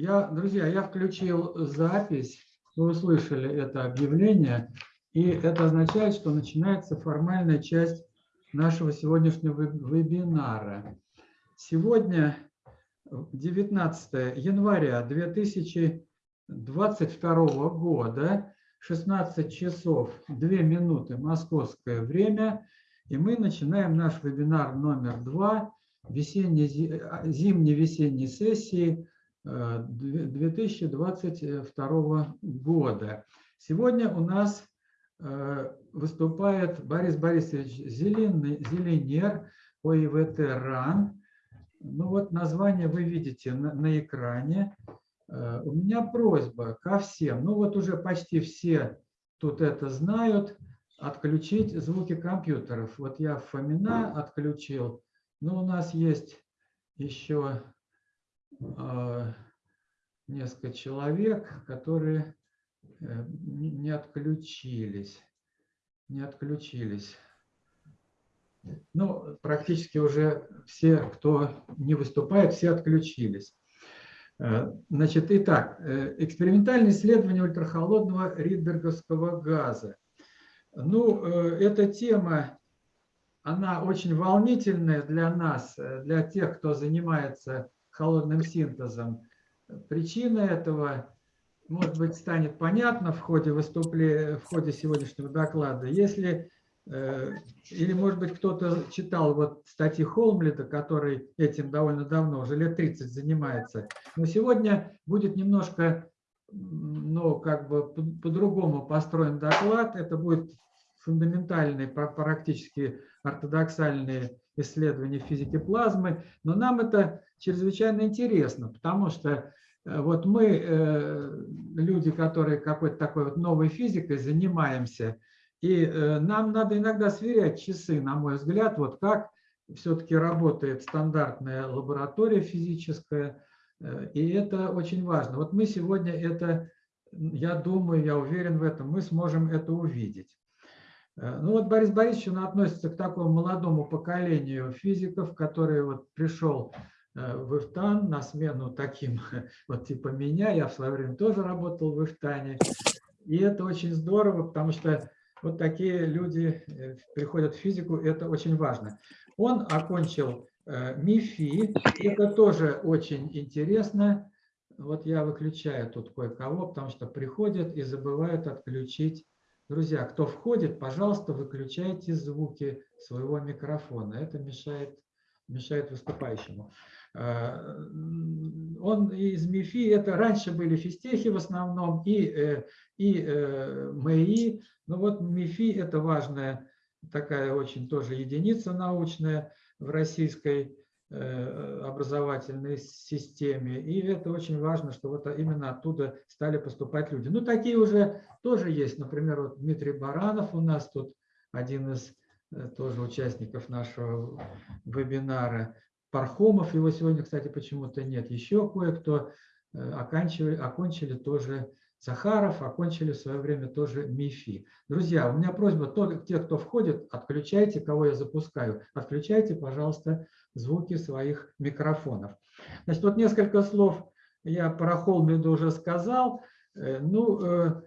Я, друзья, я включил запись, вы услышали это объявление, и это означает, что начинается формальная часть нашего сегодняшнего вебинара. Сегодня 19 января 2022 года, 16 часов 2 минуты московское время, и мы начинаем наш вебинар номер 2 зимней-весенней сессии 2022 года. Сегодня у нас э, выступает Борис Борисович Зеленер, ОИВТ РАН. Ну вот название вы видите на, на экране. Э, у меня просьба ко всем, ну вот уже почти все тут это знают, отключить звуки компьютеров. Вот я Фомина отключил, но у нас есть еще несколько человек, которые э, не отключились. Не отключились. Ну, практически уже все, кто не выступает, все отключились. Э, значит, итак, э, экспериментальное исследование ультрахолодного ридберговского газа. Ну, эта тема, она очень волнительная для нас, для тех, кто занимается холодным синтезом. Причина этого, может быть, станет понятна в ходе выступления, в ходе сегодняшнего доклада. Если э, или, может быть, кто-то читал вот статьи Холмлита, который этим довольно давно, уже лет 30 занимается. Но сегодня будет немножко, ну, как бы по-другому построен доклад. Это будет фундаментальный, практически ортодоксальные исследования физики плазмы. Но нам это чрезвычайно интересно, потому что э, вот мы, э, люди, которые какой-то такой вот новой физикой занимаемся, и э, нам надо иногда сверять часы, на мой взгляд, вот как все-таки работает стандартная лаборатория физическая, и это очень важно. Вот мы сегодня это, я думаю, я уверен в этом, мы сможем это увидеть. Ну вот Борис Борисович, относится к такому молодому поколению физиков, который вот пришел в Ифтан на смену таким, вот типа меня, я в свое время тоже работал в Ифтане. И это очень здорово, потому что вот такие люди э, приходят в физику, это очень важно. Он окончил э, МИФИ, это тоже очень интересно. Вот я выключаю тут кое-кого, потому что приходят и забывают отключить. Друзья, кто входит, пожалуйста, выключайте звуки своего микрофона. Это мешает, мешает выступающему. Э, он из МИФИ, это раньше были физтехи в основном и, э, и э, МЭИ, но вот МИФИ это важная такая очень тоже единица научная в российской образовательной системе. И это очень важно, что вот именно оттуда стали поступать люди. Ну, такие уже тоже есть. Например, вот Дмитрий Баранов у нас тут один из тоже участников нашего вебинара. Пархомов, его сегодня, кстати, почему-то нет. Еще кое-кто э, оканчивали, окончили тоже Захаров, окончили в свое время тоже МИФИ. Друзья, у меня просьба, то, те, кто входит, отключайте, кого я запускаю, отключайте, пожалуйста, звуки своих микрофонов. Значит, вот несколько слов я про Холмиду уже сказал. Э, ну, э,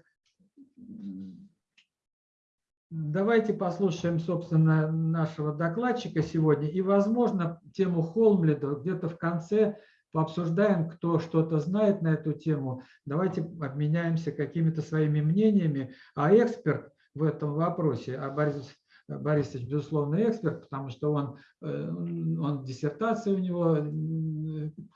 Давайте послушаем, собственно, нашего докладчика сегодня. И, возможно, тему Холмлида где-то в конце пообсуждаем, кто что-то знает на эту тему. Давайте обменяемся какими-то своими мнениями. А эксперт в этом вопросе, а Борис Борисович, безусловно, эксперт, потому что он, э, он диссертация у него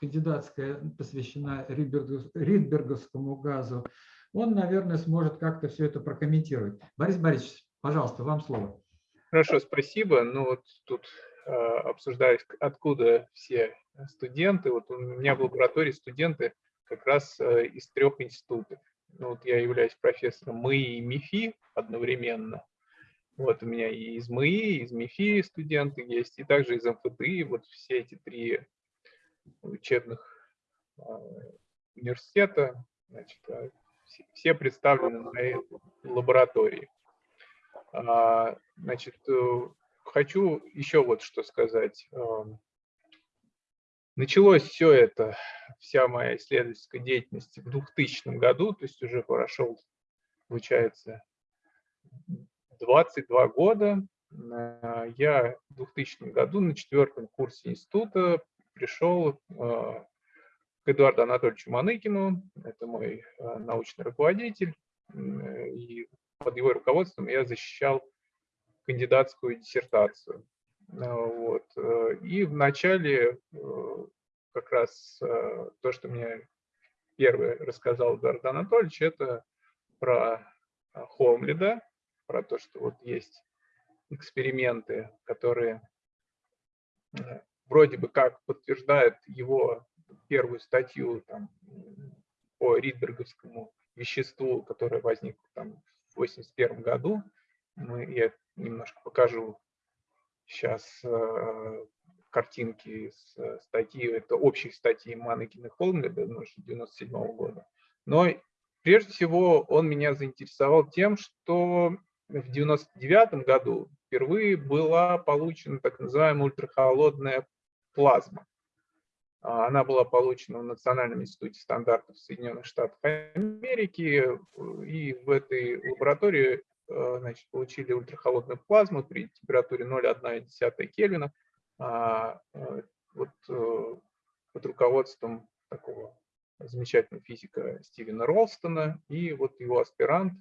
кандидатская посвящена Ридберговскому газу. Он, наверное, сможет как-то все это прокомментировать. Борис Борисович, Пожалуйста, вам слово. Хорошо, спасибо. Ну вот тут э, обсуждались, откуда все студенты. Вот у меня в лаборатории студенты как раз э, из трех институтов. Ну, вот я являюсь профессором МИИ и МИФИ одновременно. Вот у меня и из МИИ, и из МИФИ студенты есть, и также из МФТИ. Вот все эти три учебных э, университета, значит, э, все представлены на лаборатории. А, значит, э, хочу еще вот что сказать. Началось все это, вся моя исследовательская деятельность в 2000 году, то есть уже прошел, получается, 22 года. Э, я в 2000 году на четвертом курсе института пришел э, к Эдуарду Анатольевичу Маныкину, это мой научный руководитель, и под его руководством я защищал кандидатскую диссертацию. Вот. И в начале как раз то, что мне первое рассказал Эдуард Анатольевич, это про Хомлида, про то, что вот есть эксперименты, которые э, вроде бы как подтверждают его первую статью там, по ридберговскому веществу, которое возникло там в 1981 году. Мы, я немножко покажу сейчас э, картинки э, статьи, это общей статьи Манекина Холмледа 1997 года. Но прежде всего он меня заинтересовал тем, что в 99 году впервые была получена так называемая ультрахолодная плазма. А, она была получена в Национальном институте стандартов Соединенных Штатов Америки, и в этой лаборатории э, значит, получили ультрахолодную плазму при температуре 0,1 Кельвина а, э, вот, э, под руководством такого замечательного физика Стивена Ролстона и вот его аспирант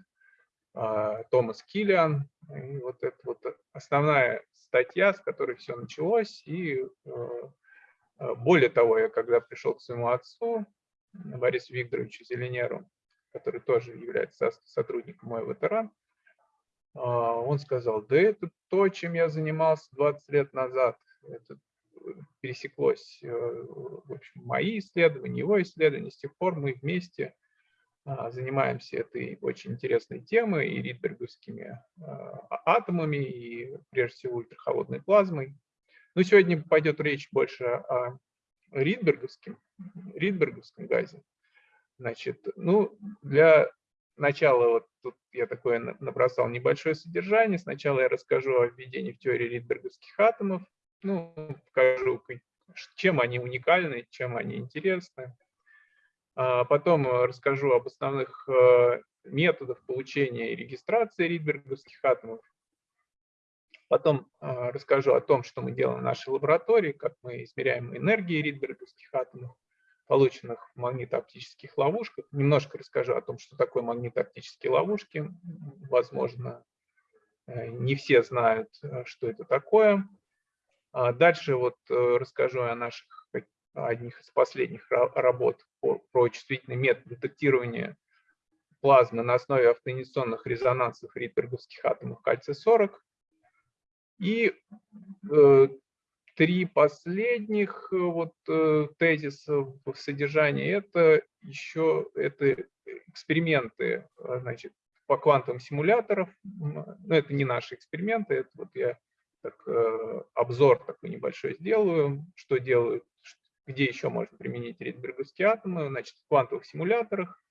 а, Томас Киллиан. И вот это вот основная статья, с которой все началось. И э, э, более того, я когда пришел к своему отцу, Борису Викторовичу Зеленеру, который тоже является сотрудником моего ветеран, а, он сказал, да это то, чем я занимался 20 лет назад. Это пересеклось, э, в общем, мои исследования, его исследования. С тех пор мы вместе занимаемся этой очень интересной темой и ридберговскими атомами, и прежде всего ультрахолодной плазмой. Но сегодня пойдет речь больше о ридберговском, ридберговском газе. Значит, ну, для начала, вот тут я такое набросал небольшое содержание. Сначала я расскажу о введении в теории ридберговских атомов, ну, покажу, чем они уникальны, чем они интересны. А потом расскажу об основных э, методах получения и регистрации ридберговских атомов. Потом э, расскажу о том, что мы делаем в нашей лаборатории, как мы измеряем энергии ридберговских атомов, полученных в магнитооптических ловушках. Немножко расскажу о том, что такое магнитооптические ловушки. Возможно, не все знают, что это такое. А дальше вот расскажу о наших одних из последних работ по, про чувствительный метод детектирования плазмы на основе автоинерционных резонансов ридберговских атомов кальция-40. И э, три последних э, вот, э, тезиса в содержании – это еще это эксперименты э, значит, по квантовым симуляторам. Но это не наши эксперименты, это вот я так, э, обзор такой небольшой сделаю, что делают где еще можно применить ридберговские атомы, значит, в квантовых симуляторах.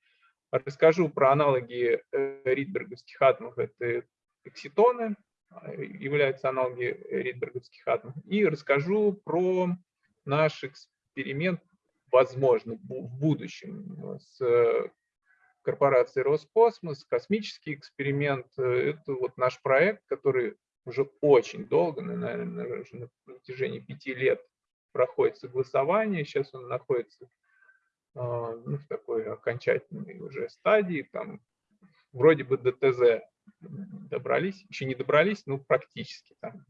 Расскажу про аналоги э, ридберговских атомов, это экситоны, являются аналоги ридберговских атомов, и расскажу про наш эксперимент, возможно, в будущем с корпорацией Роскосмос, космический эксперимент. Это вот наш проект, который уже очень долго, наверное, уже на протяжении пяти лет проходит согласование, сейчас он находится а, ну, в такой окончательной уже стадии, там вроде бы до ТЗ добрались, еще не добрались, но практически там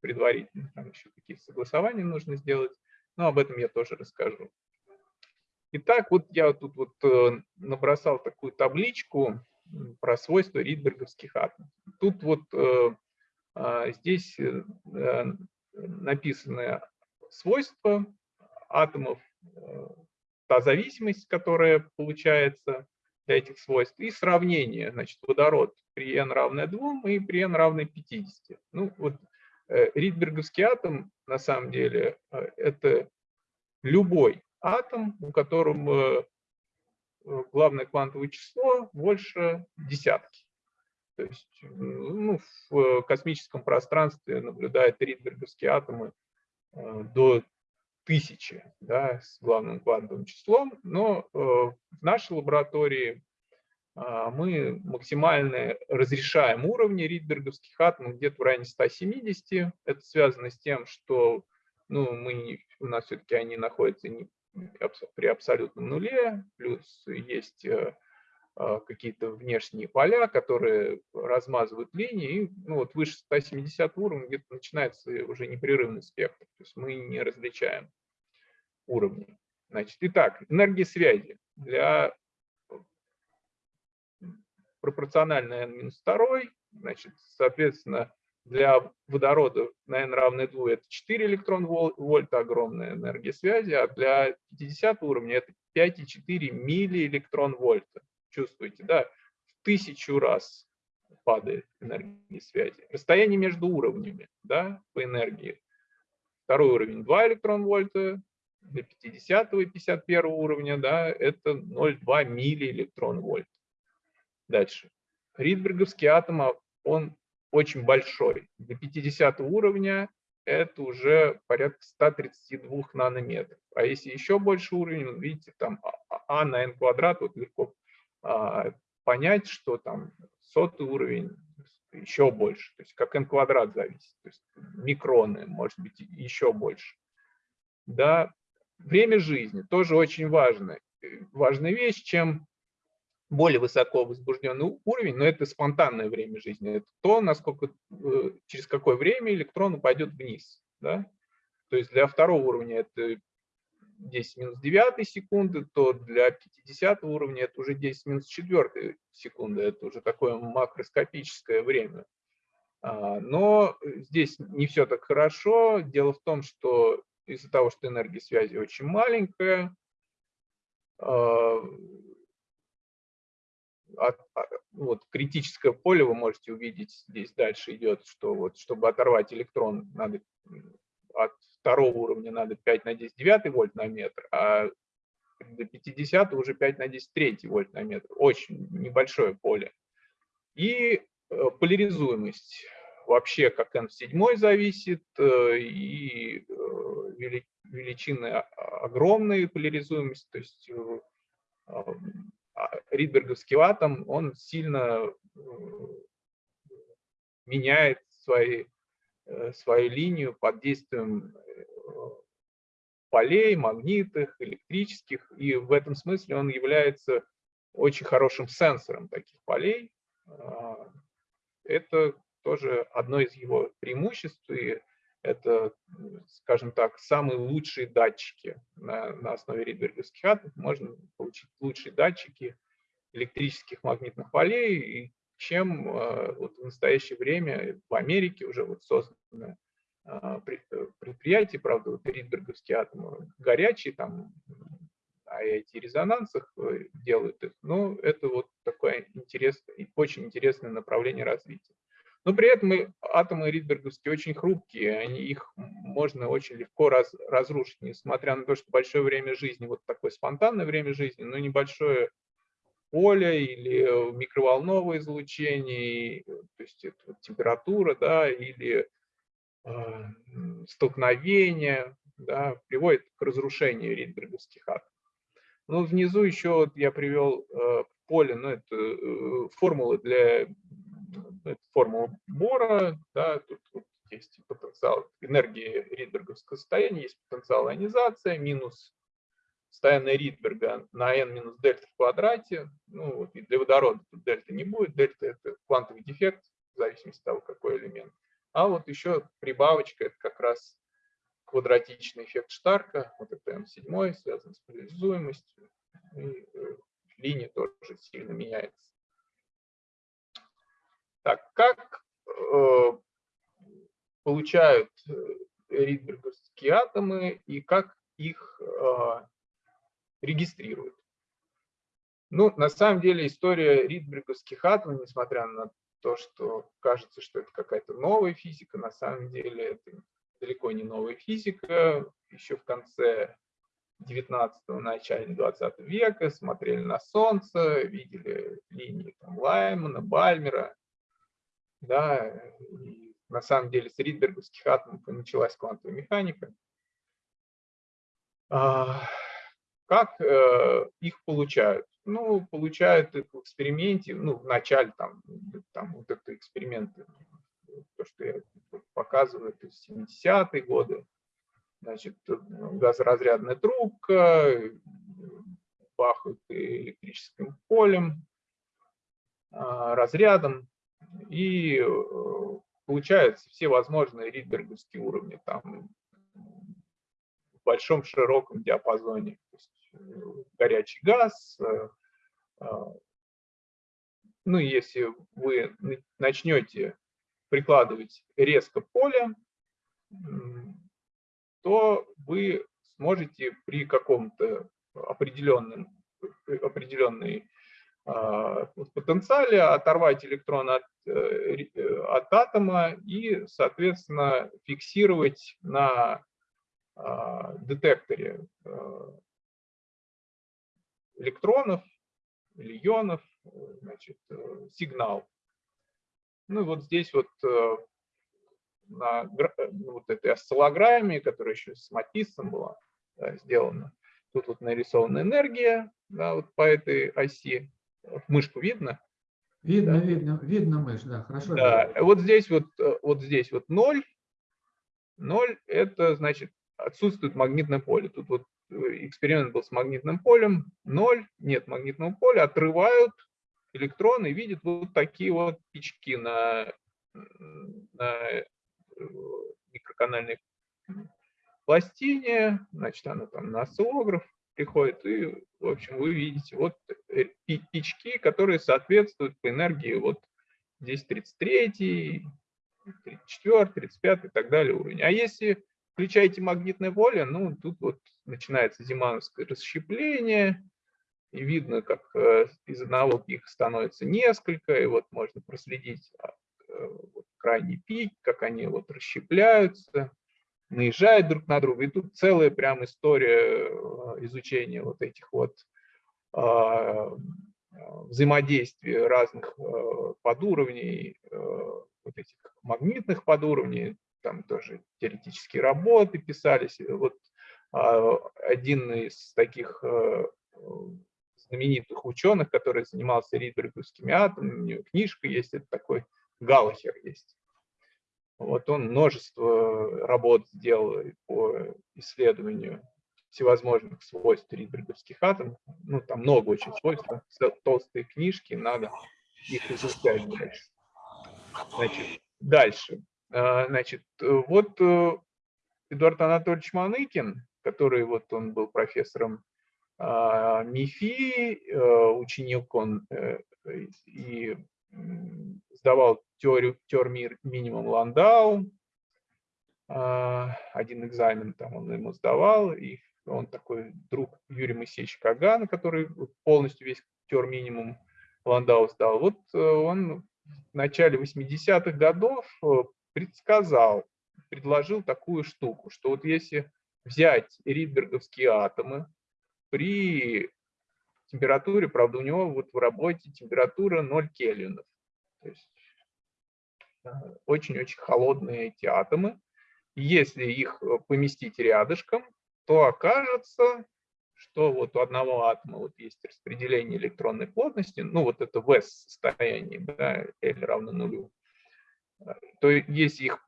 предварительно, там еще какие-то согласования нужно сделать, но об этом я тоже расскажу. Итак, вот я тут вот э, набросал такую табличку про свойства ридберговских атомов. Тут вот э, а, здесь э, написаны свойства атомов, та зависимость, которая получается этих свойств, и сравнение, значит, водород при n равное 2 и при n равное 50. Ну, вот э, Ридберговский атом, на самом деле, э, это любой атом, у котором главное квантовое число больше десятки. То есть ну, в космическом пространстве наблюдают ридберговские атомы Э, до тысячи да, с главным квантовым числом, но э, в нашей лаборатории э, мы максимально разрешаем уровни ридберговских атомов где-то в районе 170. Это связано с тем, что ну, мы, у нас все-таки они находятся не, при абсолютном нуле, плюс есть э, а, какие-то внешние поля, которые размазывают линии, и ну, вот выше 170 уровня где-то начинается уже непрерывный спектр, то есть мы не различаем уровни. Значит, итак, энергия связи для пропорциональной n-2, значит, соответственно, для водорода на n равное 2 это 4 электрон вольта, огромная энергия связи, а для 50 уровня это 5,4 миллиэлектрон вольта чувствуете, да, в тысячу раз падает энергия связи. Расстояние между уровнями, да, по энергии. Второй уровень 2 электрон вольта, до 50 и 51 уровня, да, это 0,2 миллиэлектрон вольт. Дальше. Ридберговский атом, а он очень большой. До 50 уровня это уже порядка 132 нанометров. А если еще больше уровень, видите, там а, а, а на n квадрат, вот легко понять, что там сотый уровень еще больше, то есть как n квадрат зависит, то есть микроны, может быть, еще больше. Да, время жизни тоже очень важно. Важная вещь, чем более высоко возбужденный уровень, но это спонтанное время жизни, это то, насколько, э, через какое время электрон упадет вниз. Да? То есть для второго уровня это 10 минус 9 секунды, то для 50 уровня это уже 10 минус 4 секунды, это уже такое макроскопическое время. А, но здесь не все так хорошо. Дело в том, что из-за того, что энергия связи очень маленькая, а, вот критическое поле вы можете увидеть здесь дальше идет, что вот чтобы оторвать электрон, надо от второго уровня надо 5 на 10 9 вольт на метр, а до 50 уже 5 на 10 3 вольт на метр. Очень небольшое поле. И э, поляризуемость вообще как n в седьмой зависит, э, и э, величины огромные поляризуемость, то есть а, Ридберговский атом, он сильно меняет свои, свою линию под действием полей, магнитных, электрических, и в этом смысле он является очень хорошим сенсором таких полей. А, это тоже одно из его преимуществ, и это, скажем так, самые лучшие датчики на, на основе ридберговских атомов. Можно получить лучшие датчики электрических магнитных полей, чем а, вот в настоящее время в Америке уже вот созданы а, э, предприятий, правда, вот Ридберговские атомы горячие, там IIT-резонансах э, делают их, но это вот такое интересное, очень интересное направление развития. Но при этом атомы Ридберговские очень хрупкие, они, их можно очень легко раз, разрушить, несмотря на то, что большое время жизни, вот такое спонтанное время жизни, но небольшое поле или микроволновое излучение, то есть это вот температура, да, или а, столкновения, да, приводит к разрушению ридберговских атомов. Ну, внизу еще вот я привел э, поле, ну, это э, формулы для это формула Бора, да, тут, тут есть потенциал энергии ридберговского состояния, есть потенциал ионизации, минус состояние Ридберга на n минус дельта в квадрате. Ну, вот, и для водорода тут дельта не будет, дельта это квантовый дефект, в зависимости от того, какой элемент. А вот еще прибавочка, это как раз квадратичный эффект Штарка, вот это М7, связан с поляризуемостью, и э, линия тоже сильно меняется. Так, как э, получают э, ридберговские атомы и как их э, регистрируют? Ну, на самом деле история ридберговских атомов, несмотря на то, что кажется, что это какая-то новая физика, на самом деле это далеко не новая физика. Еще в конце 19-го, начале 20 века смотрели на Солнце, видели линии там, Лаймана, Бальмера. Да, и на самом деле с ридберговских атомов началась квантовая механика. Как э, их получают? Ну, получают их в эксперименте, ну, в начале там, там вот это эксперименты, то, что я показываю, это 70-е годы, значит, газоразрядная трубка, бахают электрическим полем, а, разрядом, и э, получаются все возможные ридберговские уровни там в большом широком диапазоне. Э, горячий газ, э, а, ну, если вы начнете прикладывать резко поле, то вы сможете при каком-то определенном, определенной а, потенциале оторвать электрон от, э, э, от атома и, соответственно, фиксировать на а, детекторе электронов или ионов значит, э, сигнал. Ну и вот здесь вот на вот этой осциллограмме, которая еще с Матиссом была да, сделана, тут вот нарисована энергия да, вот по этой оси мышку видно? Видно, да? видно, видно мышь, да, хорошо. Да, вот здесь вот, э, вот здесь вот 0. 0 это значит отсутствует магнитное поле. Тут вот э, эксперимент был с магнитным полем. 0, нет магнитного поля, отрывают электроны и видят вот такие вот пички на, на э, микроканальной пластине, значит, она там на осциллограф приходит, и, в общем, вы видите вот э, пички, которые соответствуют по энергии вот здесь 33, 34, 35 и так далее уровень. А если включаете магнитное поле, ну, тут вот начинается зимановское расщепление, и видно, как э, из одного пика становится несколько, и вот можно проследить э, вот, крайний пик, как они вот расщепляются наезжают друг на друга. И тут целая прям история э, изучения вот этих вот а, взаимодействия разных э, подуровней, э, вот этих магнитных подуровней, там тоже теоретические работы писались. Вот а, один из таких знаменитых ученых, который занимался ридберговскими атомами, у него книжка есть, это такой Галлахер есть. Вот он множество работ сделал по исследованию всевозможных свойств ридберговских атомов. Ну, там много очень свойств, толстые книжки, надо их изучать дальше. Значит, дальше. А, значит, вот э, Эдуард Анатольевич Маныкин, который вот он был профессором а, МИФИ, э, ученик он э, и сдавал теорию, теорию минимум Ландау, а, один экзамен там он ему сдавал, и он такой друг Юрия Моисеевича Кагана, который полностью весь тер минимум Ландау сдал. Вот э, он в начале 80-х годов э, предсказал, предложил такую штуку, что вот если взять ридберговские атомы при температуре, правда, у него вот в работе температура 0 кельвинов. То есть очень-очень холодные эти атомы. Если их э, поместить рядышком, то окажется, что вот у одного атома вот есть распределение электронной плотности, ну вот это в состоянии, да, L равно нулю, то если их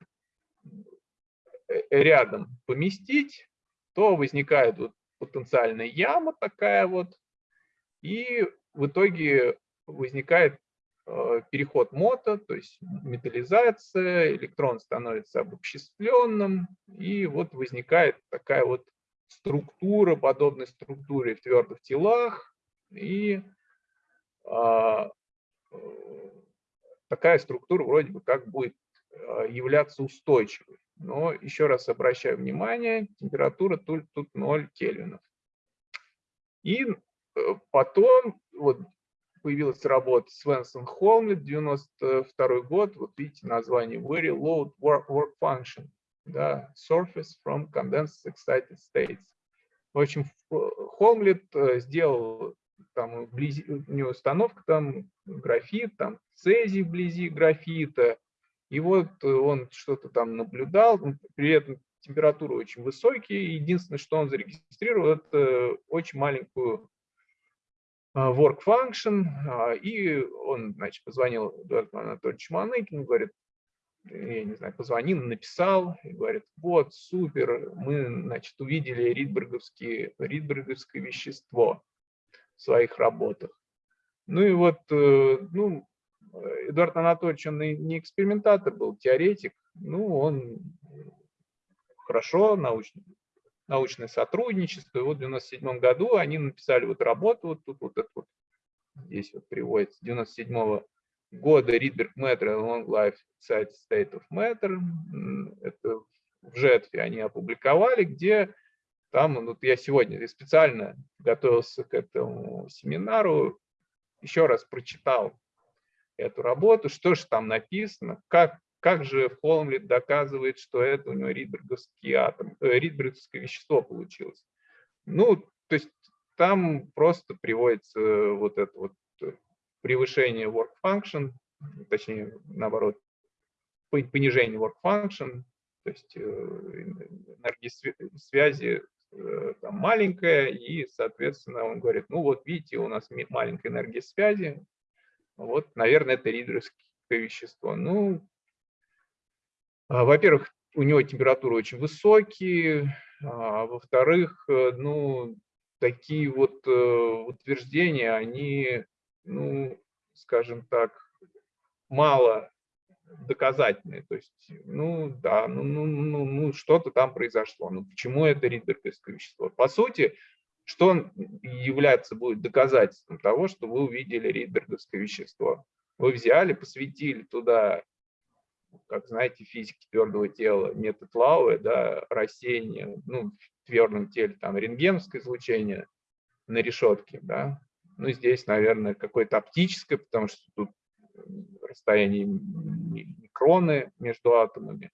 э, рядом поместить, то возникает вот потенциальная яма такая вот, и в итоге возникает Э, переход мото, то есть металлизация, электрон становится обобществленным, и вот возникает такая вот структура, подобной структуре в твердых телах, и а, э, такая структура вроде бы как будет э, являться устойчивой. Но еще раз обращаю внимание, температура тут, тут 0 кельвинов. И потом, вот появилась работа Свенсон Холмлет, 92 год, вот видите название Very Low Work, work Function, да, Surface from Condensed Excited States. В общем, Холмлет э, сделал, там вблизи, у него установка там графит, там цезий вблизи графита, и вот он что-то там наблюдал, при этом температуры очень высокие. Единственное, что он зарегистрировал, это очень маленькую work function, и он, значит, позвонил Эдуарду Анатольевичу Маныкину, говорит, я не знаю, позвонил, написал, и говорит, вот, супер, мы, значит, увидели ридберговские, ридберговское вещество своих работах. Ну и вот, э, ну, Эдуард Анатольевич, он не экспериментатор был, теоретик, ну, он хорошо, научный, научное сотрудничество. И вот в 97 году они написали вот работу, вот тут вот это вот, здесь вот приводится, 97 -го года Matter Long Life State of Matter. Это в жетве они опубликовали, где там, вот я сегодня специально готовился к этому семинару, еще раз прочитал эту работу, что же там написано, как, как же Холмлит доказывает, что это у него ридберговский атом, э, ридберговское вещество получилось. Ну, то есть там просто приводится вот это вот превышение work function, точнее, наоборот, понижение work function, то есть э, энергия связи э, там маленькая, и, соответственно, он говорит, ну вот видите, у нас маленькая энергия связи, вот, наверное, это ридеровское вещество. Ну, а, во-первых, у него температура очень высокие, а во-вторых, э, ну, такие вот утверждения, они ну, скажем так, мало доказательные. То есть, ну да, ну, ну, ну, ну что-то там произошло. Ну почему это ридберговское вещество? По сути, что является будет доказательством того, что вы увидели ридберговское вещество? Вы взяли, посветили туда, как знаете, физики твердого тела, метод Лауэ, да, рассеяние, ну, в твердом теле, там, рентгеновское излучение на решетке, да, ну, здесь, наверное, какое-то оптическое, потому что тут расстояние микроны между атомами.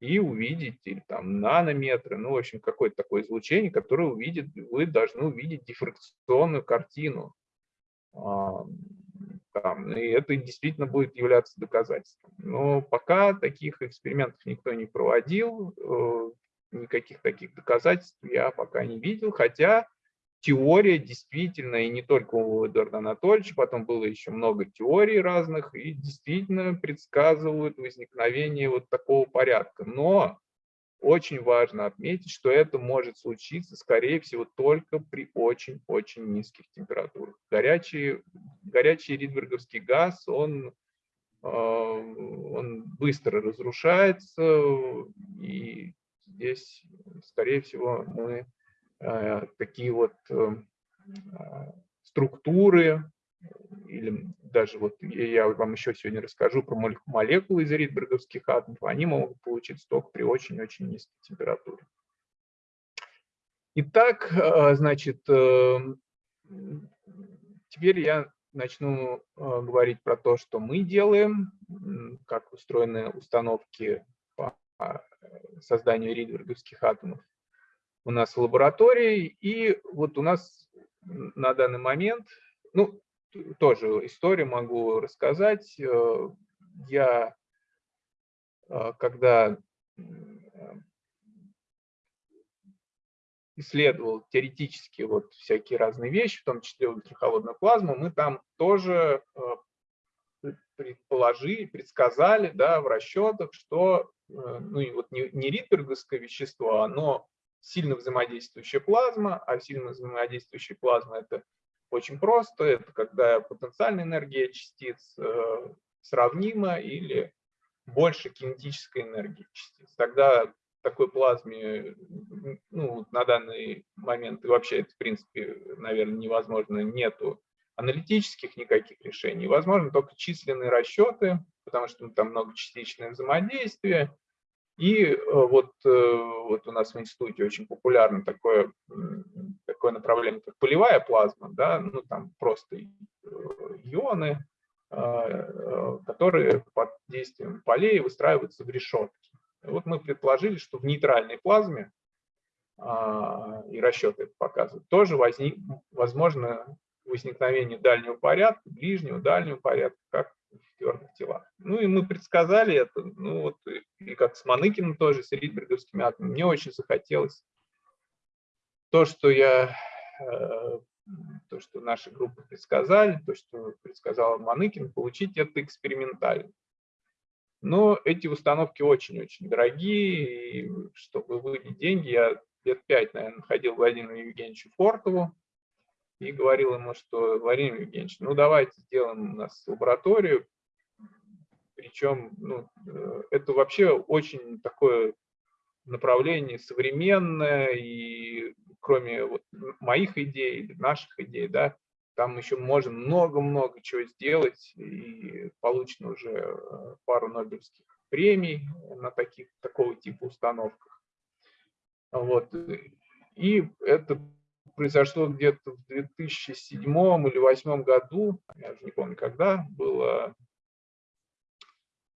И увидеть, или там нанометры, ну, в общем, какое-то такое излучение, которое увидит, вы должны увидеть дифракционную картину. Там, и это действительно будет являться доказательством. Но пока таких экспериментов никто не проводил, э, никаких таких доказательств я пока не видел, хотя теория действительно, и не только у Эдуарда Анатольевича, потом было еще много теорий разных, и действительно предсказывают возникновение вот такого порядка. Но очень важно отметить, что это может случиться, скорее всего, только при очень-очень низких температурах. Горячий, горячий ридберговский газ, он, э, он быстро разрушается, и здесь, скорее всего, мы такие вот э, а, структуры, или даже вот я вам еще сегодня расскажу про молекулы из ридберговских атомов, они могут получиться только при очень-очень низкой температуре. Итак, э, значит, теперь я начну говорить про то, что мы делаем, как устроены установки по созданию ридберговских атомов у нас в лаборатории. И вот у нас на данный момент, ну, тоже историю могу рассказать. Э, я, э, когда исследовал теоретически вот всякие разные вещи, в том числе ультрахолодную плазму, мы там тоже э, предположили, предсказали да, в расчетах, что ну, и вот не, не ридберговское вещество, оно сильно взаимодействующая плазма, а сильно взаимодействующая плазма это очень просто, это когда потенциальная энергия частиц э, сравнима или больше кинетической энергии частиц. Тогда такой плазме ну, на данный момент и вообще это в принципе, наверное, невозможно, нету аналитических никаких решений. Возможно только численные расчеты, потому что там многочастичное взаимодействие, и э, вот, э, вот у нас в институте очень популярно такое, такое направление, как полевая плазма, да, ну там просто э, ионы, которые под действием полей выстраиваются в решетки. Вот мы предположили, что в нейтральной плазме, а, и расчеты это показывают, тоже возник, возможно возникновение дальнего порядка, ближнего, дальнего порядка, как в твердых телах. Ну и мы предсказали это, ну вот и как с Маныкиным тоже, с ридберговскими атомами, мне очень захотелось то, что я, э, то, что наши группы предсказали, то, что предсказал Маныкин, получить это экспериментально. Но эти установки очень-очень дорогие, и чтобы выделить деньги, я лет пять, наверное, ходил к Владимиру Евгеньевичу Фортову и говорил ему, что Владимир Евгеньевич, ну давайте сделаем у нас лабораторию, причем ну, э, это вообще очень такое направление современное, и кроме вот моих идей, наших идей, да, там еще можно много-много чего сделать, и получено уже э, пару Нобелевских премий на таких, такого типа установках. Вот. И это произошло где-то в 2007 или 2008 году, я уже не помню когда, было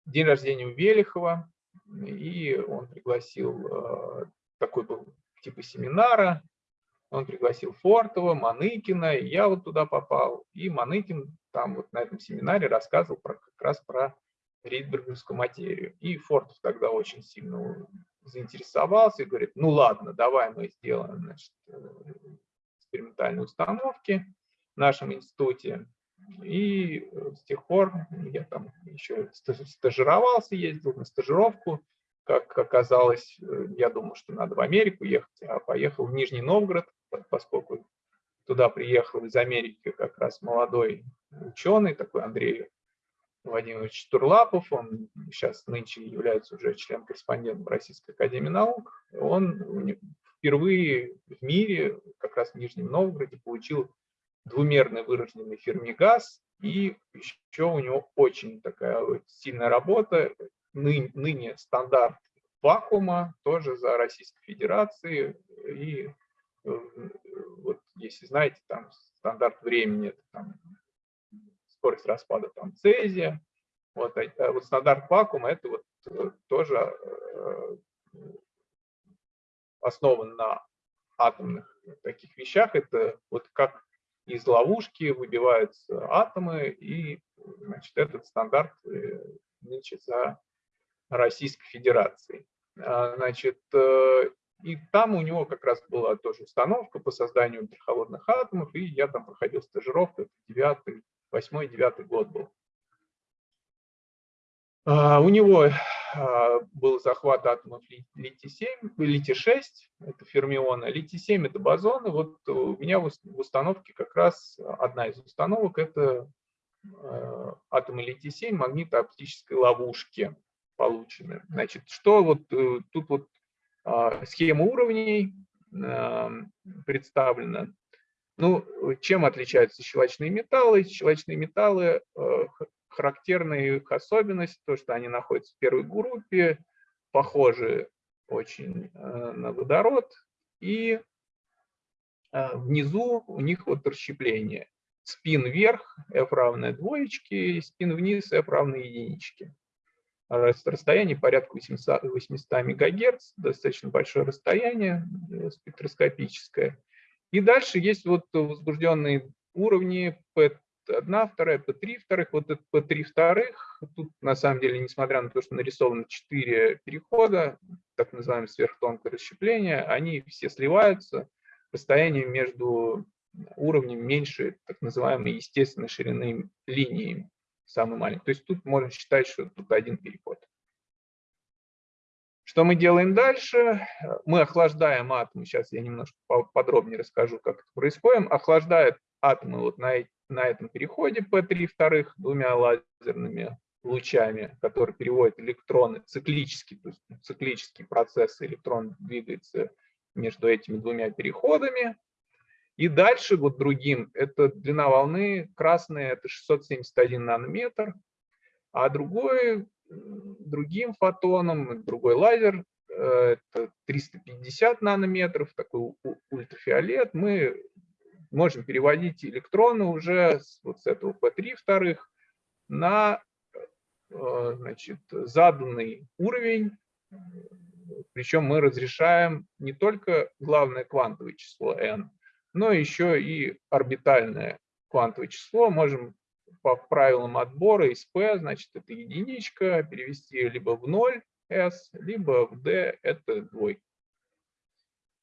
день рождения у Велихова, и он пригласил, э, такой был типа семинара, он пригласил Фортова, Маныкина, и я вот туда попал. И Маныкин там вот на этом семинаре рассказывал про, как раз про ридберговскую материю. И Фортов тогда очень сильно заинтересовался и говорит, ну ладно, давай мы сделаем значит, экспериментальные установки в нашем институте. И э, с тех пор я там еще стажировался, ездил на стажировку. Как оказалось, э, я думал, что надо в Америку ехать, а поехал в Нижний Новгород, поскольку туда приехал из Америки как раз молодой ученый, такой Андрей Владимирович Турлапов, он сейчас нынче является уже член-корреспондентом Российской Академии Наук. Он впервые в мире, как раз в Нижнем Новгороде, получил двумерный выраженный фермигаз, и еще у него очень такая вот сильная работа, ны, ныне стандарт вакуума, тоже за Российской Федерацией, и э, вот если знаете, там стандарт времени, это там скорость распада там цезия, вот, а вот стандарт вакуума, это вот э, тоже э, основан на атомных таких вещах, это вот как из ловушки выбиваются атомы, и значит, этот стандарт э, нынче за Российской Федерацией. А, значит, э, и там у него как раз была тоже установка по созданию ультрахолодных атомов, и я там проходил стажировку, это 8-9 год был. А, у него а, был захват атомов литий-7, литий-6, это фермионы, литий-7 это бозоны. Вот у меня в установке как раз одна из установок это а, атомы литий-7 магнитооптической ловушки получены. Значит, что вот э, тут вот схема уровней представлена. Ну, чем отличаются щелочные металлы? Щелочные металлы э, характерная их особенность, то, что они находятся в первой группе, похожи очень э, на водород, и э, внизу у них вот расщепление. Спин вверх, f равное двоечке, спин вниз, f равное единичке. Расстояние порядка 800, 800 МГц, достаточно большое расстояние э, спектроскопическое. И дальше есть вот возбужденные уровни одна, вторая P3 вторых. Вот этот P3 вторых, тут на самом деле, несмотря на то, что нарисовано 4 перехода, так называемое сверхтонкое расщепление, они все сливаются, расстояние между уровнем меньше так называемой естественной ширины линии, самый маленький. То есть тут можно считать, что тут один переход. Что мы делаем дальше? Мы охлаждаем атомы. Сейчас я немножко подробнее расскажу, как это происходит. Охлаждает атомы вот на на этом переходе P3 вторых двумя лазерными лучами, которые переводят электроны циклически, то есть циклический процесс, электрон двигается между этими двумя переходами. И дальше вот другим, это длина волны красная, это 671 нанометр, а другой, другим фотоном, другой лазер, э, это 350 нанометров, такой ультрафиолет, мы можем переводить электроны уже с, вот с этого P3 вторых на э, значит, заданный уровень, причем мы разрешаем не только главное квантовое число n, но еще и орбитальное квантовое число. Можем по правилам отбора из P, значит, это единичка, перевести либо в ноль, S, либо в D это двойка.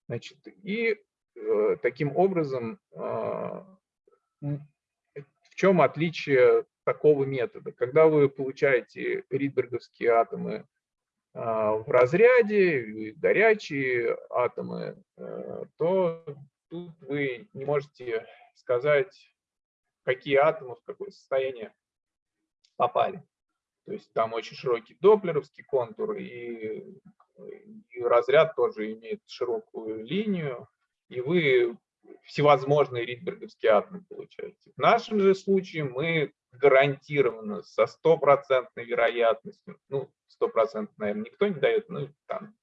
Значит, и таким образом, э, в чем отличие такого метода? Когда вы получаете ридберговские атомы э, в разряде, горячие атомы, э, то тут вы не можете сказать, какие атомы в какое состояние попали. То есть там очень широкий доплеровский контур, и, и разряд тоже имеет широкую линию, и вы всевозможные ридберговские атомы получаете. В нашем же случае мы гарантированно со стопроцентной вероятностью, ну, стопроцентно, наверное, никто не дает, ну, там,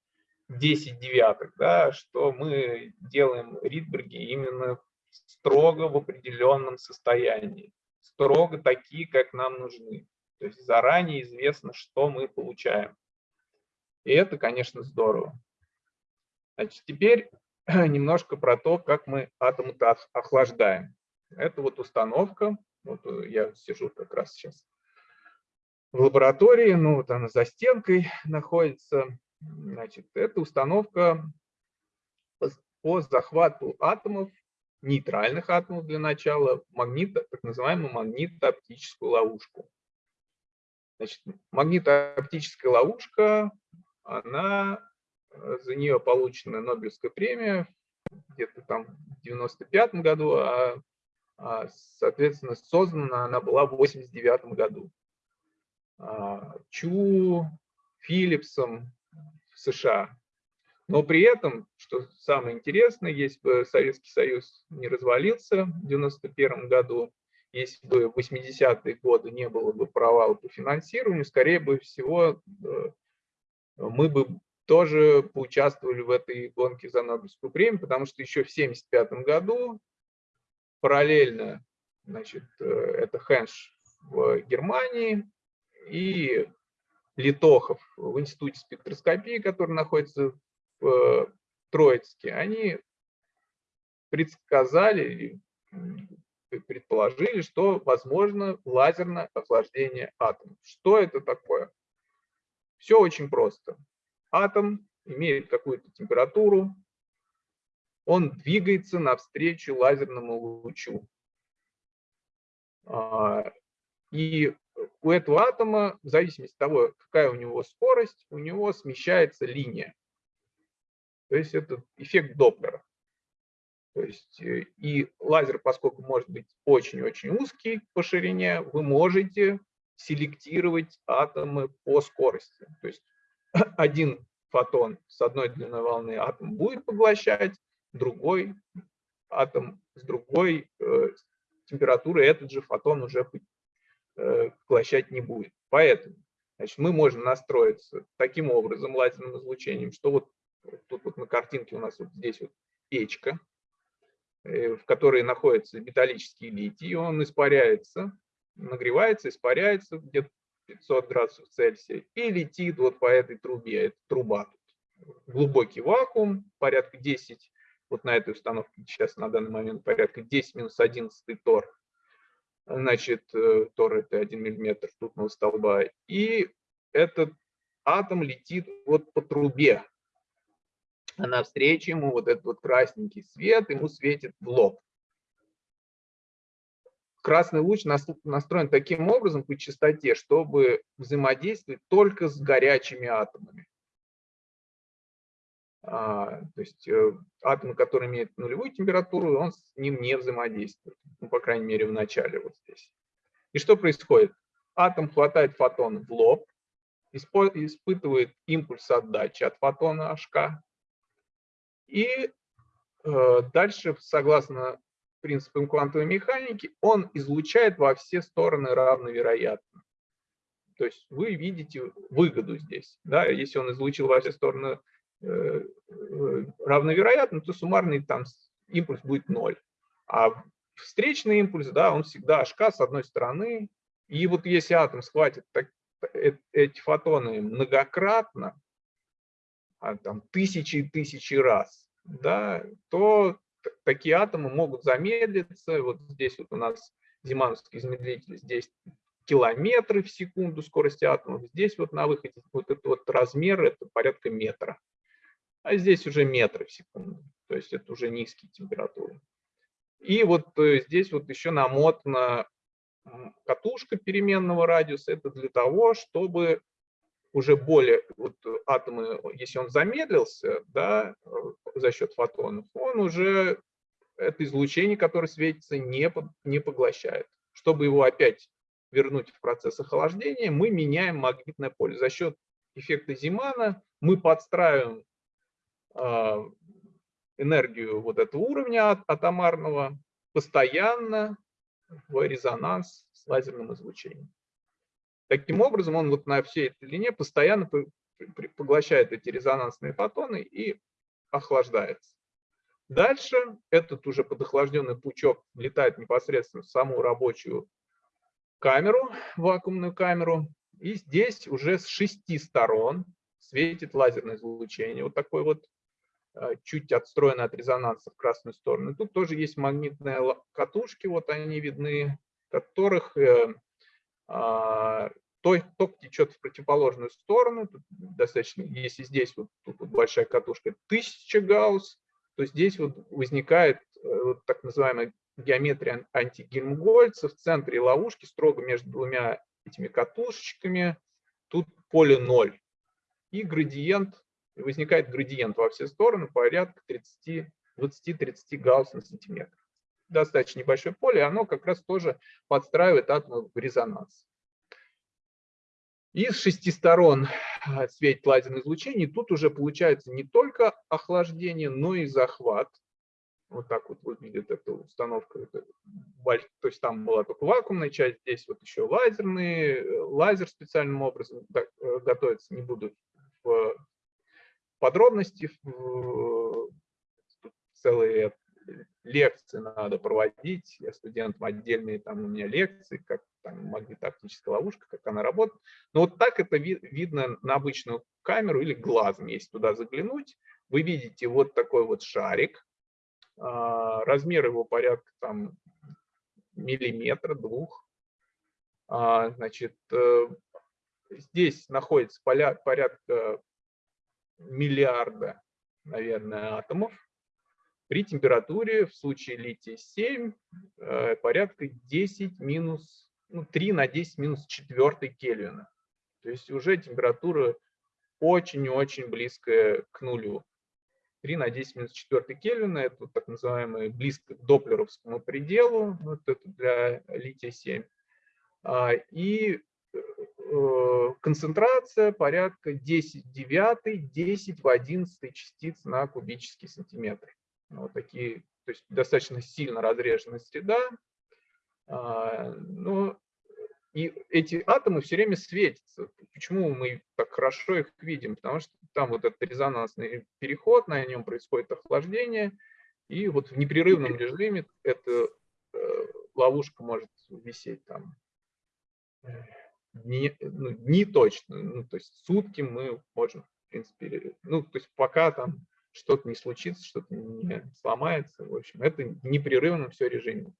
10 девяток, да, что мы делаем ридберги именно строго в определенном состоянии, строго такие, как нам нужны. То есть заранее известно, что мы получаем. И это, конечно, здорово. Значит, теперь немножко про то, как мы атомы охлаждаем. Это вот установка. Вот э, я сижу как раз сейчас в лаборатории, ну вот она за стенкой находится. Значит, это установка по захвату атомов, нейтральных атомов для начала, магнита, так называемую магнитооптическую ловушку. Значит, магнитооптическая ловушка, она, за нее получена Нобелевская премия где-то там в 95 году, а, а, соответственно, создана она была в 89 году. А, Чу, Филлипсом в США. Но при этом, что самое интересное, если бы Советский Союз не развалился в 91 году, если бы в 80-е годы не было бы провала по финансированию, скорее бы всего э, мы бы тоже поучаствовали в этой гонке за Нобелевскую премию, потому что еще в 1975 году параллельно, значит, э, это Хенш в Германии и Литохов в Институте спектроскопии, который находится в э, Троицке, они предсказали, предположили, что возможно лазерное охлаждение атомов. Что это такое? Все очень просто. Атом имеет какую-то температуру, он двигается навстречу лазерному лучу. А, и у этого атома, в зависимости от того, какая у него скорость, у него смещается линия. То есть это эффект Доплера. То есть э, и лазер, поскольку может быть очень-очень узкий по ширине, вы можете селектировать атомы по скорости. То есть один фотон с одной длиной волны атом будет поглощать, другой атом с другой э, температурой этот же фотон уже э, поглощать не будет. Поэтому значит, мы можем настроиться таким образом лазерным излучением, что вот тут вот на картинке у нас вот здесь вот печка, Э, в которой находится металлический литий, он испаряется, нагревается, испаряется где-то 500 градусов Цельсия и летит вот по этой трубе, это труба. Глубокий вакуум, порядка 10, вот на этой установке сейчас на данный момент порядка 10 минус 11 тор. Значит, э, тор это 1 миллиметр ртутного столба. И этот атом летит вот по трубе, а навстречу ему вот этот вот красненький свет ему светит в лоб. Красный луч настроен таким образом по частоте, чтобы взаимодействовать только с горячими атомами. А, то есть э, атом, который имеет нулевую температуру, он с ним не взаимодействует. Ну, по крайней мере, в начале вот здесь. И что происходит? Атом хватает фотон в лоб, испытывает импульс отдачи от фотона HK, и э, дальше, согласно принципам квантовой механики, он излучает во все стороны равновероятно. То есть вы видите выгоду здесь. Да? Если он излучил во все стороны э, э, равновероятно, то суммарный там импульс будет ноль. А встречный импульс, да, он всегда HK с одной стороны. И вот если атом схватит так, эти фотоны многократно, а, там, тысячи и тысячи раз, да, то такие атомы могут замедлиться. Вот здесь вот у нас Зимановский замедлитель, здесь километры в секунду скорости атомов. Здесь вот на выходе вот этот вот размер это порядка метра. А здесь уже метры в секунду. То есть это уже низкие температуры. И вот э, здесь вот еще намотана катушка переменного радиуса. Это для того, чтобы уже более вот атомы, если он замедлился да, э, за счет фотонов, он уже это излучение, которое светится, не, не поглощает. Чтобы его опять вернуть в процесс охлаждения, мы меняем магнитное поле. За счет эффекта Зимана мы подстраиваем э, энергию вот этого уровня атомарного постоянно в резонанс с лазерным излучением. Таким образом, он вот на всей этой длине постоянно поглощает эти резонансные фотоны и охлаждается. Дальше этот уже подохлажденный пучок летает непосредственно в саму рабочую камеру, вакуумную камеру. И здесь уже с шести сторон светит лазерное излучение. Вот такой вот э, чуть отстроенный от резонанса в красную сторону. Тут тоже есть магнитные катушки, вот они видны, которых а, ток течет в противоположную сторону. Тут достаточно, если здесь вот, тут вот большая катушка 1000 гаусс, то здесь вот возникает э, вот так называемая геометрия антигельмгольца в центре ловушки, строго между двумя этими катушечками. Тут поле 0. И градиент, возникает градиент во все стороны порядка 20-30 гаусс на сантиметр. Достаточно небольшое поле, оно как раз тоже подстраивает атомы в резонанс. Из шести сторон а, светит лазерное излучение. Тут уже получается не только охлаждение, но и захват. Вот так вот выглядит эта установка. То есть там была только вакуумная часть, здесь вот еще лазерный, э, лазер специальным образом э, готовится. Не буду в подробности, в целые лекции надо проводить, я студентам отдельные там у меня лекции, как там магнитооптическая ловушка, как она работает. Но вот так это ви видно на обычную камеру или глазом, если туда заглянуть. Вы видите вот такой вот шарик, а, размер его порядка там миллиметра, двух. А, значит, э, здесь находится порядка миллиарда, наверное, атомов при температуре в случае лития-7 э, порядка 10 минус, ну, 3 на 10 минус 4 Кельвина. То есть уже температура очень-очень близкая к нулю. 3 на 10 минус 4 Кельвина – это так называемый близко к доплеровскому пределу, вот это для лития-7. А, и э, концентрация порядка 10 в 9, 10 в 11 частиц на кубический сантиметр вот такие, то есть достаточно сильно разреженная среда. А, но и эти атомы все время светятся. Почему мы так хорошо их видим? Потому что там вот этот резонансный переход, на нем происходит охлаждение, и вот в непрерывном режиме эта э, ловушка может висеть там дни, ну, дни точно, ну, то есть сутки мы можем, в принципе, ну, то есть пока там что-то не случится, что-то не сломается. В общем, это непрерывно все режиме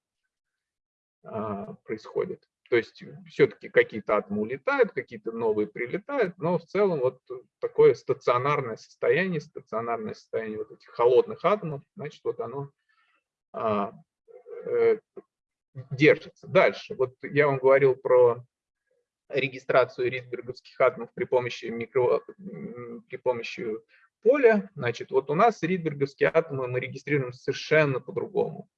а, происходит. То есть все-таки какие-то атомы улетают, какие-то новые прилетают, но в целом вот такое стационарное состояние, стационарное состояние вот этих холодных атомов, значит, вот оно а, э, держится. Дальше, вот я вам говорил про регистрацию ридберговских атомов при помощи, микро, при помощи поля, значит, вот у нас ридберговские атомы мы регистрируем совершенно по-другому.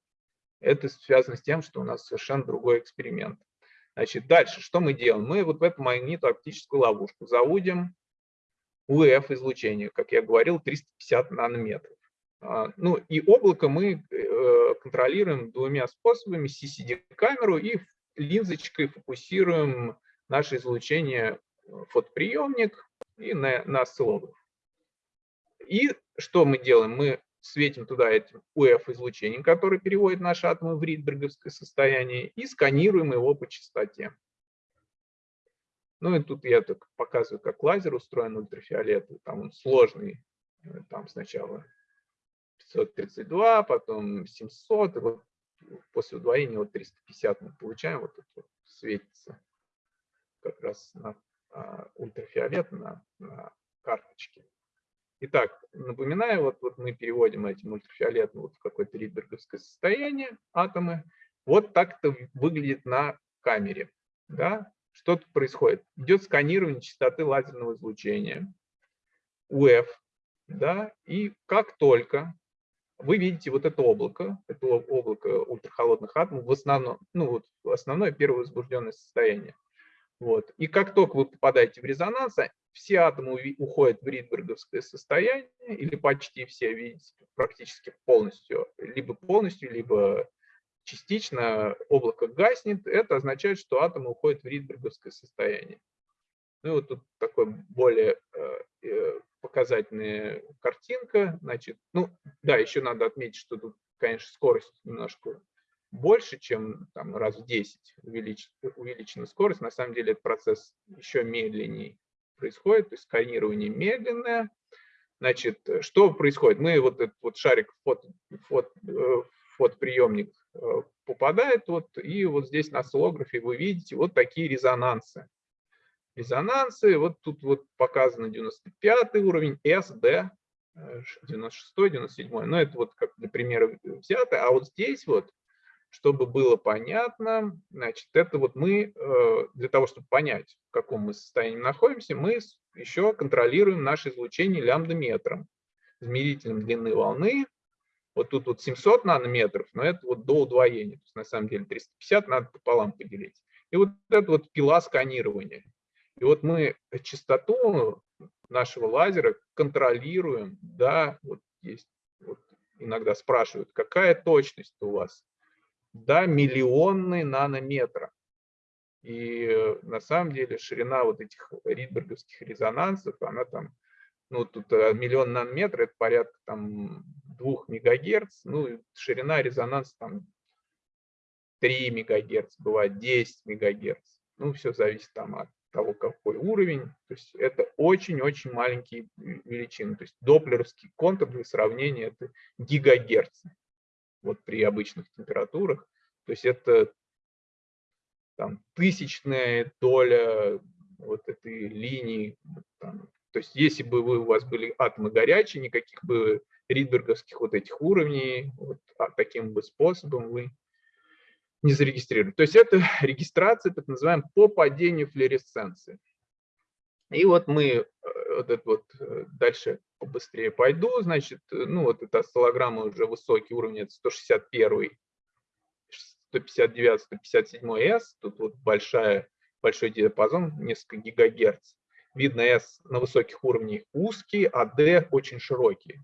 Это связано с тем, что у нас совершенно другой эксперимент. Значит, дальше, что мы делаем? Мы вот в эту магнитооптическую ловушку заводим УФ излучение, как я говорил, 350 нанометров. А, ну и облако мы э, контролируем двумя способами, CCD-камеру и линзочкой фокусируем наше излучение в фотоприемник и на, на осциллограф. И что мы делаем? Мы светим туда этим УФ-излучением, который переводит наши атомы в ридберговское состояние, и сканируем его по частоте. Ну и тут я так показываю, как лазер устроен ультрафиолетовый. Там он сложный. Там сначала 532, потом 700, и вот после удвоения вот 350 мы получаем, вот вот светится как раз на а, ультрафиолет на, на карточке. Итак, напоминаю, вот, вот мы переводим этим ультрафиолетом вот в какое-то ридберговское состояние, атомы. Вот так это выглядит на камере. Да? Что тут происходит? Идет сканирование частоты лазерного излучения, УФ, да, и как только вы видите вот это облако, это облако ультрахолодных атомов, в основном, ну вот основное первое возбужденное состояние. Вот. И как только вы попадаете в резонанс, все атомы уходят в ридберговское состояние, или почти все, видите, практически полностью, либо полностью, либо частично облако гаснет, это означает, что атомы уходят в ридберговское состояние. Ну и вот тут такой более э, э, показательная картинка. Значит, ну да, еще надо отметить, что тут, конечно, скорость немножко больше, чем там, раз в 10 увелич, увеличена скорость. На самом деле этот процесс еще медленнее происходит, то есть сканирование медленное. Значит, что происходит? Мы вот этот вот шарик фото, фото, э, фотоприемник э, попадает, вот, и вот здесь на осциллографе вы видите вот такие резонансы резонансы. Вот тут вот показано 95 уровень, S, D, 96, 97. Но это вот как для примера взято. А вот здесь вот, чтобы было понятно, значит, это вот мы, э, для того, чтобы понять, в каком мы состоянии находимся, мы еще контролируем наше излучение лямбда-метром, измерителем длины волны. Вот тут вот 700 нанометров, но это вот до удвоения. То есть на самом деле 350 надо пополам поделить. И вот это вот пила сканирования. И вот мы частоту нашего лазера контролируем, да, вот есть, вот иногда спрашивают, какая точность у вас? Да, миллионные нанометра. И на самом деле ширина вот этих ридберговских резонансов, она там, ну тут э, миллион нанометров, это порядка там 2 мегагерц, ну ширина резонанса там 3 мегагерц, бывает 10 мегагерц. Ну все зависит там от того, какой уровень. То есть это очень-очень маленькие величины. То есть доплеровский контур для сравнения это гигагерцы вот при обычных температурах. То есть это там, тысячная доля вот этой линии. Там. То есть если бы вы, у вас были атомы горячие, никаких бы ридберговских вот этих уровней, вот, а таким бы способом вы не зарегистрировали. То есть это регистрация, так называемая, по падению флуоресценции. И вот мы, э, вот вот э, дальше побыстрее пойду, значит, э, ну вот эта осциллограмма уже высокий уровень, это 161, 159, 157 S, тут вот большая, большой диапазон, несколько гигагерц. Видно, S на высоких уровнях узкий, а D очень широкий.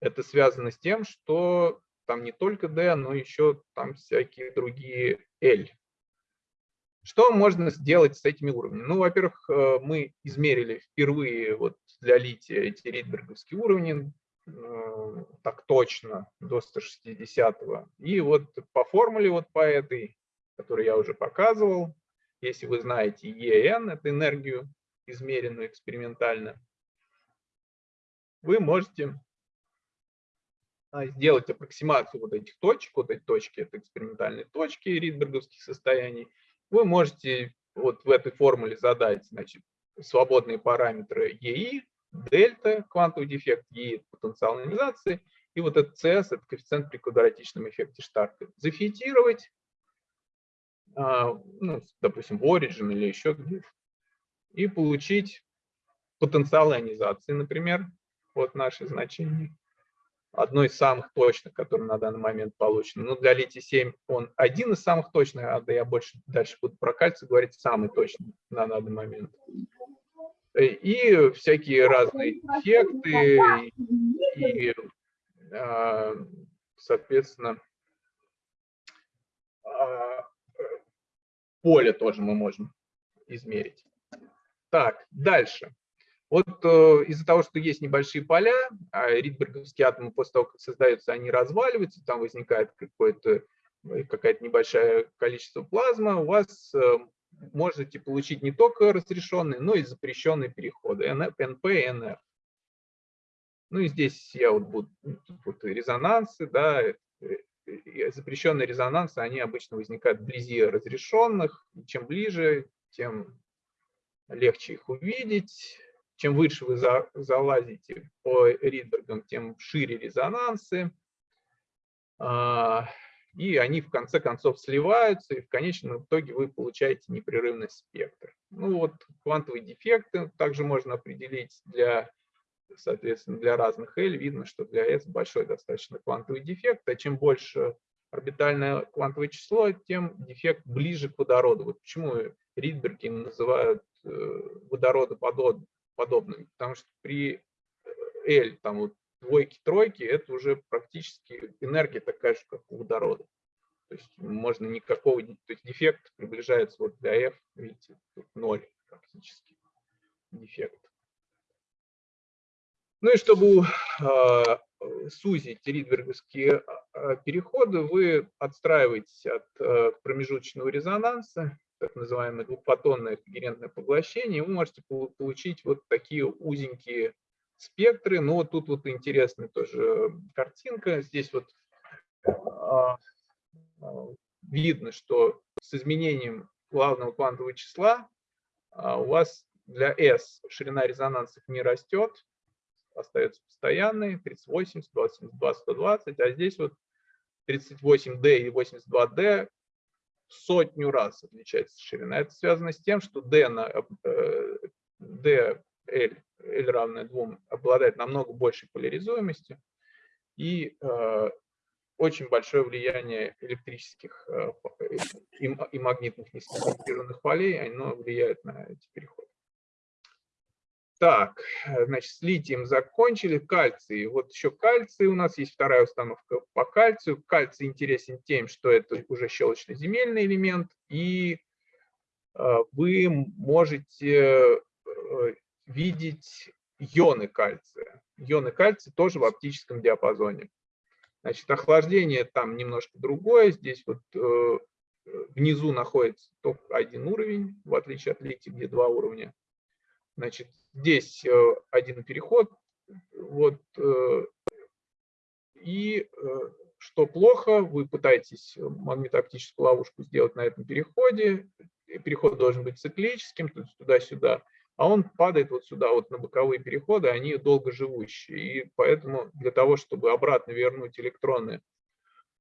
Это связано с тем, что там не только D, но еще там всякие другие L. Что можно сделать с этими уровнями? Ну, во-первых, э, мы измерили впервые вот для лития эти ридберговские уровни, э, так точно, до 160 -го. И вот по формуле вот по этой, которую я уже показывал, если вы знаете EN, это энергию, измеренную экспериментально, вы можете а, сделать аппроксимацию вот этих точек, вот эти точки, это экспериментальные точки ридберговских состояний, вы можете вот в этой формуле задать значит, свободные параметры EI, дельта, квантовый дефект, E – потенциал ионизации, и вот этот CS – это коэффициент при квадратичном эффекте Штарка. Зафитировать, а, ну, допустим, в Origin или еще где-то, и получить потенциал ионизации, например, вот наши значения одно из самых точных, который на данный момент получен. Но для литий-7 он один из самых точных, а я больше дальше буду про кальций говорить, самый точный на данный момент. И всякие разные эффекты, и, а, соответственно, а, поле тоже мы можем измерить. Так, дальше. Вот э, из-за того, что есть небольшие поля, а ридберговские атомы после того, как создаются, они разваливаются, там возникает какое-то э, какое-то небольшое количество плазмы, у вас э, можете получить не только разрешенные, но и запрещенные переходы NP и NF. Ну и здесь я вот буду, ну, вот резонансы, да, запрещенные резонансы, они обычно возникают вблизи разрешенных, чем ближе, тем легче их увидеть. Чем выше вы за, залазите по Ридбергам, тем шире резонансы. А, и они в конце концов сливаются, и в конечном итоге вы получаете непрерывный спектр. Ну вот квантовые дефекты также можно определить для, соответственно, для разных L. Видно, что для S большой достаточно квантовый дефект, а чем больше орбитальное квантовое число, тем дефект ближе к водороду. Вот почему Ридберги называют э, водородоподобными, потому что при L, там вот двойки, тройки, это уже практически энергия такая же, как у водорода. То есть можно никакого, то есть дефект приближается вот для F, видите, тут ноль практически дефект. Ну и чтобы э, сузить ридберговские э, переходы, вы отстраиваетесь от э, промежуточного резонанса, так называемое двухфотонное когерентное поглощение, вы можете получить вот такие узенькие спектры. Ну вот тут вот интересная тоже картинка. Здесь вот а, а, видно, что с изменением главного квантового числа а, у вас для S ширина резонансов не растет, остается постоянной, 38, 182, 120, а здесь вот 38D и 82D в сотню раз отличается ширина. Это связано с тем, что D, на, э, D L, L равное 2, обладает намного большей поляризуемостью, и э, очень большое влияние электрических э, и, магнитных несоциализированных полей, оно влияет на эти переходы. Так, значит, с литием закончили, кальций. Вот еще кальций, у нас есть вторая установка по кальцию. Кальций интересен тем, что это уже щелочно-земельный элемент, и э, вы можете э, видеть ионы кальция. Ионы кальция тоже в оптическом диапазоне. Значит, охлаждение там немножко другое. Здесь вот э, внизу находится только один уровень, в отличие от лития, где два уровня. Значит, здесь э, один переход. Вот, э, и э, что плохо, вы пытаетесь магнитооптическую ловушку сделать на этом переходе. Переход должен быть циклическим, туда-сюда а он падает вот сюда, вот на боковые переходы, они долго живущие. И поэтому для того, чтобы обратно вернуть электроны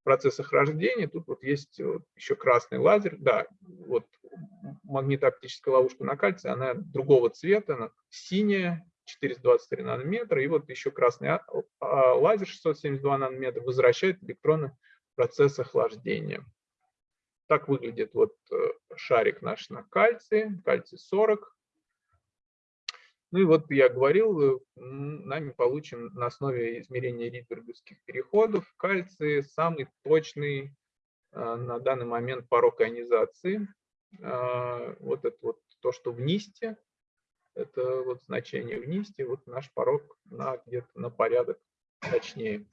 в процесс охлаждения, тут вот есть вот еще красный лазер. Да, вот магнитооптическая ловушка на кальции, она другого цвета, она синяя, 423 нанометра, и вот еще красный а, а, лазер 672 нанометра возвращает электроны в процесс охлаждения. Так выглядит вот э, шарик наш на кальции, кальций 40. Ну и вот я говорил, э, нами получим на основе измерения ридберговских переходов кальций самый точный а, на данный момент порог ионизации. А, вот это вот то, что в НИСТе, это вот значение в НИСТе, вот наш порог на где-то на порядок точнее.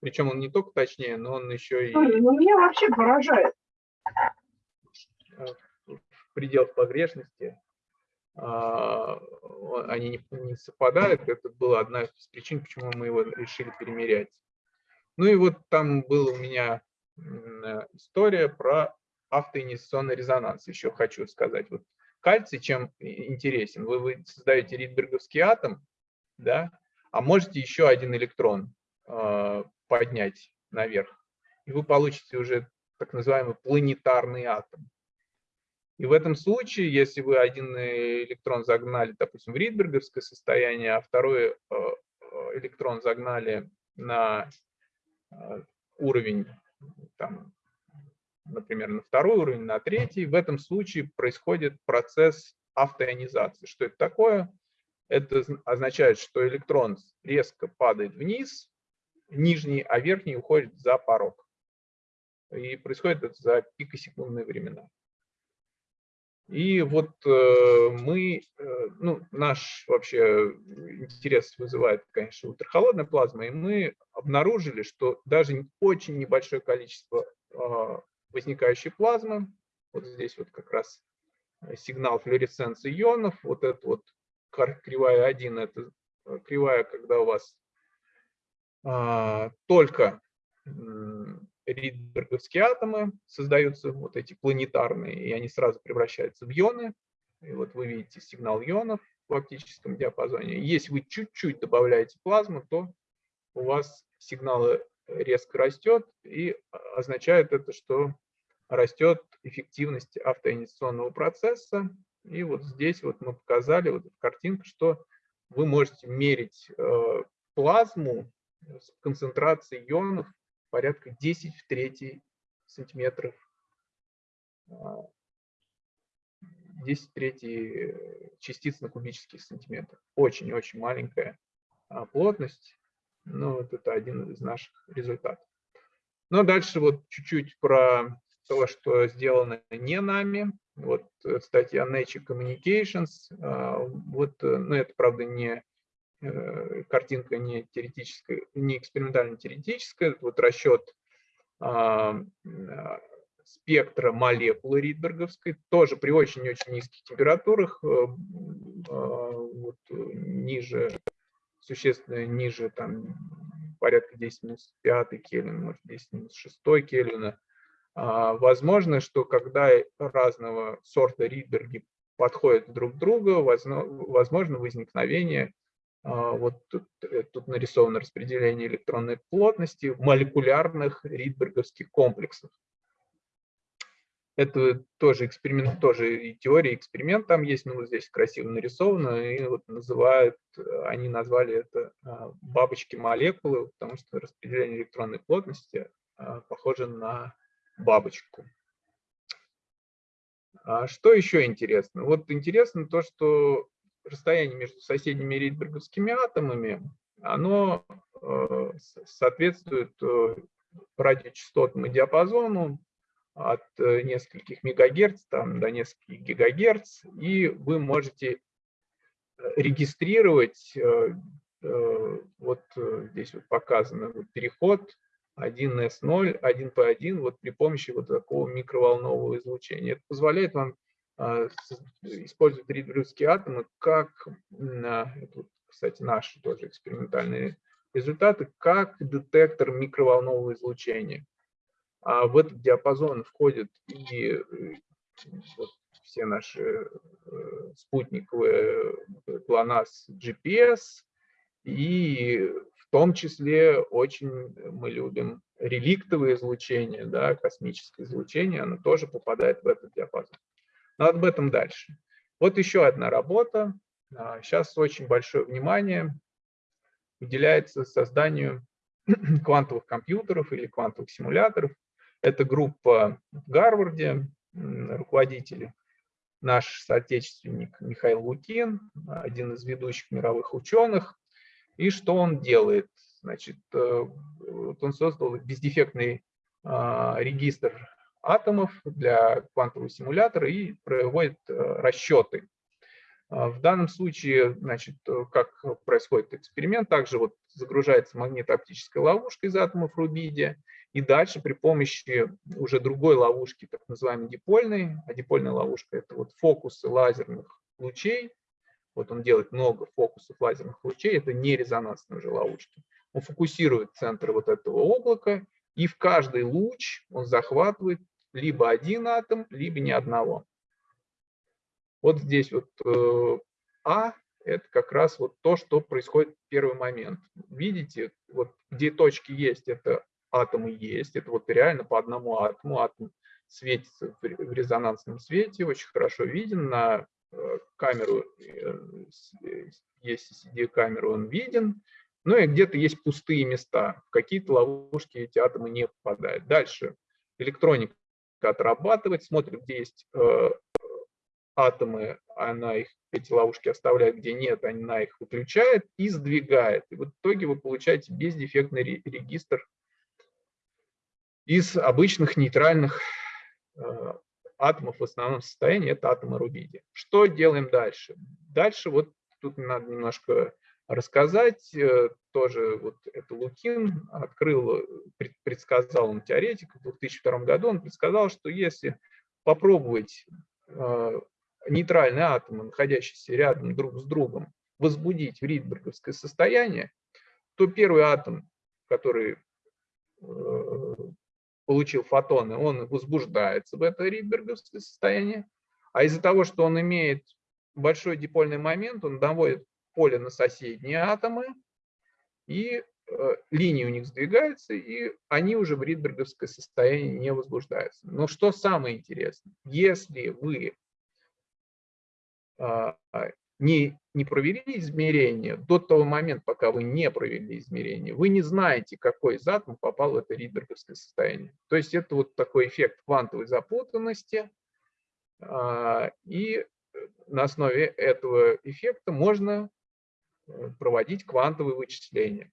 Причем он не только точнее, но он еще и... Ну, меня вообще поражает. В пределах погрешности а, они не, не совпадают. Это была одна из причин, почему мы его решили перемерять. Ну и вот там была у меня история про автоинъекционный резонанс. Еще хочу сказать. Вот кальций чем интересен? Вы, вы создаете ридберговский атом, да, а можете еще один электрон э, поднять наверх. И вы получите уже так называемый планетарный атом. И в этом случае, если вы один электрон загнали, допустим, в ридберговское состояние, а второй э, э, электрон загнали на э, уровень, там, например, на второй уровень, на третий, в этом случае происходит процесс автоионизации. Что это такое? Это означает, что электрон резко падает вниз, нижний, а верхний уходит за порог. И происходит это за пикосекундные времена. И вот э, мы, э, ну, наш вообще интерес вызывает, конечно, ультрахолодная плазма, и мы обнаружили, что даже очень небольшое количество э, возникающей плазмы, вот здесь вот как раз сигнал флуоресценции ионов, вот это вот кривая 1, это кривая, когда у вас а, только ридберговские атомы, создаются вот эти планетарные, и они сразу превращаются в ионы. и вот вы видите сигнал ионов в оптическом диапазоне. Если вы чуть-чуть добавляете плазму, то у вас сигнал резко растет, и означает это, что растет эффективность автоинициационного процесса. И вот здесь вот мы показали вот картинку, что вы можете мерить э, плазму с концентрацией ионов порядка 10 в 3 сантиметров 10 в 3 частиц на кубический сантиметр. Очень-очень маленькая а, плотность. Ну, вот это один из наших результатов. Но дальше вот чуть-чуть про то, что сделано не нами. Вот статья Nature Communications. А, вот, ну, это, правда, не э, картинка не теоретическая, не экспериментально-теоретическая. Вот расчет а, спектра молекулы ридберговской, тоже при очень-очень низких температурах, э, вот, ниже, существенно ниже, там, порядка 10 минус 5 Кельвин, может 10 минус 6 Кельвина. А, возможно, что когда разного сорта ридберги подходят друг к другу, возможно возникновение а, вот тут, э, тут нарисовано распределение электронной плотности молекулярных ридберговских комплексов. Это тоже эксперимент, тоже и теория, эксперимент там есть, но вот здесь красиво нарисовано, и вот называют, они назвали это а, бабочки молекулы, потому что распределение электронной плотности а, похоже на бабочку. А что еще интересно? Вот интересно то, что расстояние между соседними ридберговскими атомами, оно э, соответствует э, радиочастотному диапазону от э, нескольких мегагерц там, до нескольких гигагерц, и вы можете регистрировать, вот здесь вот показано вот переход 1S0, 1P1 вот при помощи вот такого микроволнового излучения. Это позволяет вам использовать ридбрюсские атомы как, кстати, наши тоже экспериментальные результаты, как детектор микроволнового излучения. А в этот диапазон входят и э, вот, все наши э, спутниковые GLONASS GPS, и в том числе очень мы любим реликтовое излучение, да, космическое излучение, оно тоже попадает в этот диапазон. Но об этом дальше. Вот еще одна работа. Сейчас очень большое внимание уделяется созданию квантовых компьютеров или квантовых симуляторов. Это группа в Гарварде, руководители, наш соотечественник Михаил Лукин, один из ведущих мировых ученых. И что он делает? Значит, э, он создал бездефектный а, регистр атомов для квантового симулятора и проводит э, расчеты. А, в данном случае, значит, э, как происходит эксперимент, также вот загружается магнитооптическая ловушка из атомов рубидия, и дальше при помощи уже другой ловушки, так называемой дипольной, а дипольная ловушка – это вот фокусы лазерных лучей. Вот он делает много фокусов лазерных лучей, это не резонансные уже ловушки. Он фокусирует центр вот этого облака, и в каждый луч он захватывает либо один атом, либо ни одного. Вот здесь вот э, А – это как раз вот то, что происходит в первый момент. Видите, вот где точки есть, это атомы есть. Это вот реально по одному атому. Атом светится в резонансном свете, очень хорошо виден. На э, камеру, э, есть CD-камеру, он виден. Ну и где-то есть пустые места. В какие-то ловушки эти атомы не попадают. Дальше электроника отрабатывает, смотрит, где есть э, атомы, она их, эти ловушки оставляет, где нет, она их выключает и сдвигает. И в итоге вы получаете бездефектный регистр из обычных нейтральных э, атомов в основном состоянии, это атомы рубидия. Что делаем дальше? Дальше вот тут надо немножко рассказать. Э, тоже вот это Лукин открыл, предсказал он теоретик в 2002 году, он предсказал, что если попробовать э, нейтральные атомы, находящиеся рядом друг с другом, возбудить в ридберговское состояние, то первый атом, который получил фотоны, он возбуждается в это ридберговское состояние, А из-за того, что он имеет большой дипольный момент, он наводит поле на соседние атомы, и э, линии у них сдвигаются, и они уже в ридберговское состояние не возбуждаются. Но что самое интересное, если вы а, не, не провели измерения, до того момента, пока вы не провели измерения, вы не знаете, какой из атомов попал в это ридберговское состояние. То есть это вот такой эффект квантовой запутанности, а, и на основе этого эффекта можно э, проводить квантовые вычисления.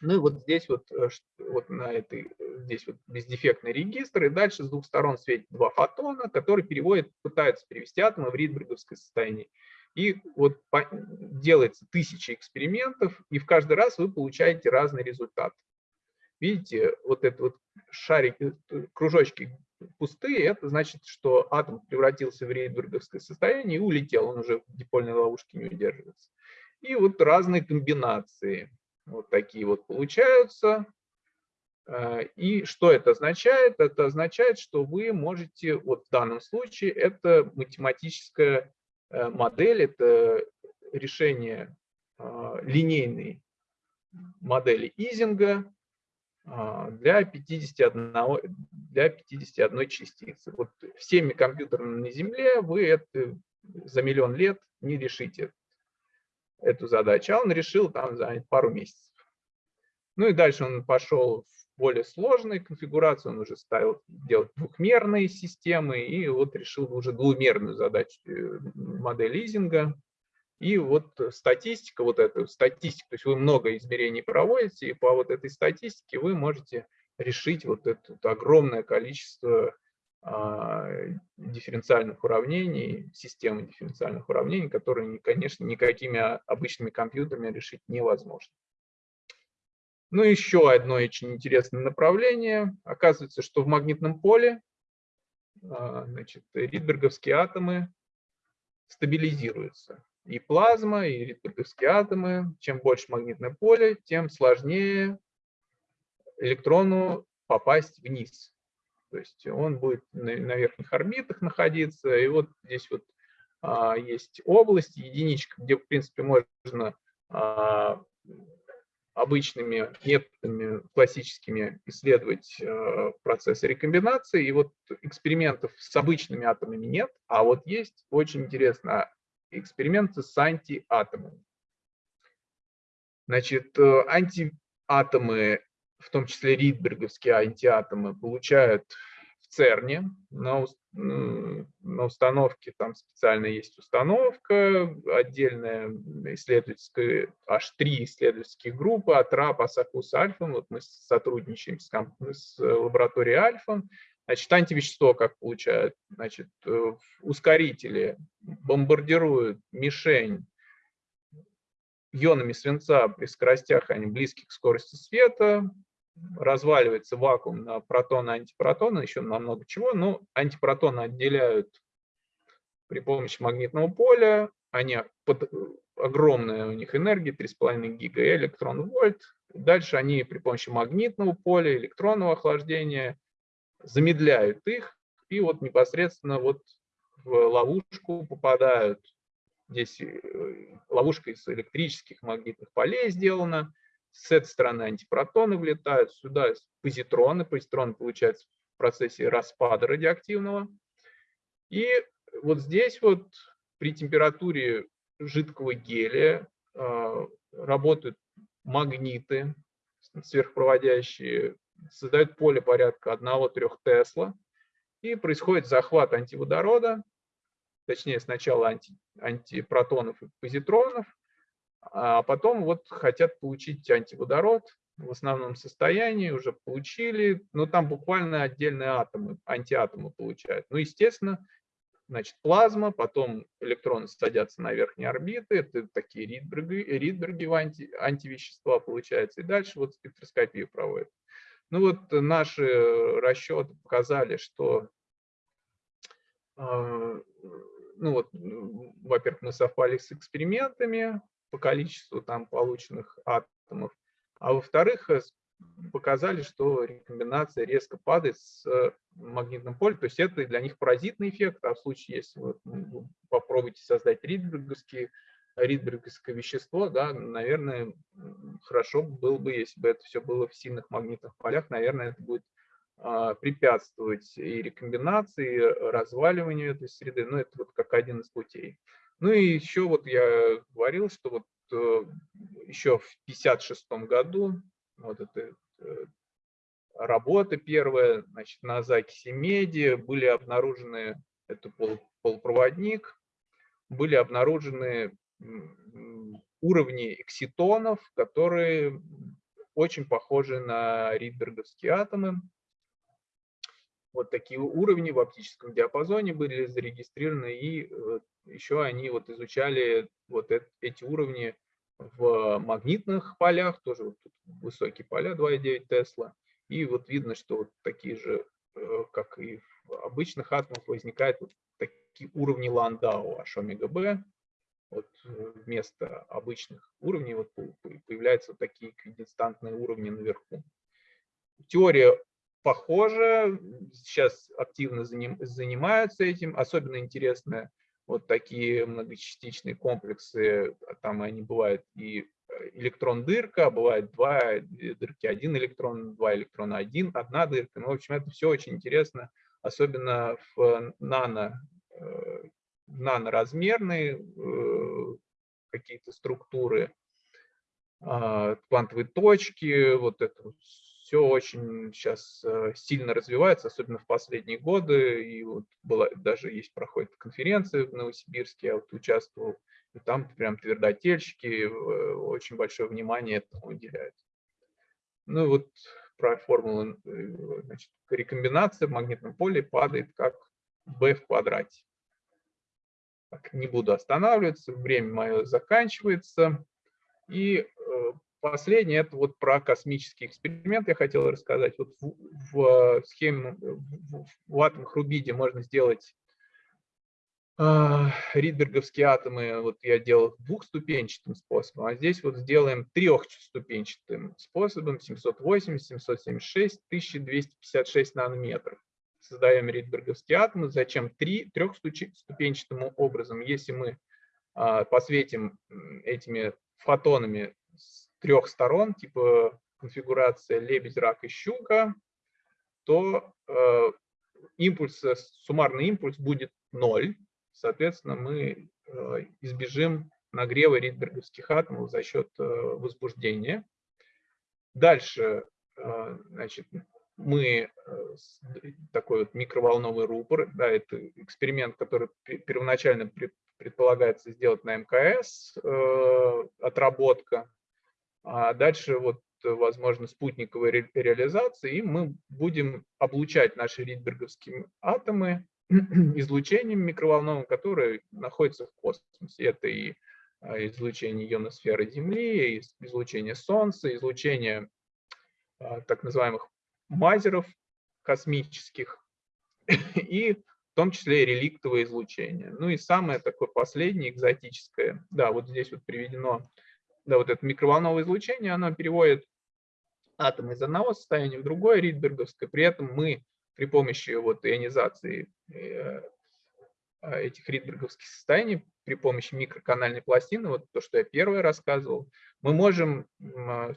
Ну и вот здесь вот, э, вот на этой, здесь вот бездефектный регистр, и дальше с двух сторон светит два фотона, которые переводят, пытаются перевести атомы в ридберговское состояние. И вот делается тысячи экспериментов, и в каждый раз вы получаете разный результат. Видите, вот это вот шарики, э, кружочки пустые, это значит, что атом превратился в рейдберговское состояние и улетел, он уже в дипольной ловушке не удерживается. И вот разные комбинации вот такие вот получаются. Э, и что это означает? Это означает, что вы можете, вот в данном случае, это математическая э, модель, это решение э, линейной модели Изинга, для 51, для 51 частицы. Вот всеми компьютерами на Земле вы это за миллион лет не решите эту задачу. А он решил там за пару месяцев. Ну и дальше он пошел в более сложную конфигурацию, он уже ставил делать двухмерные системы и вот решил уже двумерную задачу э, модель лизинга. И вот статистика, вот эта статистика, то есть вы много измерений проводите, и по вот этой статистике вы можете решить вот это огромное количество дифференциальных уравнений, системы дифференциальных уравнений, которые, конечно, никакими обычными компьютерами решить невозможно. Ну, еще одно очень интересное направление. Оказывается, что в магнитном поле а, значит, ридберговские атомы стабилизируются и плазма, и ритмические атомы. Чем больше магнитное поле, тем сложнее электрону попасть вниз. То есть он будет на, верхних орбитах находиться. И вот здесь вот а, есть область, единичка, где, в принципе, можно а, обычными методами классическими исследовать э, процессы рекомбинации. И вот экспериментов с обычными атомами нет, а вот есть очень интересно эксперименты с антиатомами. Значит, э, антиатомы, в том числе ридберговские антиатомы, получают в ЦЕРНе на, на установке, там специально есть установка, отдельная исследовательская, аж три исследовательские группы, АТРАП, АСАКУС, Альфа. Вот мы сотрудничаем с, с лабораторией Альфа. Значит, антивещество как получают? Значит, э, ускорители бомбардируют мишень ионами свинца при скоростях, они близких к скорости света, разваливается вакуум на протоны, антипротоны, еще на много чего. Но антипротоны отделяют при помощи магнитного поля, они под, огромная у них энергия, 3,5 гига электрон вольт. Дальше они при помощи магнитного поля, электронного охлаждения замедляют их, и вот непосредственно вот в ловушку попадают. Здесь э, ловушка из электрических магнитных полей сделана. С этой стороны антипротоны влетают, сюда позитроны. Позитроны получаются в процессе распада радиоактивного. И вот здесь вот при температуре жидкого гелия э, работают магниты сверхпроводящие создают поле порядка 1-3 Тесла, и происходит захват антиводорода, точнее сначала анти, антипротонов и позитронов, а потом вот хотят получить антиводород в основном состоянии, уже получили, но там буквально отдельные атомы, антиатомы получают. Ну, естественно, значит, плазма, потом электроны садятся на верхние орбиты, это такие ридберги, ридберги анти, антивещества получается, и дальше вот спектроскопию проводят. Ну вот наши расчеты показали, что, а, ну вот, во-первых, мы совпали с экспериментами по количеству там полученных атомов, а во-вторых, показали, что рекомбинация резко падает с э, магнитным полем. То есть это для них паразитный эффект, а в случае, если вы попробуете создать ридберговский ридберговское вещество, да, наверное, хорошо было бы, если бы это все было в сильных магнитных полях, наверное, это будет препятствовать и рекомбинации, и разваливанию этой среды, ну, это вот как один из путей. Ну и еще вот я говорил, что вот э, еще в 1956 году вот эта э, работа первая, значит, на закиси меди, были обнаружены, это пол, полупроводник, были обнаружены уровни экситонов, которые очень похожи на ридберговские атомы. Вот такие уровни в оптическом диапазоне были зарегистрированы, и э, еще они вот изучали вот эти уровни в магнитных полях, тоже вот тут высокие поля 2,9 Тесла. И вот видно, что вот такие же, э, как и в обычных атомах, возникают вот такие уровни Ландау, H омега B, вот э, вместо обычных уровней вот появляются вот такие эквидистантные уровни наверху. Теория похожа, сейчас активно занимаются этим. Особенно интересно вот такие многочастичные комплексы, там они бывают и э, электрон-дырка, а бывает два дырки, один электрон, два электрона, один, одна дырка. Ну, в общем, это все очень интересно, особенно в нано э, наноразмерные э, какие-то структуры, а, квантовые точки, вот это все очень сейчас э, сильно развивается, особенно в последние годы. И вот была, даже есть проходит конференция в Новосибирске, я вот участвовал, и там прям твердотельщики э, очень большое внимание этому уделяют. Ну вот про формулу, значит, рекомбинация в магнитном поле падает как b в квадрате не буду останавливаться, время мое заканчивается. И э, последнее, это вот про космический эксперимент я хотел рассказать. Вот в, в схеме, в, в атомах Рубиде можно сделать э, ридберговские атомы, вот я делал двухступенчатым способом, а здесь вот сделаем трехступенчатым способом 780, 776, 1256 нанометров создаем ридберговские атомы. Зачем? Три, трехступенчатым образом. Если мы а, посветим этими фотонами с трех сторон, типа конфигурация лебедь, рак и щука, то э, импульс, суммарный импульс будет ноль. Соответственно, мы э, избежим нагрева ридберговских атомов за счет э, возбуждения. Дальше, значит, мы э, такой вот микроволновый рупор, да, это эксперимент, который первоначально предполагается сделать на МКС, э, отработка, а дальше вот возможно спутниковая ре реализация, и мы будем облучать наши ридберговские атомы излучением микроволновым, которое находится в космосе. Это и а, излучение ионосферы Земли, излучение Солнца, излучение а, так называемых мазеров космических и в том числе и реликтовое излучение. Ну и самое такое последнее, экзотическое, да, вот здесь вот приведено, да, вот это микроволновое излучение, оно переводит атом из одного состояния в другое, ридберговское, при этом мы при помощи вот ионизации э, а, этих ридберговских состояний, при помощи микроканальной пластины, вот то, что я первое рассказывал, мы можем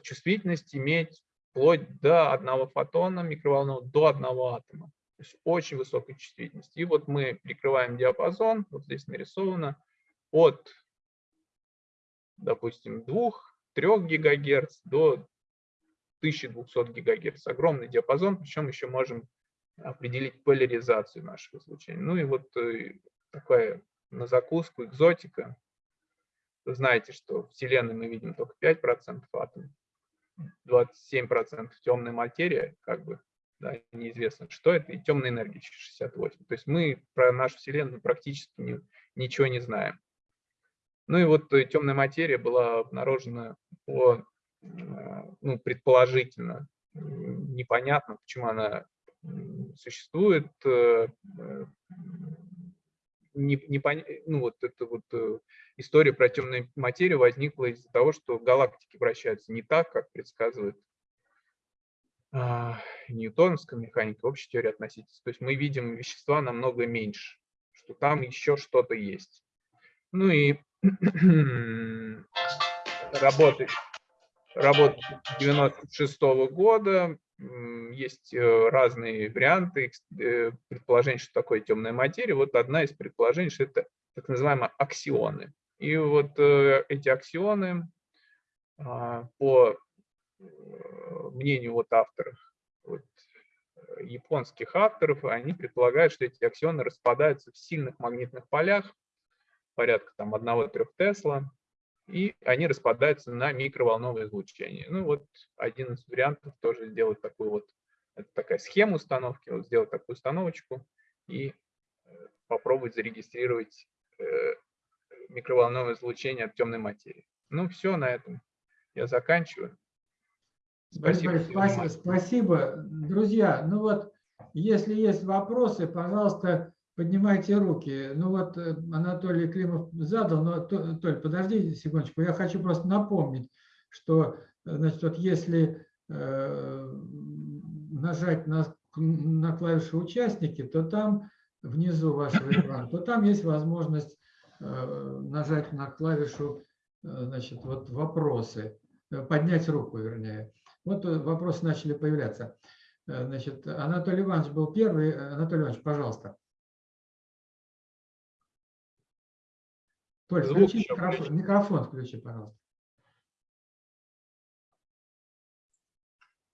чувствительность иметь вплоть до одного фотона микроволнового, до одного атома. То есть очень высокая чувствительность. И вот мы прикрываем диапазон, вот здесь нарисовано, от, допустим, 2-3 ГГц до 1200 ГГц. Огромный диапазон, причем еще можем определить поляризацию нашего излучения. Ну и вот э, такая на закуску экзотика. Вы знаете, что в Вселенной мы видим только 5% атомов. 27% темной материи, как бы, да, неизвестно, что это, и темная энергия 68. То есть мы про нашу Вселенную практически не, ничего не знаем. Ну и вот э, темная материя была обнаружена по, э, ну, предположительно, непонятно, почему она существует, э, не, не пон... ну, вот эта вот история про темную материю возникла из-за того, что галактики вращаются не так, как предсказывает а, ньютоновской механики, общей теории относительности. То есть мы видим вещества намного меньше, что там еще что-то есть. Ну и работы, работы 96 года, м, есть э, разные варианты э, предположений, что такое темная материя. Вот одна из предположений, что это так называемые аксионы. И вот э, эти аксионы а, по мнению вот авторов, вот, японских авторов, они предполагают, что эти аксионы распадаются в сильных магнитных полях, порядка там 1-3 Тесла, и они распадаются на микроволновое излучение. Ну вот один из вариантов тоже сделать такую вот, это такая схема установки, вот сделать такую установочку и э, попробовать зарегистрировать э, микроволновое излучение от темной материи. Ну все, на этом я заканчиваю. Спасибо. Спасибо, спасибо. Друзья, ну вот, если есть вопросы, пожалуйста, поднимайте руки. Ну вот э, Анатолий Климов задал, но, То- Толь, подожди секундочку, я хочу просто напомнить, что, э, значит, вот если э, нажать на, на клавишу «Участники», то там внизу вашего экрана, то там есть возможность нажать на клавишу значит, вот «Вопросы», поднять руку, вернее. Вот вопросы начали появляться. Значит, Анатолий Иванович был первый. Анатолий Иванович, пожалуйста. Толь, Звук включи микрофон, включи. микрофон включи, пожалуйста.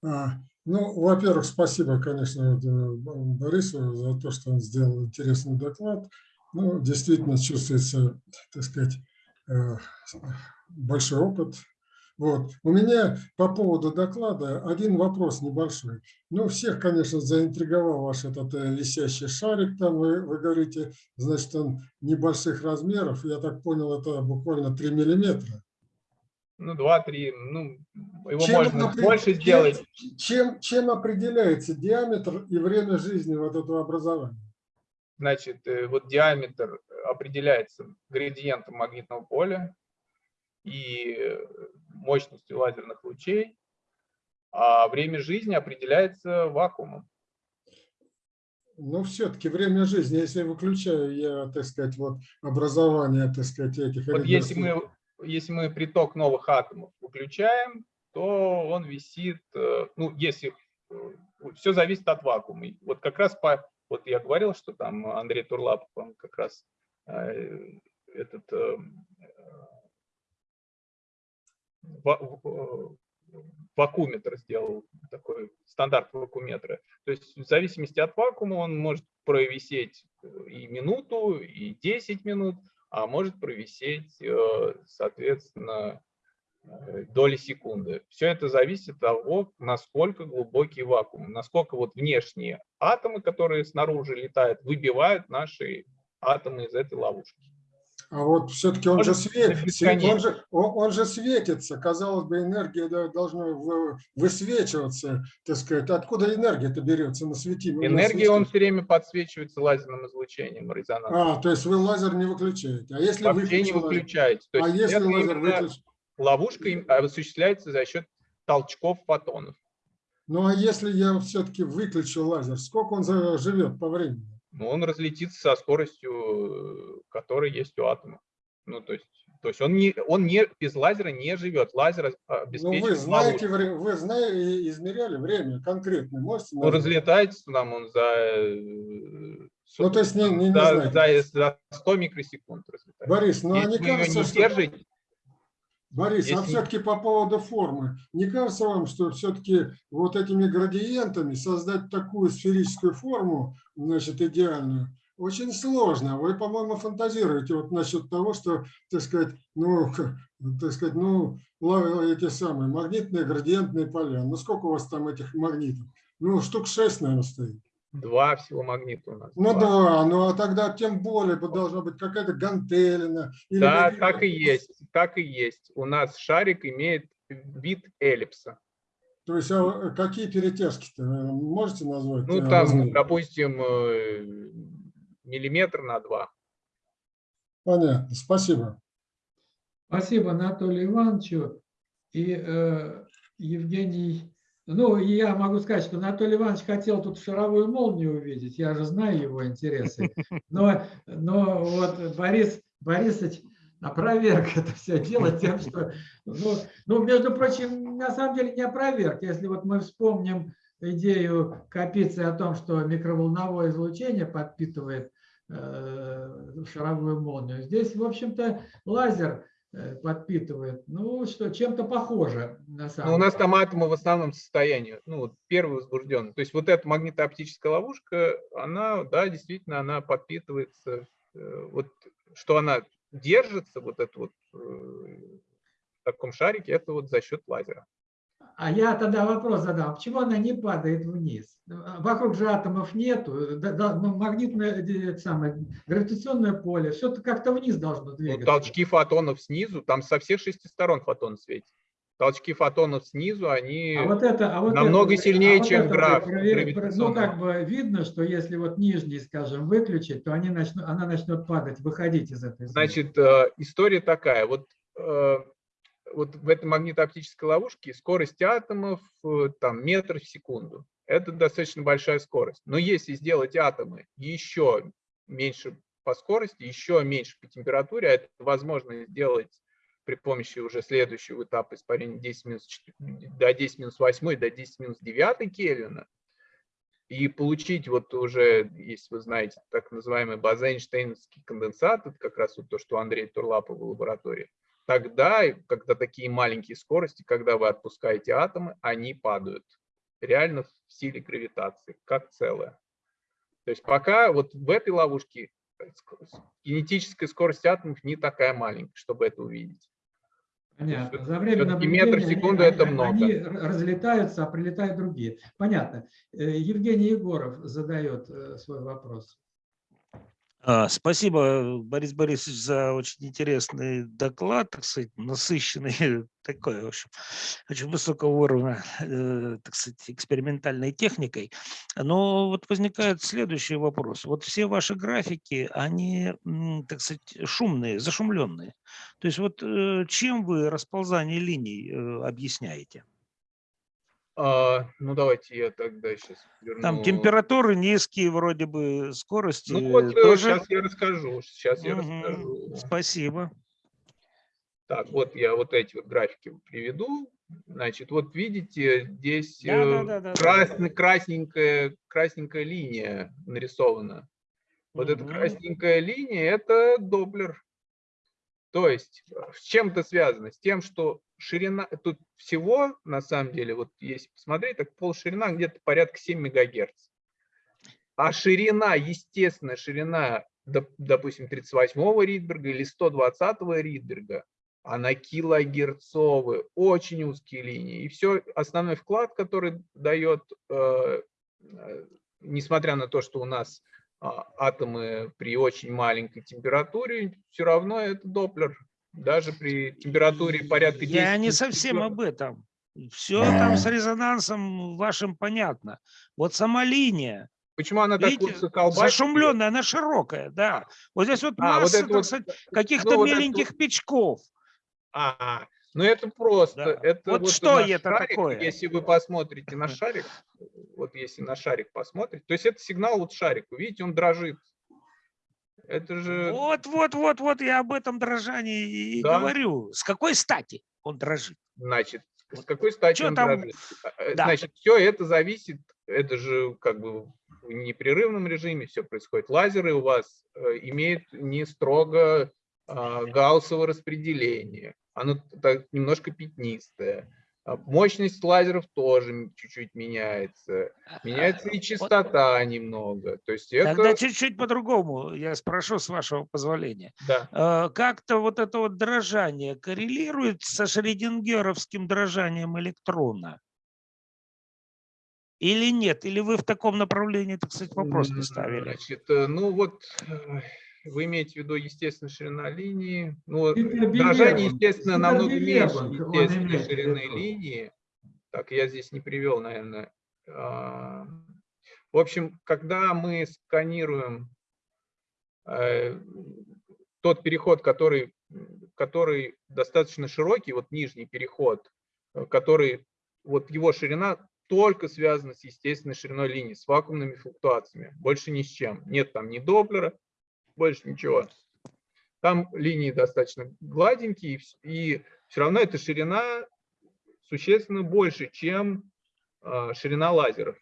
А, Ну, во-первых, спасибо, конечно, Борису за то, что он сделал интересный доклад. Ну, действительно чувствуется, так сказать, э, большой опыт. Вот. У меня по поводу доклада один вопрос небольшой. Ну, всех, конечно, заинтриговал ваш этот э, висящий шарик, там вы, вы говорите, значит, он небольших размеров, я так понял, это буквально 3 миллиметра. Ну, 2-3, ну, его Чем можно опре- больше чем- сделать. Чем, чем определяется диаметр и время жизни вот этого образования? Значит, э, вот диаметр определяется градиентом магнитного поля и э, мощностью лазерных лучей, а время жизни определяется вакуумом. Но все-таки время жизни, если выключаю я, так сказать, вот образование, так сказать, этих... Вот если мы, если мы приток новых атомов выключаем, то он висит, э, ну, если все зависит от вакуума. Вот как раз по, вот я говорил, что там Андрей Турлапов, он как раз э, этот э, ва- в- э, вакууметр сделал, такой стандарт вакууметра. То есть в зависимости от вакуума он может провисеть э, и минуту, и 10 минут, а может провисеть, э, соответственно, э, доли секунды. Все это зависит от того, насколько глубокий вакуум, насколько вот внешние атомы, которые снаружи летают, выбивают наши атомы из этой ловушки. А вот все-таки он же, Может, свет, это свет- он, же, он, он же светится, казалось бы, энергия должна вы- высвечиваться, так сказать. Откуда энергия-то берется на светимом? Энергия, он все время подсвечивается лазерным излучением резонанса. А, то есть вы лазер не выключаете. А если Вообще не выключаете. То А есть если это лазер выключил? ловушка им- осуществляется за счет толчков фотонов. Ну а если я все-таки выключу лазер, сколько он живет по времени? Но он разлетится со скоростью, э, которая есть у атома. Ну, то есть, то есть он, не, он не, без лазера не живет. Лазер Ну обеспечивает вы знаете, ловушку. вы знаете, измеряли время конкретно, можете Он назвать? разлетается там он за, э, Ну, то есть не- не- не за, знаете. за- за 100 микросекунд разлетается. Борис, ну а Если не вы ее кажется, не что... Борис, а Если- все-таки по поводу формы, не кажется вам, что все-таки вот этими градиентами создать такую сферическую форму, значит, идеальную, очень сложно. Вы, по-моему, фантазируете вот насчет того, что, так сказать, ну, так сказать, ну, эти самые магнитные градиентные поля. Ну, сколько у вас там этих магнитов? Ну, штук шесть, наверное, стоит. два всего магнита у нас. Ну два. да, ну а тогда тем более должна быть какая-то гантелина. или Да, какие-то- так и есть, так и есть. У нас шарик имеет вид эллипса. То есть а какие перетяжки-то вы можете назвать? Ну, э, там, допустим, э, миллиметр на два. Понятно, спасибо. Спасибо Анатолию Ивановичу. И э, Евгений Ну, и я могу сказать, что Анатолий Иванович хотел тут шаровую молнию увидеть, я же знаю его интересы. Но, но вот Борис Борисович опроверг это все дело тем, что, ну, ну, между прочим, на самом деле не опроверг. Если вот мы вспомним идею Капицы о том, что микроволновое излучение подпитывает шаровую молнию, здесь, в общем-то, лазер э, подпитывает. Ну, что, чем-то похоже, на самом Ну, у нас там атомы в основном состоянии, ну, вот первый возбужденный. То есть вот эта магнитооптическая ловушка, она, да, действительно, она подпитывается, э, вот что она держится, вот это вот э, в таком шарике, это вот за счет лазера. А я тогда вопрос задам, почему она не падает вниз? Вокруг же атомов нету, да- да, ну, магнитное, э, это самое, гравитационное поле, все как-то вниз должно Ну, двигаться. толчки фотонов снизу, там со всех шести сторон фотон светит. Толчки фотонов снизу, они... А вот это, а вот намного это, сильнее, а вот чем это граф Ну, как бы видно, что если вот нижний, скажем, выключить, то они начнут, она начнет падать, выходить из этой зоны. Значит, э, история такая. Вот, э, вот в этой магнитооптической ловушке скорость атомов э, там метр в секунду. Это достаточно большая скорость. Но если сделать атомы еще меньше по скорости, еще меньше по температуре, а это возможно сделать при помощи уже следующего этапа испарения 10 минус 4 до 10 минус 8 до 10 минус 9 Кельвина, и получить вот уже, если вы знаете, так называемый база-эйнштейновский конденсат, это как раз вот то, что у Андрея Турлапова в лаборатории, тогда, когда такие маленькие скорости, когда вы отпускаете атомы, они падают реально в силе гравитации, как целое. То есть пока вот в этой ловушке э, кинетическая скорость атомов не такая маленькая, чтобы это увидеть. Понятно. За время всё-таки метр в наблюдения секунду они- это много. Они разлетаются, а прилетают другие. Понятно. Э, Евгений Егоров задает э, свой вопрос. А, Спасибо, Борис Борисович, за очень интересный доклад, так сказать, насыщенный, такой, в общем, очень высокого уровня, э, так сказать, экспериментальной техникой. Но вот возникает следующий вопрос. Вот все ваши графики, они, так сказать, шумные, зашумленные. То есть вот э, чем вы расползание линий э, объясняете? А, ну давайте я тогда сейчас верну. Там температуры низкие, вроде бы скорости Ну вот тоже. сейчас я расскажу. Сейчас я Мгм. расскажу. Спасибо. Так, вот я вот эти вот графики приведу. Значит, вот видите, здесь Да, да, э, да, да, да, красный, красненькая, красненькая линия нарисована. Вот эта Мгм. красненькая линия – это доблер. То есть э, с чем это связано? С тем, что ширина, тут всего, на самом деле, вот если посмотреть, так полширина где-то порядка 7 мегагерц. А ширина, естественная ширина, доп- допустим, 38-го Ридберга или 120-го Ридберга, она килогерцовые, очень узкие линии. И все, основной вклад, который дает, э, э, несмотря на то, что у нас а, атомы при очень маленькой температуре, все равно это Доплер. Даже при температуре порядка 10 Я не совсем об этом. Все там с резонансом вашим понятно. Вот сама линия, Почему она так видите, зашумленная, она широкая, да. Вот здесь вот А, вот масса, вот, сказать, ну, каких-то вот это меленьких печков. А, ну это просто. Да. Это Вот вот что это шарик, такое? Если вы посмотрите на шарик, вот если на шарик посмотрите, то есть это сигнал вот шарику, видите, он дрожит. Это же Вот, вот, вот, вот я об этом дрожании и Да. говорю. С какой стати он дрожит? Значит, с какой стати чё он там? дрожит? Э, Да. Значит, все это зависит, это же как бы в непрерывном режиме все происходит. Лазеры у вас э, имеют не строго а, гауссово распределение, оно так немножко пятнистое. А Мощность лазеров тоже чуть-чуть меняется. Меняется и А, Вот частота немного. То есть это... Тогда чуть-чуть по-другому я спрошу, с вашего позволения. Да. Как-то вот это вот дрожание коррелирует со шредингеровским дрожанием электрона? Или нет? Или вы в таком направлении, так сказать, вопрос не ставили? Значит, э, ну вот э, вы имеете в виду естественная ширина линии. Ну, дрожание, естественно, намного меньше естественной ширины линии. Так, я здесь не привел, наверное. А, В общем, когда мы сканируем э, тот переход, который, который достаточно широкий, вот нижний переход, э, который, вот его ширина только связано с естественной шириной линии, с вакуумными флуктуациями, больше ни с чем. Нет там ни Доплера, больше ничего. Там линии достаточно гладенькие, и вс- и все равно эта ширина существенно больше, чем а, ширина лазеров.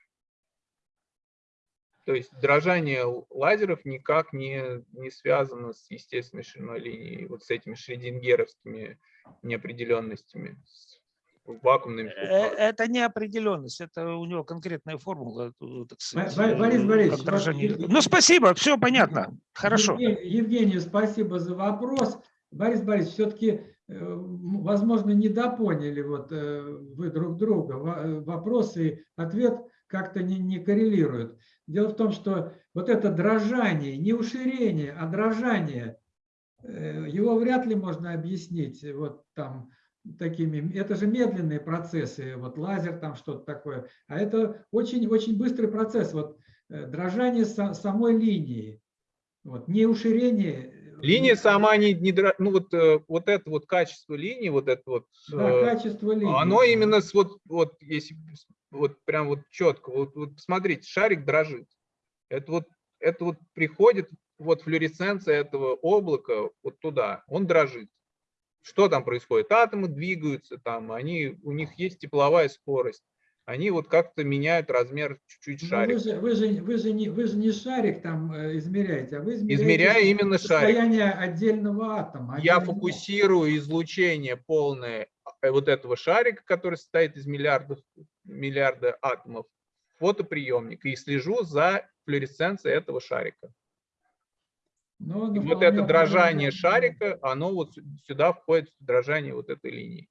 То есть дрожание лазеров никак не, не связано с естественной шириной линии, вот с этими шредингеровскими неопределенностями, с вакуумными Э. Это неопределенность, это у него конкретная формула. э, так сказать, Бо- Борис э, Борисович, Ну, спасибо, все понятно, хорошо. Евгений- Евгению спасибо за вопрос. Борис Борисович, все-таки, возможно, недопоняли вот э, вы друг друга. Во- э, Вопрос и ответ как-то не, не коррелируют. Дело в том, что вот это дрожание, не уширение, а дрожание, э, его вряд ли можно объяснить вот там такими, это же медленные процессы, вот лазер там что-то такое, а это очень-очень быстрый процесс, вот э, дрожание са- самой линии, вот, не уширение. э, Линия сама не, не ну вот, э, вот это вот качество линии, вот это вот, Да, качество линии. оно именно с вот, вот если вот прям вот четко, вот, вот посмотрите, шарик дрожит. Это вот, это вот приходит вот флюоресценция этого облака вот туда, он дрожит. Что там происходит? Атомы двигаются там, они, у них есть тепловая скорость. Они вот как-то меняют размер чуть-чуть Ну, шарика. Вы же, вы, же, вы, же не, вы же не шарик там э, измеряете, а вы измеряете Измеряю именно шарик. состояние отдельного атома. Я отдельного- фокусирую излучение полное э, вот этого шарика, который состоит из миллиардов, миллиарда атомов, фотоприемник и слежу за флуоресценцией этого шарика. Но, И ну, вот это дрожание шарика, оно вот сю- сюда входит в дрожание вот этой линии.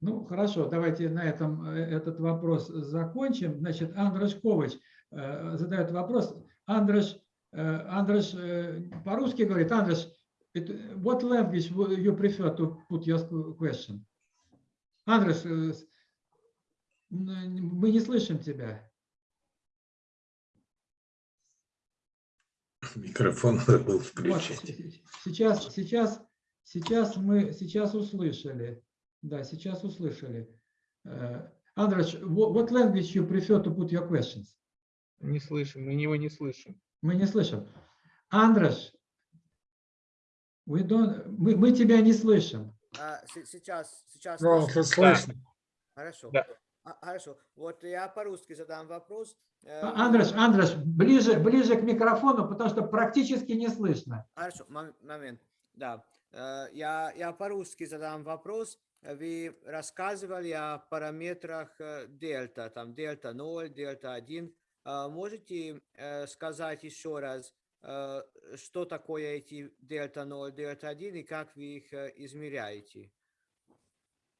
Ну, хорошо, давайте на этом э, этот вопрос закончим. Значит, Андреш Ковач э, задает вопрос. Андреш, э, Андреш э, по-русски говорит. Андреш, it- what language would you prefer to put your question? Андреш, э, мы не слышим тебя. Микрофон забыл Вот, включить. с- сейчас, сейчас, сейчас мы сейчас услышали. Да, сейчас услышали. Wha- what language you prefer to put your questions? Не слышим, мы его не слышим. Мы не слышим. Андреш, we don't, мы, мы тебя не слышим. А, се- сейчас, сейчас. Ну, слышно? тут слышно. Хорошо. Да. А, Хорошо. Вот я по-русски задам вопрос. Э, А- Андреш, Андреш, ближе, ближе к микрофону, потому что практически не слышно. Хорошо, мом- момент. Да. Э, Я, я по-русски задам вопрос. Вы рассказывали о параметрах э, дельта, там дельта 0, дельта 1. А Можете сказать еще раз, что такое эти дельта 0, дельта 1 и как вы их измеряете?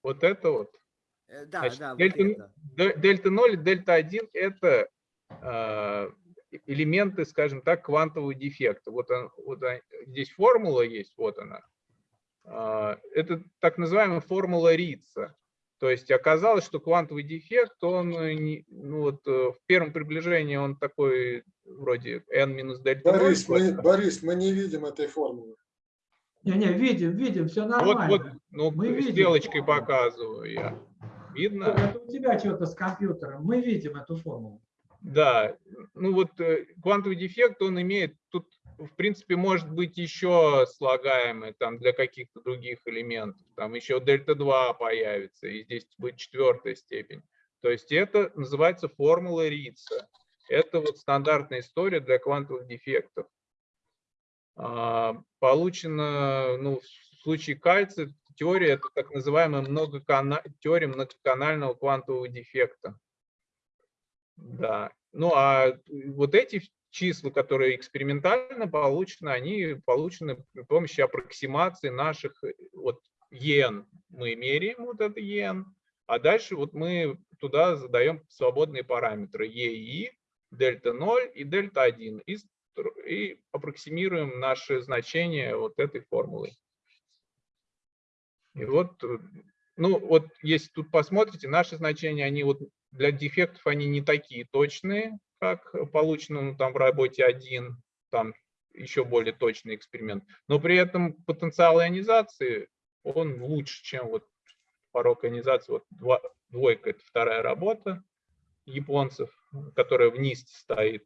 Вот это вот. Э, Да, Значит, да, вот дельта, д- дельта 0 и дельта 1 – это э, элементы, скажем так, квантового дефекта. Вот, он- вот он- здесь формула есть, вот она. А, Это так называемая формула Рица. То есть оказалось, что квантовый дефект, он э, не- ну вот, э, в первом приближении он такой вроде n минус дельта 0. Борис, мы, Борис, мы не видим этой формулы. Не-не, видим, видим, все Вот, нормально. вот, ну, Мы видим. стрелочкой показываю я. Видно? Это у тебя что-то с компьютером. Мы видим эту формулу. Да, ну вот э, квантовый дефект, он имеет, тут в принципе может быть еще слагаемый там для каких-то других элементов, там еще дельта 2 появится, и здесь будет четвертая степень. То есть это называется формула Рица. Это вот стандартная история для квантовых дефектов. А, Получено, ну, в случае кальция, теория, это так называемая многокана... теория многоканального квантового дефекта. Да. Ну а вот эти числа, которые экспериментально получены, они получены при помощи аппроксимации наших э, вот ен. Мы меряем вот это ен, а дальше вот мы туда задаем свободные параметры ЕИ, дельта 0 и дельта 1 и, и аппроксимируем наши значения вот этой формулой. И вот, э, ну вот если тут посмотрите, наши значения, они вот для дефектов они не такие точные, как получено ну, там в работе 1, там еще более точный эксперимент. Но при этом потенциал ионизации, он лучше, чем вот порог ионизации вот два- двойка – это вторая работа японцев, которая вниз стоит.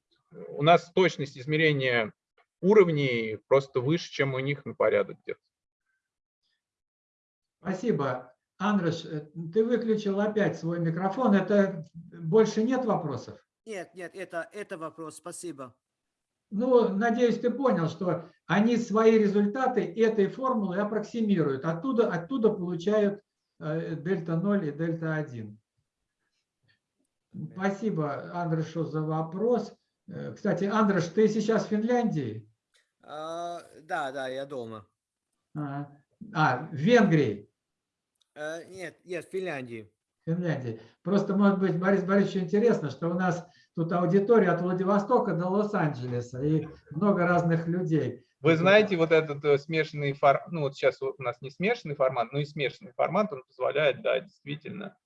У нас точность измерения уровней просто выше, чем у них на порядок где-то. Спасибо. Андреш, э, ты выключил опять свой микрофон. Это больше нет вопросов? Нет, нет, это, это вопрос, спасибо. Ну, надеюсь, ты понял, что они свои результаты этой формулы аппроксимируют. Оттуда, оттуда получают э, дельта 0 и дельта 1. Спасибо, Андрешу, за вопрос. Э, Кстати, Андреш, ты сейчас в Финляндии? А, да, да, я дома. А, а, в Венгрии. Э, нет, нет, Финляндии. Финляндии. Просто, может быть, Борис Борисович, интересно, что у нас тут аудитория от Владивостока до Лос-Анджелеса и много разных людей. Вы знаете, вот этот э, смешанный формат, ну вот сейчас у нас не смешанный формат, но и смешанный формат, он позволяет, да, действительно.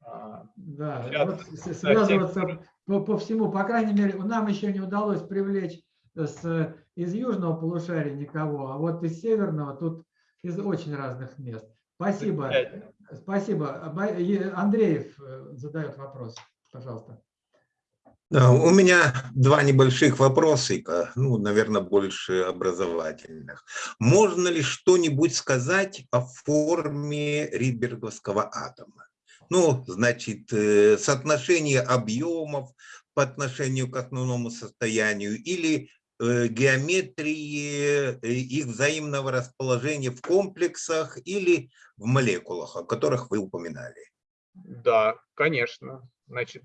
а, Да, вот связываться по, по всему, по крайней мере, нам еще не удалось привлечь с, из южного полушария никого, а вот из северного тут из очень разных мест. Спасибо. Спасибо. Андреев э, задает вопрос, пожалуйста. Да, У меня два небольших вопросика, ну, наверное, больше образовательных. Можно ли что-нибудь сказать о форме Ридберговского атома? Ну, значит, э, соотношение объемов по отношению к основному состоянию или геометрии э, их взаимного расположения в комплексах или в молекулах, о которых вы упоминали. Да, конечно. Значит,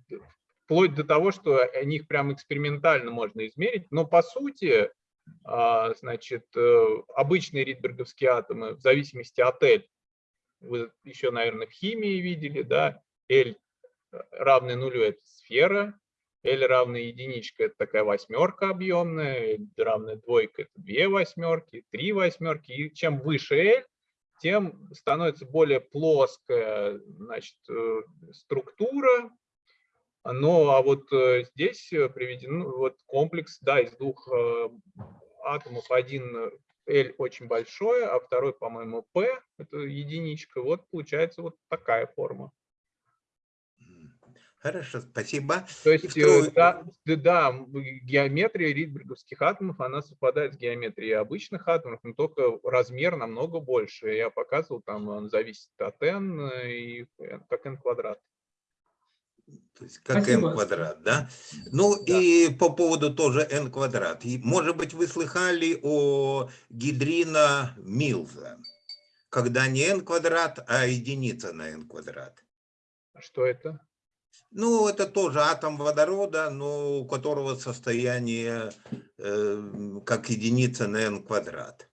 вплоть до того, что о них прям экспериментально можно измерить, но по сути, а, значит, э, обычные ридберговские атомы в зависимости от L, вы еще, наверное, в химии видели, да, L равный нулю – это сфера, L равная единичка – это такая восьмерка объемная, L равная двойка – это две восьмерки, три восьмерки. И чем выше L, тем становится более плоская значит, э, структура. Ну, а вот э, здесь э, приведен ну, вот комплекс да, из двух атомов. Один L очень большой, а второй, по-моему, P, это единичка. Вот получается вот такая форма. Хорошо, спасибо. То есть, э, второй- да, да, да, геометрия ридберговских атомов, она совпадает с геометрией обычных атомов, но только размер намного больше. Я показывал, там он зависит от n э, и как n квадрат. То есть как Спасибо. n квадрат, да? Ну Да. и по поводу тоже n квадрат. И, может быть, вы слыхали о гидрина Милза, когда не n квадрат, а единица на n квадрат. Что это? Ну, это тоже атом водорода, но у которого состояние э, как единица на n квадрат.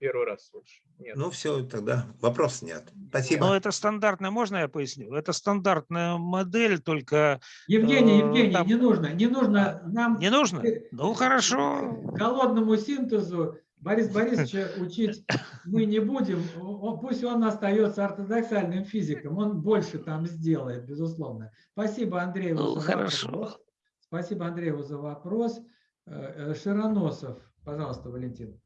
Первый раз слышу. Нет. Ну, все, тогда вопрос снят. Спасибо. Но это стандартная, можно я поясню? Это стандартная модель, только Евгений, Э, Евгений, там- не нужно, не нужно нам не нужно? Э, Ну, хорошо. голодному синтезу Борис Борисовича учить мы не будем. Пусть он остается ортодоксальным физиком, он больше там сделает, безусловно. Спасибо Андрееву Ну, за хорошо. вопрос. Спасибо Андрееву за вопрос. Э, э, Широносов, пожалуйста, Валентин.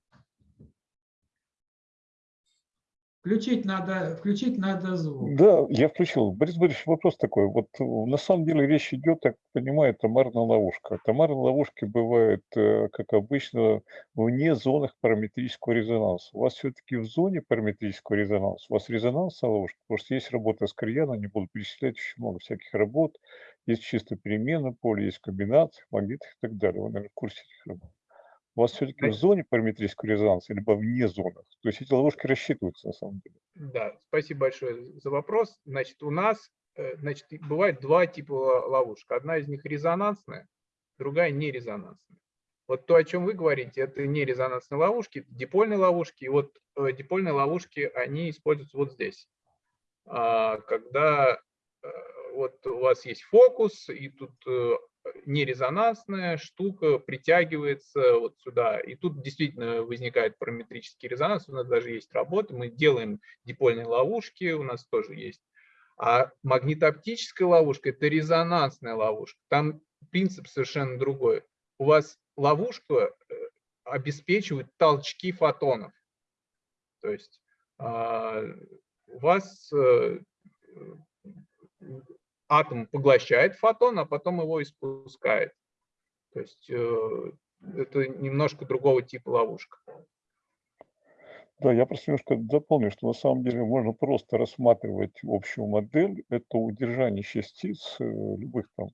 Включить надо, включить надо звук. Да, я включил. Борис Борисович, вопрос такой. Вот э, на самом деле речь идет, так понимаю, томарная ловушка. Томарные ловушки бывают, э, как обычно, вне зонах параметрического резонанса. У вас все-таки в зоне параметрического резонанса, у вас резонансная ловушка, потому что есть работа с Крияна, не буду перечислять, очень много всяких работ. Есть чисто переменное поле, есть комбинации, магнитах и так далее. Вы, наверное, в курсе этих работ. У вас все-таки в зоне параметрического резонанса, либо вне зонах. То есть эти ловушки рассчитываются на самом деле. Да, спасибо большое за вопрос. Значит, у нас э, значит, бывает два типа ловушек. Одна из них резонансная, другая нерезонансная. Вот то, о чем вы говорите, это нерезонансные ловушки, это дипольные ловушки. И вот э, дипольные ловушки, они используются вот здесь. А, Когда э, вот у вас есть фокус, и тут нерезонансная штука притягивается вот сюда. И тут действительно возникает параметрический резонанс. У нас даже есть работа, мы делаем дипольные ловушки, у нас тоже есть. А магнитооптическая ловушка – это резонансная ловушка. Там принцип совершенно другой. У вас ловушка э, обеспечивает толчки фотонов. То есть а, у вас э, атом поглощает фотон, а потом его испускает. То есть э, это немножко другого типа ловушка. Да, я просто немножко дополню, что на самом деле можно просто рассматривать общую модель. Это удержание частиц э, любых там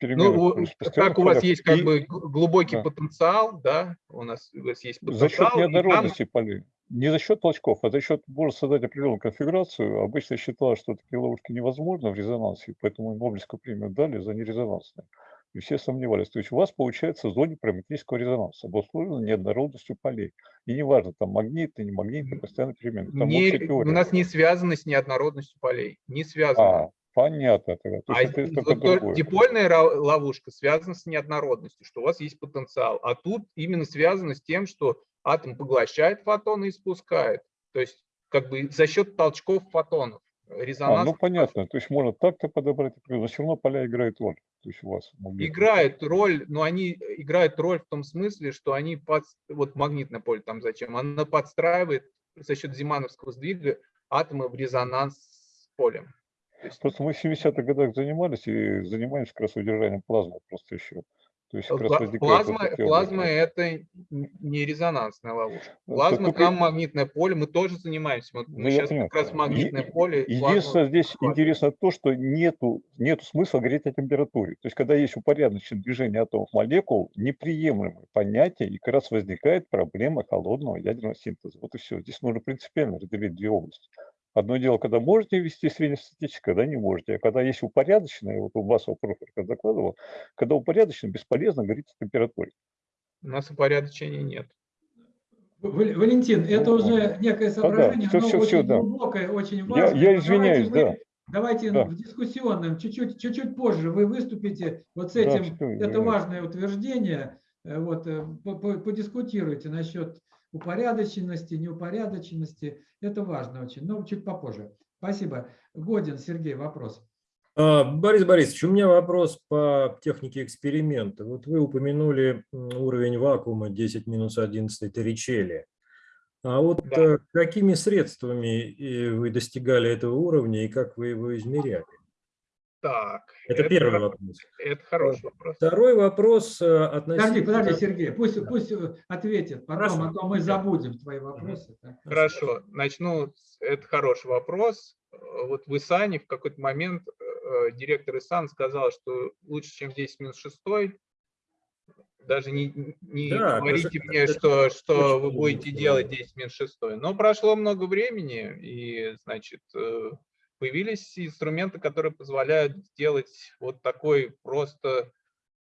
Ну, как у вас есть как И бы глубокий да. потенциал, да, у нас, у вас есть за счет потенциал, и там неоднородности полей. Не за счет толчков, а за счет можно создать определенную конфигурацию. Обычно считалось, что такие ловушки невозможны в резонансе, поэтому Нобелевскую премию дали за нерезонансные. И все сомневались. То есть у вас получается в зоне параметрического резонанса, обусловлено неоднородностью полей. И неважно, там магнитный, не магнитный, постоянно переменный. Там не- у нас не связано с неоднородностью полей, не связано. А, понятно тогда. То А это вот другое. дипольная ловушка связана с неоднородностью, что у вас есть потенциал. А тут именно связано с тем, что атом поглощает фотоны и спускает. То есть как бы за счет толчков фотонов. А, Резонанс ну понятно. То есть можно так-то подобрать, но все равно поля играют роль. То есть у вас магнитные. играют роль, но они играют роль в том смысле, что они под, вот магнитное поле там зачем, она подстраивает за счет Зимановского сдвига атомы в резонанс с полем. Есть Просто мы в 70-х годах занимались и занимаемся как раз удержанием плазмы просто еще. То есть как раз Пла- возникают вот Плазма, плазма это не резонансная ловушка. Ну, Плазма, только- там магнитное поле, мы тоже занимаемся. Вот Ну, мы сейчас понимаю. как раз магнитное Е- поле. Единственное, здесь захватываем. интересно то, что нету, нету смысла говорить о температуре. То есть, когда есть упорядоченное движение атомов молекул, неприемлемое понятие, и как раз возникает проблема холодного ядерного синтеза. Вот и все. Здесь нужно принципиально разделить две области. Одно дело, когда можете вести среднестатистическое, когда не можете. А когда есть упорядоченное, вот у вас вопрос как докладывал, когда упорядочено, бесполезно говорить о температуре. У нас упорядочения нет. Вал- Валентин, это Ну, уже некое соображение, всё, оно всё, очень всё, да. глубокое, очень Я, важное. я но извиняюсь, давайте да. мы- Давайте Да. в дискуссионном, чуть-чуть, чуть-чуть позже вы выступите вот с Да, этим. всё, это важное утверждение. Э, Вот, э, по- по- подискутируйте насчет упорядоченности, неупорядоченности. Это важно очень, но чуть попозже. Спасибо. Годин, Сергей, вопрос. А, Борис Борисович, у меня вопрос по технике эксперимента. Вот вы упомянули уровень вакуума 10 минус 11 Торричелли. А вот Да. э, какими средствами э, вы достигали этого уровня и как вы его измеряли? Так. Это первый вопрос. Это хороший вопрос. Второй вопрос э, Подожди, относительно... подожди, Сергей, пусть, пусть э, ответит потом, Хорошо. а то мы забудем твои вопросы. Так. Хорошо, начну. Это хороший вопрос. Э, Вот в Исане в какой-то момент директор Исан сказал, что лучше, чем 10 минус 6. Даже не, не Да, говорите это- мне, это что, что очень вы будете делать 10 минус 6. Но прошло много времени, и, значит, появились инструменты, которые позволяют сделать вот такой просто,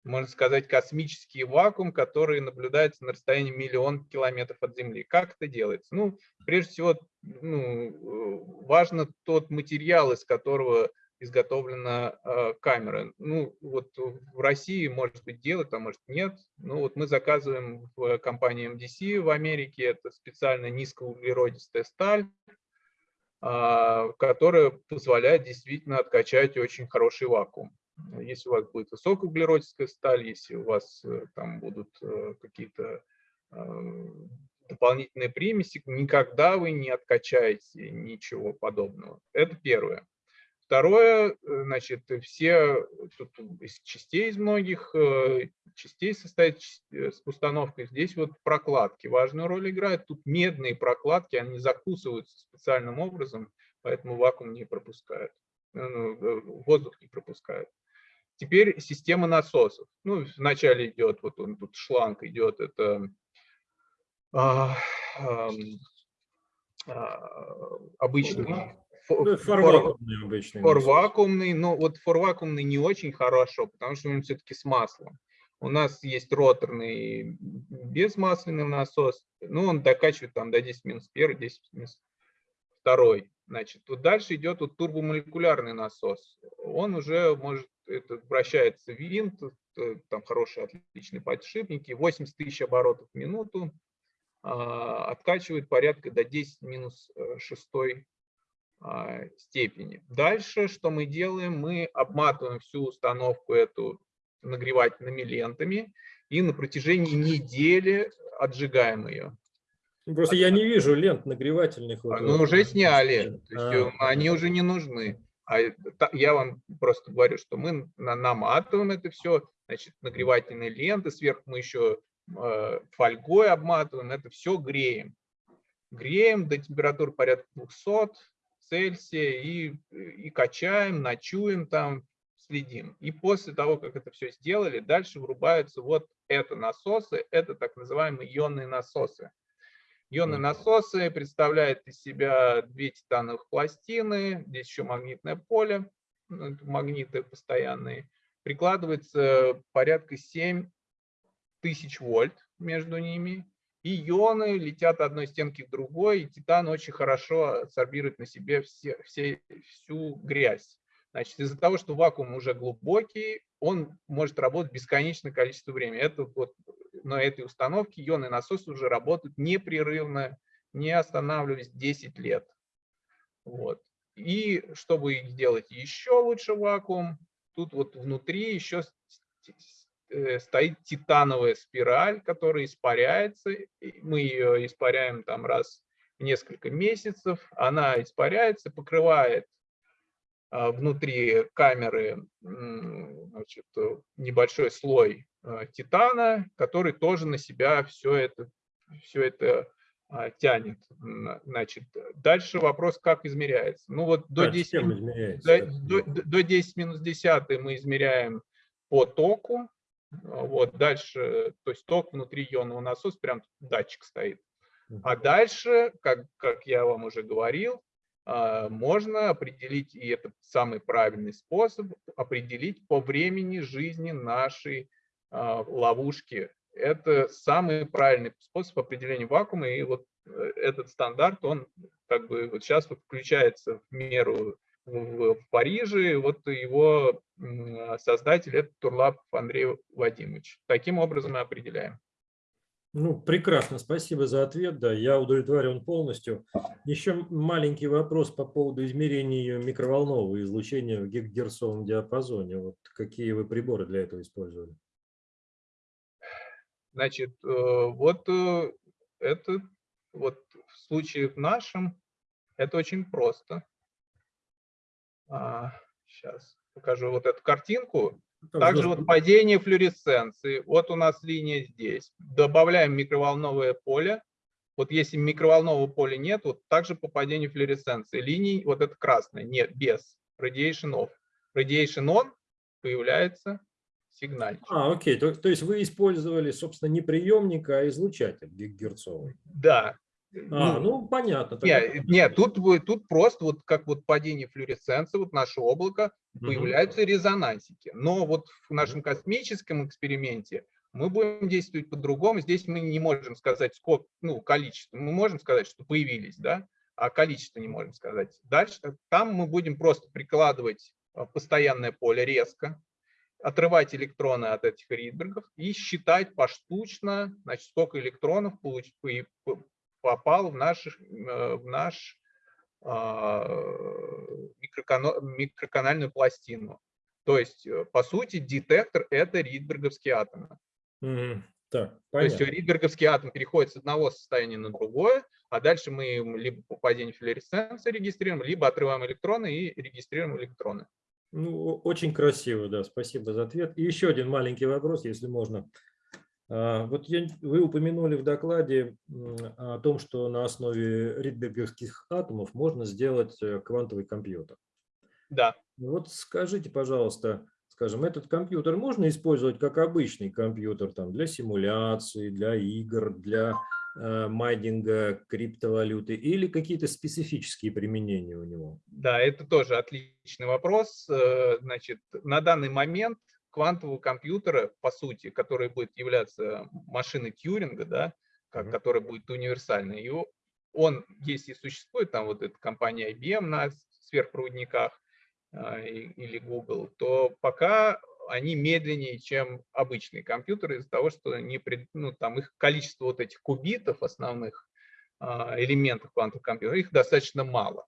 можно сказать, космический вакуум, который наблюдается на расстоянии миллион километров от Земли. Как это делается? Ну, прежде всего, ну, э, важно тот материал, из которого изготовлена э, камера. Ну, вот в России, может быть, делают, а может нет. Ну, вот мы заказываем в компании MDC в Америке, это специально низкоуглеродистая сталь, которая позволяет действительно откачать очень хороший вакуум. Если у вас будет высокоуглеродистая сталь, если у вас э, там будут э, какие-то э, дополнительные примеси, никогда вы не откачаете ничего подобного. Это первое. Второе, э, значит, все тут из частей из многих э, частей состоит э, с установкой. Здесь вот прокладки важную роль играют. Тут медные прокладки, они закусываются специальным образом, поэтому вакуум не пропускают, ну, воздух не пропускает. Теперь система насосов. Ну, вначале идет, вот он тут шланг идет, это а, а, обычный фор- Форвакуумный обычный. насос. форвакуумный, но вот форвакуумный не очень хорошо, потому что он все-таки с маслом. У нас есть роторный безмасляный насос, ну, он докачивает там до 10 минус 1, 10 минус 2. Значит, вот дальше идет вот турбомолекулярный насос. Он уже может, это вращается винт, э, там хорошие, отличные подшипники, 80 тысяч оборотов в минуту, а, откачивает порядка до 10 минус 6 а, степени. Дальше, что мы делаем, мы обматываем всю установку эту нагревательными лентами и на протяжении недели отжигаем ее. Ну, Просто я не вижу лент нагревательных. вот, Ну, вот. уже сняли, то есть А, э, они уже не нужны. А я вам просто говорю, что мы на- наматываем это все, значит, нагревательные ленты, сверху мы еще э, фольгой обматываем, это все греем. Греем до температуры порядка 200 Цельсия и, и качаем, ночуем там, следим. И после того, как это все сделали, дальше врубаются вот это насосы, это так называемые ионные насосы. Ионные насосы представляют из себя две титановых пластины, здесь еще магнитное поле, ну, магниты постоянные. Прикладывается порядка 7 тысяч вольт между ними. И ионы летят одной стенки к другой, и титан очень хорошо адсорбирует на себе все, все, всю грязь. Значит, из-за того, что вакуум уже глубокий, он может работать бесконечное количество времени. Это вот на этой установке ионный насос уже работает непрерывно, не останавливаясь 10 лет. Вот. И чтобы сделать еще лучше вакуум, тут вот внутри еще стоит титановая спираль, которая испаряется. Мы ее испаряем там раз в несколько месяцев. Она испаряется, покрывает а, внутри камеры значит, небольшой слой а, титана, который тоже на себя все это, все это а, тянет. Значит, дальше вопрос, как измеряется. Ну вот до А 10, чем до, до, до 10 минус 10 мы измеряем по току. Вот дальше, то есть ток внутри ионного насоса, прям датчик стоит. А дальше, как, как я вам уже говорил, а, можно определить, и это самый правильный способ, определить по времени жизни нашей а, ловушки. Это самый правильный способ определения вакуума, и вот э, этот стандарт, он как бы вот сейчас вот включается в меру в, Париже, вот его м, создатель это Турлап Андрей Вадимович. Таким образом мы определяем. Ну, прекрасно, спасибо за ответ, да, я удовлетворен полностью. Еще маленький вопрос по поводу измерения микроволнового излучения в гигагерцовом диапазоне. Вот какие вы приборы для этого использовали? Значит, э, вот э, это вот в случае в нашем это очень просто. Сейчас покажу вот эту картинку. Там Также должно- вот падение флуоресценции. Вот у нас линия здесь. Добавляем микроволновое поле. Вот если микроволнового поля нет, вот также по падению флуоресценции. Линий вот это красное, нет, без. Radiation off. Radiation on появляется сигнальчик. А, окей, то, то есть вы использовали, собственно, не приемник, а излучатель гигагерцовый. Да. А, ну, понятно. тогда Нет, нет, тут, будет- тут просто вот как вот падение флуоресценции, вот наше облако, Мгм. появляются резонансики. Но вот в нашем космическом эксперименте мы будем действовать по-другому. Здесь мы не можем сказать, сколько, ну, количество. Мы можем сказать, что появились, да, а количество не можем сказать. Дальше там мы будем просто прикладывать а, постоянное поле резко, отрывать электроны от этих ридбергов и считать поштучно, значит, сколько электронов получ- по- по- попал в наш, э, в наш а, микроканальную пластину. То есть, э, по сути, детектор – это ридберговские атомы. Мгм. Так, То есть ридберговский атом переходит с одного состояния на другое, а дальше мы либо по падению флуоресценции регистрируем, либо отрываем электроны и регистрируем электроны. Ну, очень красиво, да, спасибо за ответ. И еще один маленький вопрос, если можно. А, Вот я- вы упомянули в докладе о том, что на основе ридберговских атомов можно сделать э, квантовый компьютер. Да. Вот скажите, пожалуйста, скажем, этот компьютер можно использовать как обычный компьютер там, для симуляции, для игр, для э, майнинга криптовалюты или какие-то специфические применения у него? Да, это тоже отличный вопрос. Э, Значит, на данный момент квантового компьютера, по сути, который будет являться машиной Тьюринга, да, как, Мгм. который будет универсальный, и он, если существует, там вот эта компания IBM на сверхпроводниках а, или Google, то пока они медленнее, чем обычные компьютеры из-за того, что не ну, там их количество вот этих кубитов основных а, элементов квантового компьютера, их достаточно мало.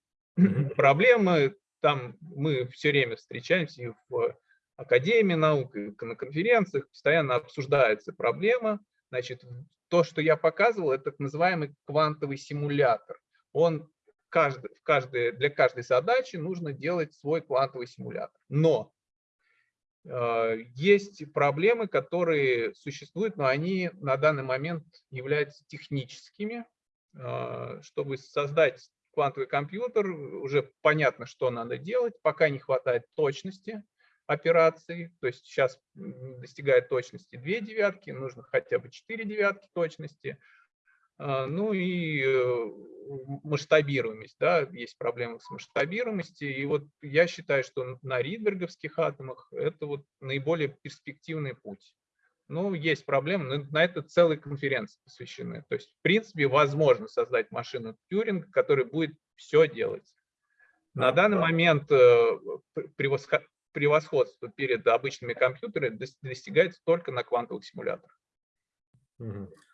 Проблемы там мы все время встречаемся и в Академии наук, на конференциях, постоянно обсуждается проблема. Значит, то, что я показывал, это так называемый квантовый симулятор. Он каждый, в каждой, для каждой задачи нужно делать свой квантовый симулятор. Но э, есть проблемы, которые существуют, но они на данный момент являются техническими. Э, чтобы создать квантовый компьютер, уже понятно, что надо делать, пока не хватает точности операций, то есть сейчас достигает точности 2 девятки, нужно хотя бы 4 девятки точности, а, ну и э, масштабируемость, да, есть проблемы с масштабируемостью, и вот я считаю, что на ридберговских атомах это вот наиболее перспективный путь. Ну, есть проблемы, но на это целые конференции посвящены. То есть, в принципе, возможно создать машину Тьюринга, которая будет все делать. На данный момент э, превосходство перед обычными компьютерами достигается только на квантовых симуляторах.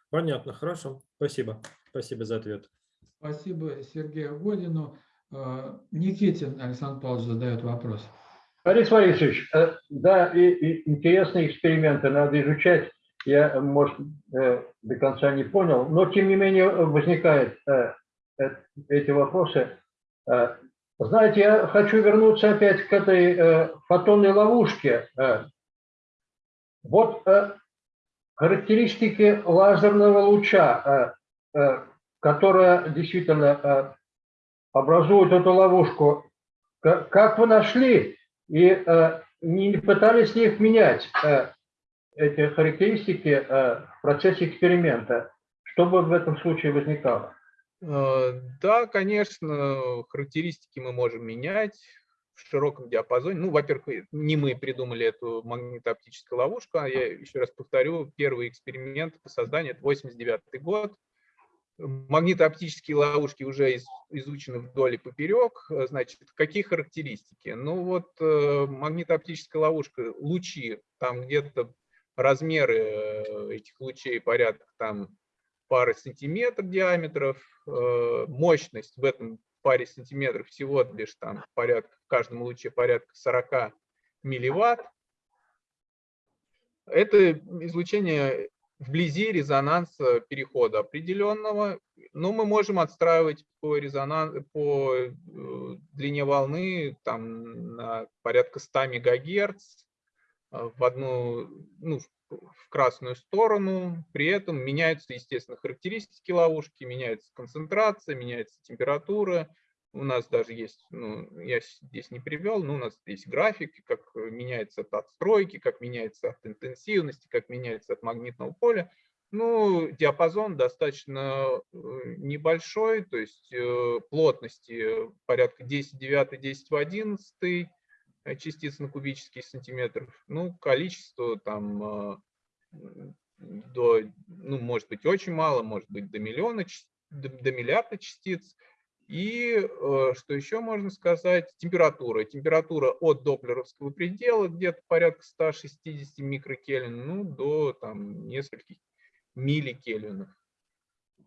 Понятно, хорошо. Спасибо. Спасибо за ответ. Спасибо Сергею Годину. Э, Никитин Александр Павлович задает вопрос. Борис Борисович, э, да, и, и интересные эксперименты надо изучать. Я, может, э, до конца не понял, но тем не менее возникают эти вопросы. Знаете, я хочу вернуться опять к этой э, фотонной ловушке. Э, вот э, характеристики лазерного луча, э, э, которая действительно э, образует эту ловушку. Как, как вы нашли и э, не пытались ли их менять, э, эти характеристики э, в процессе эксперимента? Что бы в этом случае возникало? Э, да, конечно, характеристики мы можем менять в широком диапазоне. Ну, во-первых, не мы придумали эту магнитооптическую ловушку, а я еще раз повторю, первый эксперимент по созданию – это 89 год. Магнитооптические ловушки уже изучены вдоль и поперек. Значит, какие характеристики? Ну вот э, магнитооптическая ловушка, лучи, там где-то размеры э, этих лучей порядка там пары сантиметров диаметров, э, мощность в этом паре сантиметров всего лишь там порядка, в каждом луче порядка 40 милливатт. Это излучение вблизи резонанса перехода определенного, но мы можем отстраивать по, резонанс, по э, длине волны там, на порядка 100 мегагерц в одну, ну, в красную сторону. При этом меняются, естественно, характеристики ловушки, меняется концентрация, меняется температура. У нас даже есть, ну, я здесь не привел, но у нас есть график, как меняется от отстройки, как меняется от интенсивности, как меняется от магнитного поля. Ну, диапазон достаточно э, небольшой, то есть э, плотности порядка 10 9, 10 в 11, Э, частиц на кубический сантиметр. Ну, количество там э, до, ну, может быть, очень мало, может быть, до миллиона, до, до миллиарда частиц. И э, что еще можно сказать? Температура. Температура от доплеровского предела где-то порядка 160 микрокельвин, ну, до там нескольких милликельвинов.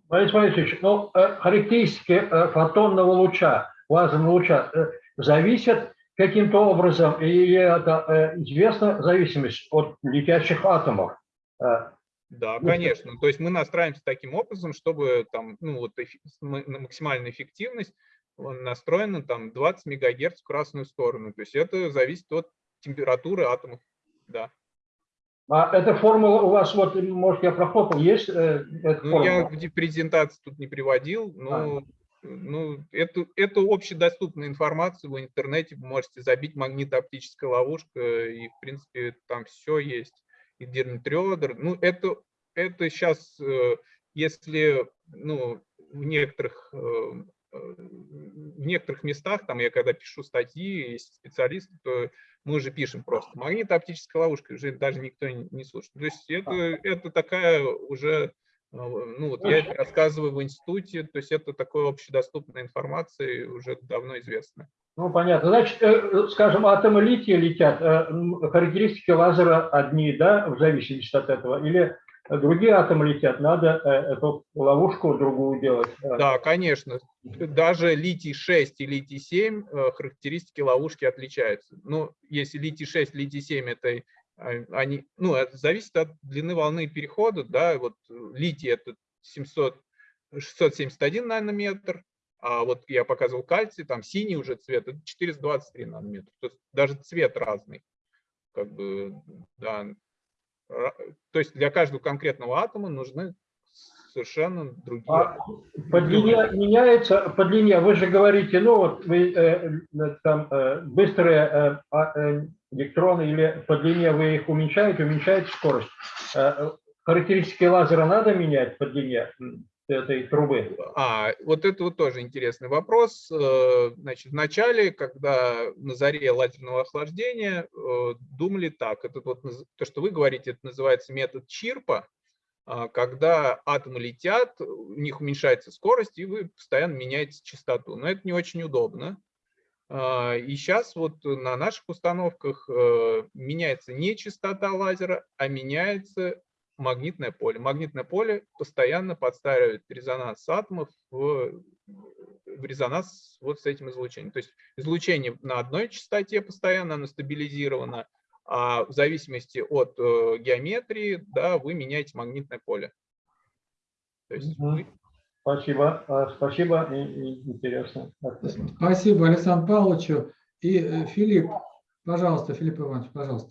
Борис Борисович, ну, характеристики фотонного луча, лазерного луча зависят каким-то образом, и это известна зависимость от летящих атомов. Э, да, конечно. То есть мы настраиваемся таким образом, чтобы там, ну, вот максимальная эффективность настроена там 20 мегагерц в красную сторону. То есть это зависит от температуры атомов. Да. А эта формула у вас, вот, может, я прохлопал, есть? Э, ну, я в презентации тут не приводил, но а ну, эту, эту общедоступную информацию в интернете вы можете забить магнитооптическая ловушка, и, в принципе, там все есть. И Дирнтрёдер. Ну, это, это сейчас, э, если ну, в некоторых э, в некоторых местах, там я когда пишу статьи, есть специалисты, то мы уже пишем просто магнитооптическая ловушка, уже даже никто не слушает. То есть это, это такая уже ну, вот я это рассказываю в институте, то есть это такой общедоступная информация, уже давно известная. Ну, понятно. Значит, э, скажем, атомы лития летят, э, характеристики лазера одни, да, в зависимости от этого, или другие атомы летят, надо э, эту ловушку другую делать? Да, конечно. Даже литий-6 и литий-7 характеристики ловушки отличаются. Ну, если литий-6, литий-7 – это а, они, ну, это зависит от длины волны перехода, да, вот литий это 700, 671 нанометр, А вот я показывал кальций, там синий уже цвет, это 423 нанометра. То есть даже цвет разный. Как бы, да. То есть для каждого конкретного атома нужны совершенно другие. А по длине меняется, по длине, вы же говорите, ну вот вы э, э, там э, быстрые э, а, э, электроны или по длине вы их уменьшаете, уменьшаете скорость. Э, характеристики лазера надо менять по длине этой трубы? А, вот это вот тоже интересный вопрос. Э, Значит, в начале, когда на заре лазерного охлаждения, э, думали так, это вот то, что вы говорите, это называется метод Чирпа, а, когда атомы летят, у них уменьшается скорость, и вы постоянно меняете частоту. Но это не очень удобно. А, И сейчас вот на наших установках э, меняется не частота лазера, а меняется магнитное поле. Магнитное поле постоянно подстраивает резонанс атомов в, в резонанс вот с этим излучением. То есть излучение на одной частоте постоянно, оно стабилизировано, а в зависимости от э, геометрии, да, вы меняете магнитное поле. То есть вы- Спасибо, а, спасибо, и- и интересно. Спасибо Александру Павловичу. И э, Филипп, пожалуйста, Филипп Иванович, пожалуйста.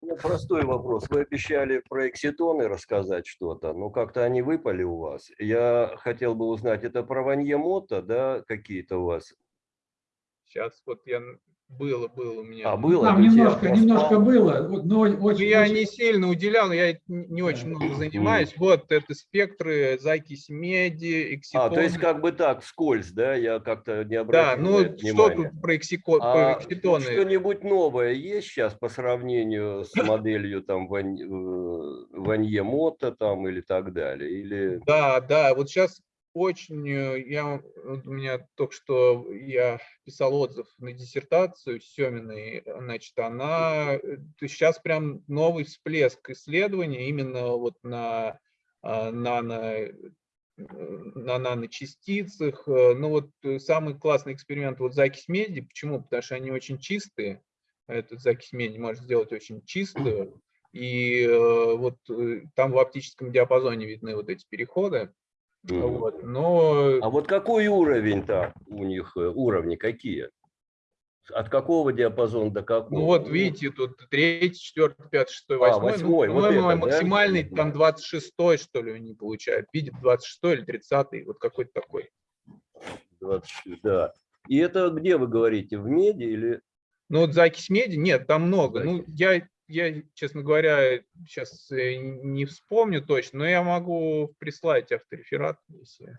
У меня простой вопрос. Вы обещали про экситоны рассказать что-то, но как-то они выпали у вас. Я хотел бы узнать, это про Ванье Мото, да, какие-то у вас? сейчас вот я было, было у меня. А, было? Там немножко, немножко было, вот, но Ну, очень, я очень- не сильно уделял, я не очень много занимаюсь. Вот это спектры, закись меди, А, экситоны. то есть как бы так, вскользь, да, я как-то не Да, обратил ну на это что тут про, эксико- А про экситоны? что-нибудь новое есть сейчас по сравнению с моделью там э, Ванье Мото там или так далее? Или Да, да, вот сейчас очень, э, я, у меня только что я писал отзыв на диссертацию Семиной, значит, она, сейчас прям новый всплеск исследований именно вот на а, нано, э, на наночастицах. Э, Ну вот э, самый классный эксперимент вот закись меди. Почему? Потому что они очень чистые. Этот закись меди может сделать очень чистую. И э, вот э, там в оптическом диапазоне видны вот эти переходы. Мгм. Вот, но А вот какой уровень-то у них, э, уровни какие? От какого диапазона до какого? ну вот видите, тут третий, четвертый, пятый, шестой, А, восьмой. Ну, восьмой, вот по-моему, это, да? максимальный Мгм. там 26 что ли они получают. Видит 26 или 30 вот какой-то такой. 26, да. И это где вы говорите, в меди или... Ну вот закись меди, нет, там много. Ну Закись. я, я, честно говоря, сейчас не вспомню точно, но я могу прислать автореферат, если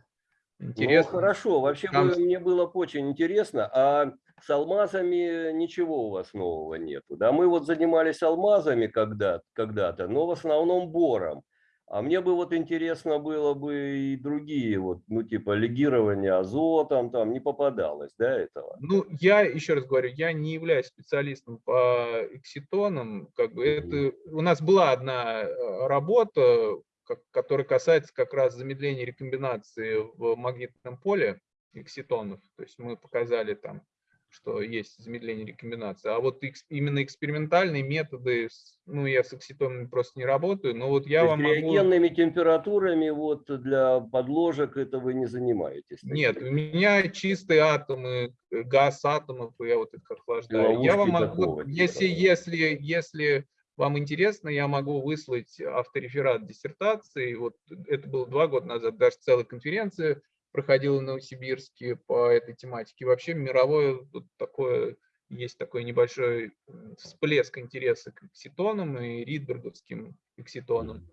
интересно. Ну, хорошо, вообще Там- мне было бы очень интересно, а с алмазами ничего у вас нового нету, да? Мы вот занимались алмазами когда- когда-то, но в основном бором. А мне бы вот интересно было бы и другие, вот, ну, типа легирование азотом, там не попадалось, да, этого? Ну, я еще раз говорю, я не являюсь специалистом по экситонам. Как бы это у нас была одна э, работа, ко- которая касается как раз замедления рекомбинации в магнитном поле экситонов. То есть мы показали там, что есть замедление рекомбинации. А вот экс- именно экспериментальные методы, ну, я с экситонами просто не работаю, но вот я То вам есть могу... реагенными температурами вот для подложек это вы не занимаетесь? Нет, у меня чистые атомы, э, газ атомов, я вот их охлаждаю. Я вам могу, типа, если, да. если, если вам интересно, я могу выслать автореферат диссертации. Вот это было два года назад, даже целая конференция проходила в Новосибирске по этой тематике. Вообще мировое тут такое, есть такой небольшой всплеск интереса к экситонам и ридберговским экситонам.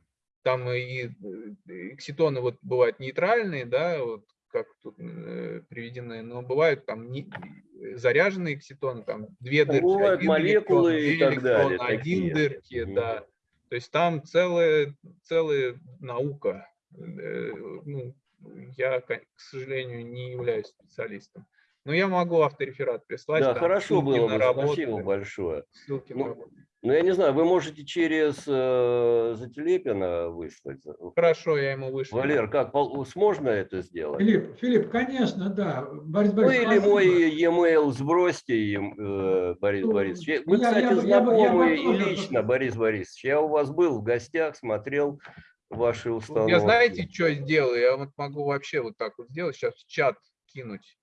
Там и экситоны вот бывают нейтральные, да, вот как тут э, приведены, но бывают там не- э, заряженные экситоны, там две Ну, дырки, бывают один молекулы электрон, и так далее, электрона, один такие. дырки, Мгм. да. То есть там целая, целая наука. Э, ну, я, к сожалению, не являюсь специалистом. Но я могу автореферат прислать. Да, там хорошо было на бы, работы, спасибо большое. ссылки на Ну, работы. Ну, я не знаю, вы можете через э, Зателепина выслать. Хорошо, я ему вышлю. Валер, как, пол- можно это сделать? Филипп, Филипп, конечно, да. Борис Ну, Борисович, или спасибо. мой e-mail сбросьте э, Борис Ну, Борисович. Мы, я- кстати, я бы- я я и тоже лично, Борис Борисович. Я у вас был в гостях, смотрел вашей установки? Я знаете, что сделаю? Я вот могу вообще вот так вот сделать, сейчас в чат кинуть.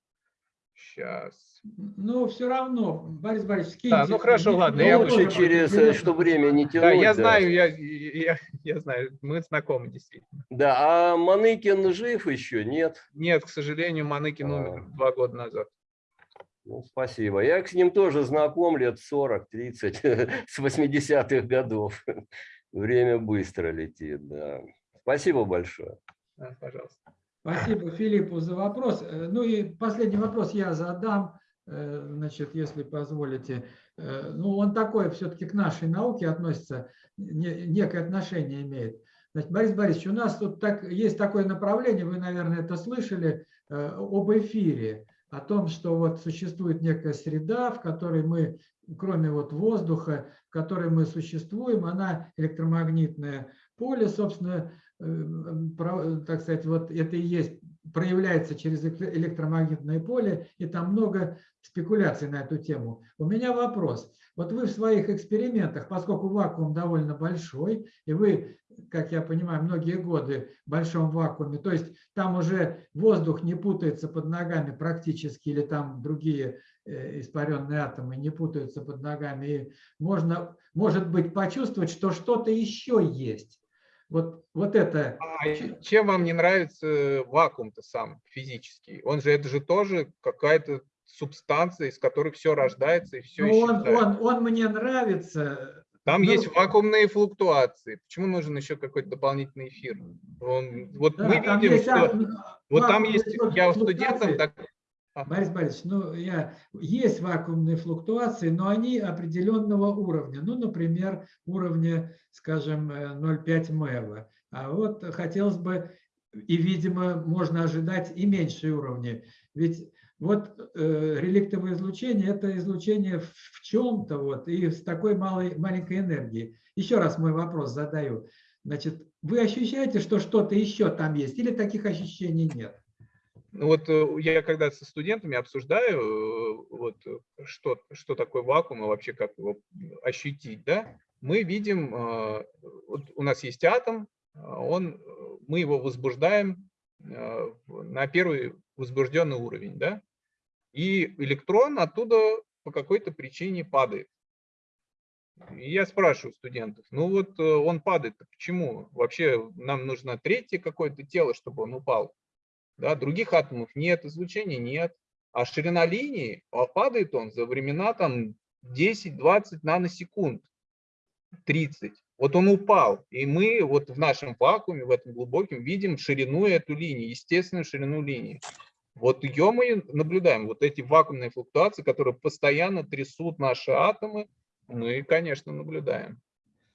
Сейчас. Ну, все равно, Борис Борисович, скиньте. Да, ну хорошо, ладно, я Ну, тоже лучше вот через, э, что время не тянуть. Да, я да. знаю, я, я, я знаю, мы знакомы действительно. Да, а Маныкин жив еще? Нет? Нет, к сожалению, Маныкин умер А. два года назад. Ну, спасибо. Я с ним тоже знаком лет 40-30, с 80-х годов. Время быстро летит, да. Спасибо большое. Да, пожалуйста. Спасибо Филиппу за вопрос. Э, Ну и последний вопрос я задам, э, значит, если позволите. Э, Ну, он такой все-таки к нашей науке относится, не- некое отношение имеет. Значит, Борис Борисович, у нас тут так, есть такое направление, вы, наверное, это слышали, об эфире, о том, что вот существует некая среда, в которой мы, кроме вот воздуха, в которой мы существуем, она электромагнитное поле, собственно, э, так сказать, вот это и есть, проявляется через эле- электромагнитное поле, и там много спекуляций на эту тему. У меня вопрос. Вот вы в своих экспериментах, поскольку вакуум довольно большой, и вы, как я понимаю, многие годы в большом вакууме, то есть там уже воздух не путается под ногами практически, или там другие э, испаренные атомы не путаются под ногами, и можно, может быть, почувствовать, что что-то еще есть. Вот, вот это А чем вам не нравится вакуум-то сам физический? Он же, это же тоже какая-то субстанция, из которой все рождается и все Ну, он, он, он мне нравится. Там ну, есть вакуумные флуктуации. Почему нужен еще какой-то дополнительный эфир? Он, вот да, мы видим, есть что ак- вот там есть, я студентам так Борис Борисович, ну, я, есть вакуумные флуктуации, но они определенного уровня. Ну, например, уровня, скажем, э, 0,5 МЭВа. А вот хотелось бы, и, видимо, можно ожидать и меньшие уровни. Ведь вот э, реликтовое излучение – это излучение в, чем-то вот, и с такой малой, маленькой энергией. Еще раз мой вопрос задаю. Значит, вы ощущаете, что что-то еще там есть, или таких ощущений нет? Ну вот э, я когда со студентами обсуждаю, э, вот э, что, что такое вакуум и вообще как его ощутить, да, мы видим, вот у нас есть атом, он, мы его возбуждаем на первый возбужденный уровень, да, и электрон оттуда по какой-то причине падает. И я спрашиваю студентов, ну вот э, он падает, почему? Вообще нам нужно третье какое-то тело, чтобы он упал. Да, других атомов нет, излучения нет. А ширина линии, а падает он за времена там 10-20 наносекунд, 30. Вот он упал, и мы вот в нашем вакууме, в этом глубоком, видим ширину эту линии, естественную ширину линии. Вот ее мы наблюдаем, вот эти вакуумные флуктуации, которые постоянно трясут наши атомы, мы, конечно, наблюдаем.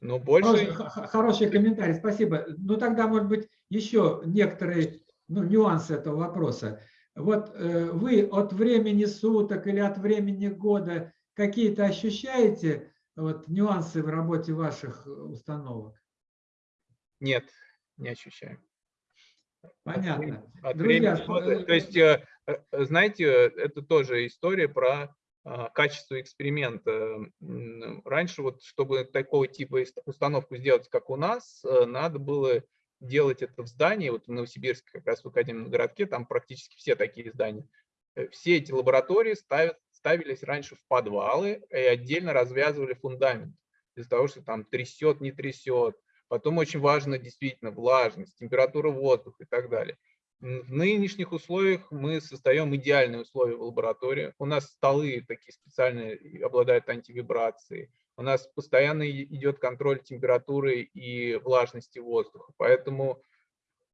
Но больше... Хороший, хороший комментарий, спасибо. Ну тогда, может быть, еще некоторые ну, нюансы этого вопроса. Вот э, вы от времени суток или от времени года какие-то ощущаете вот, нюансы в работе ваших э, установок? Нет, не ощущаем. Понятно. От Друзья, времени э, То есть, э, э, знаете, это тоже история про а, качество эксперимента. Раньше вот, чтобы такого типа установку сделать, как у нас, э, надо было делать это в здании, вот в Новосибирске, как раз в Академном городке, там практически все такие здания. Все эти лаборатории ставят, ставились раньше в подвалы и отдельно развязывали фундамент из-за того, что там трясет, не трясет. Потом очень важно действительно влажность, температура воздуха и так далее. В нынешних условиях мы создаем идеальные условия в лаборатории. У нас столы такие специальные обладают антивибрацией. У нас постоянно идет контроль температуры и влажности воздуха. Поэтому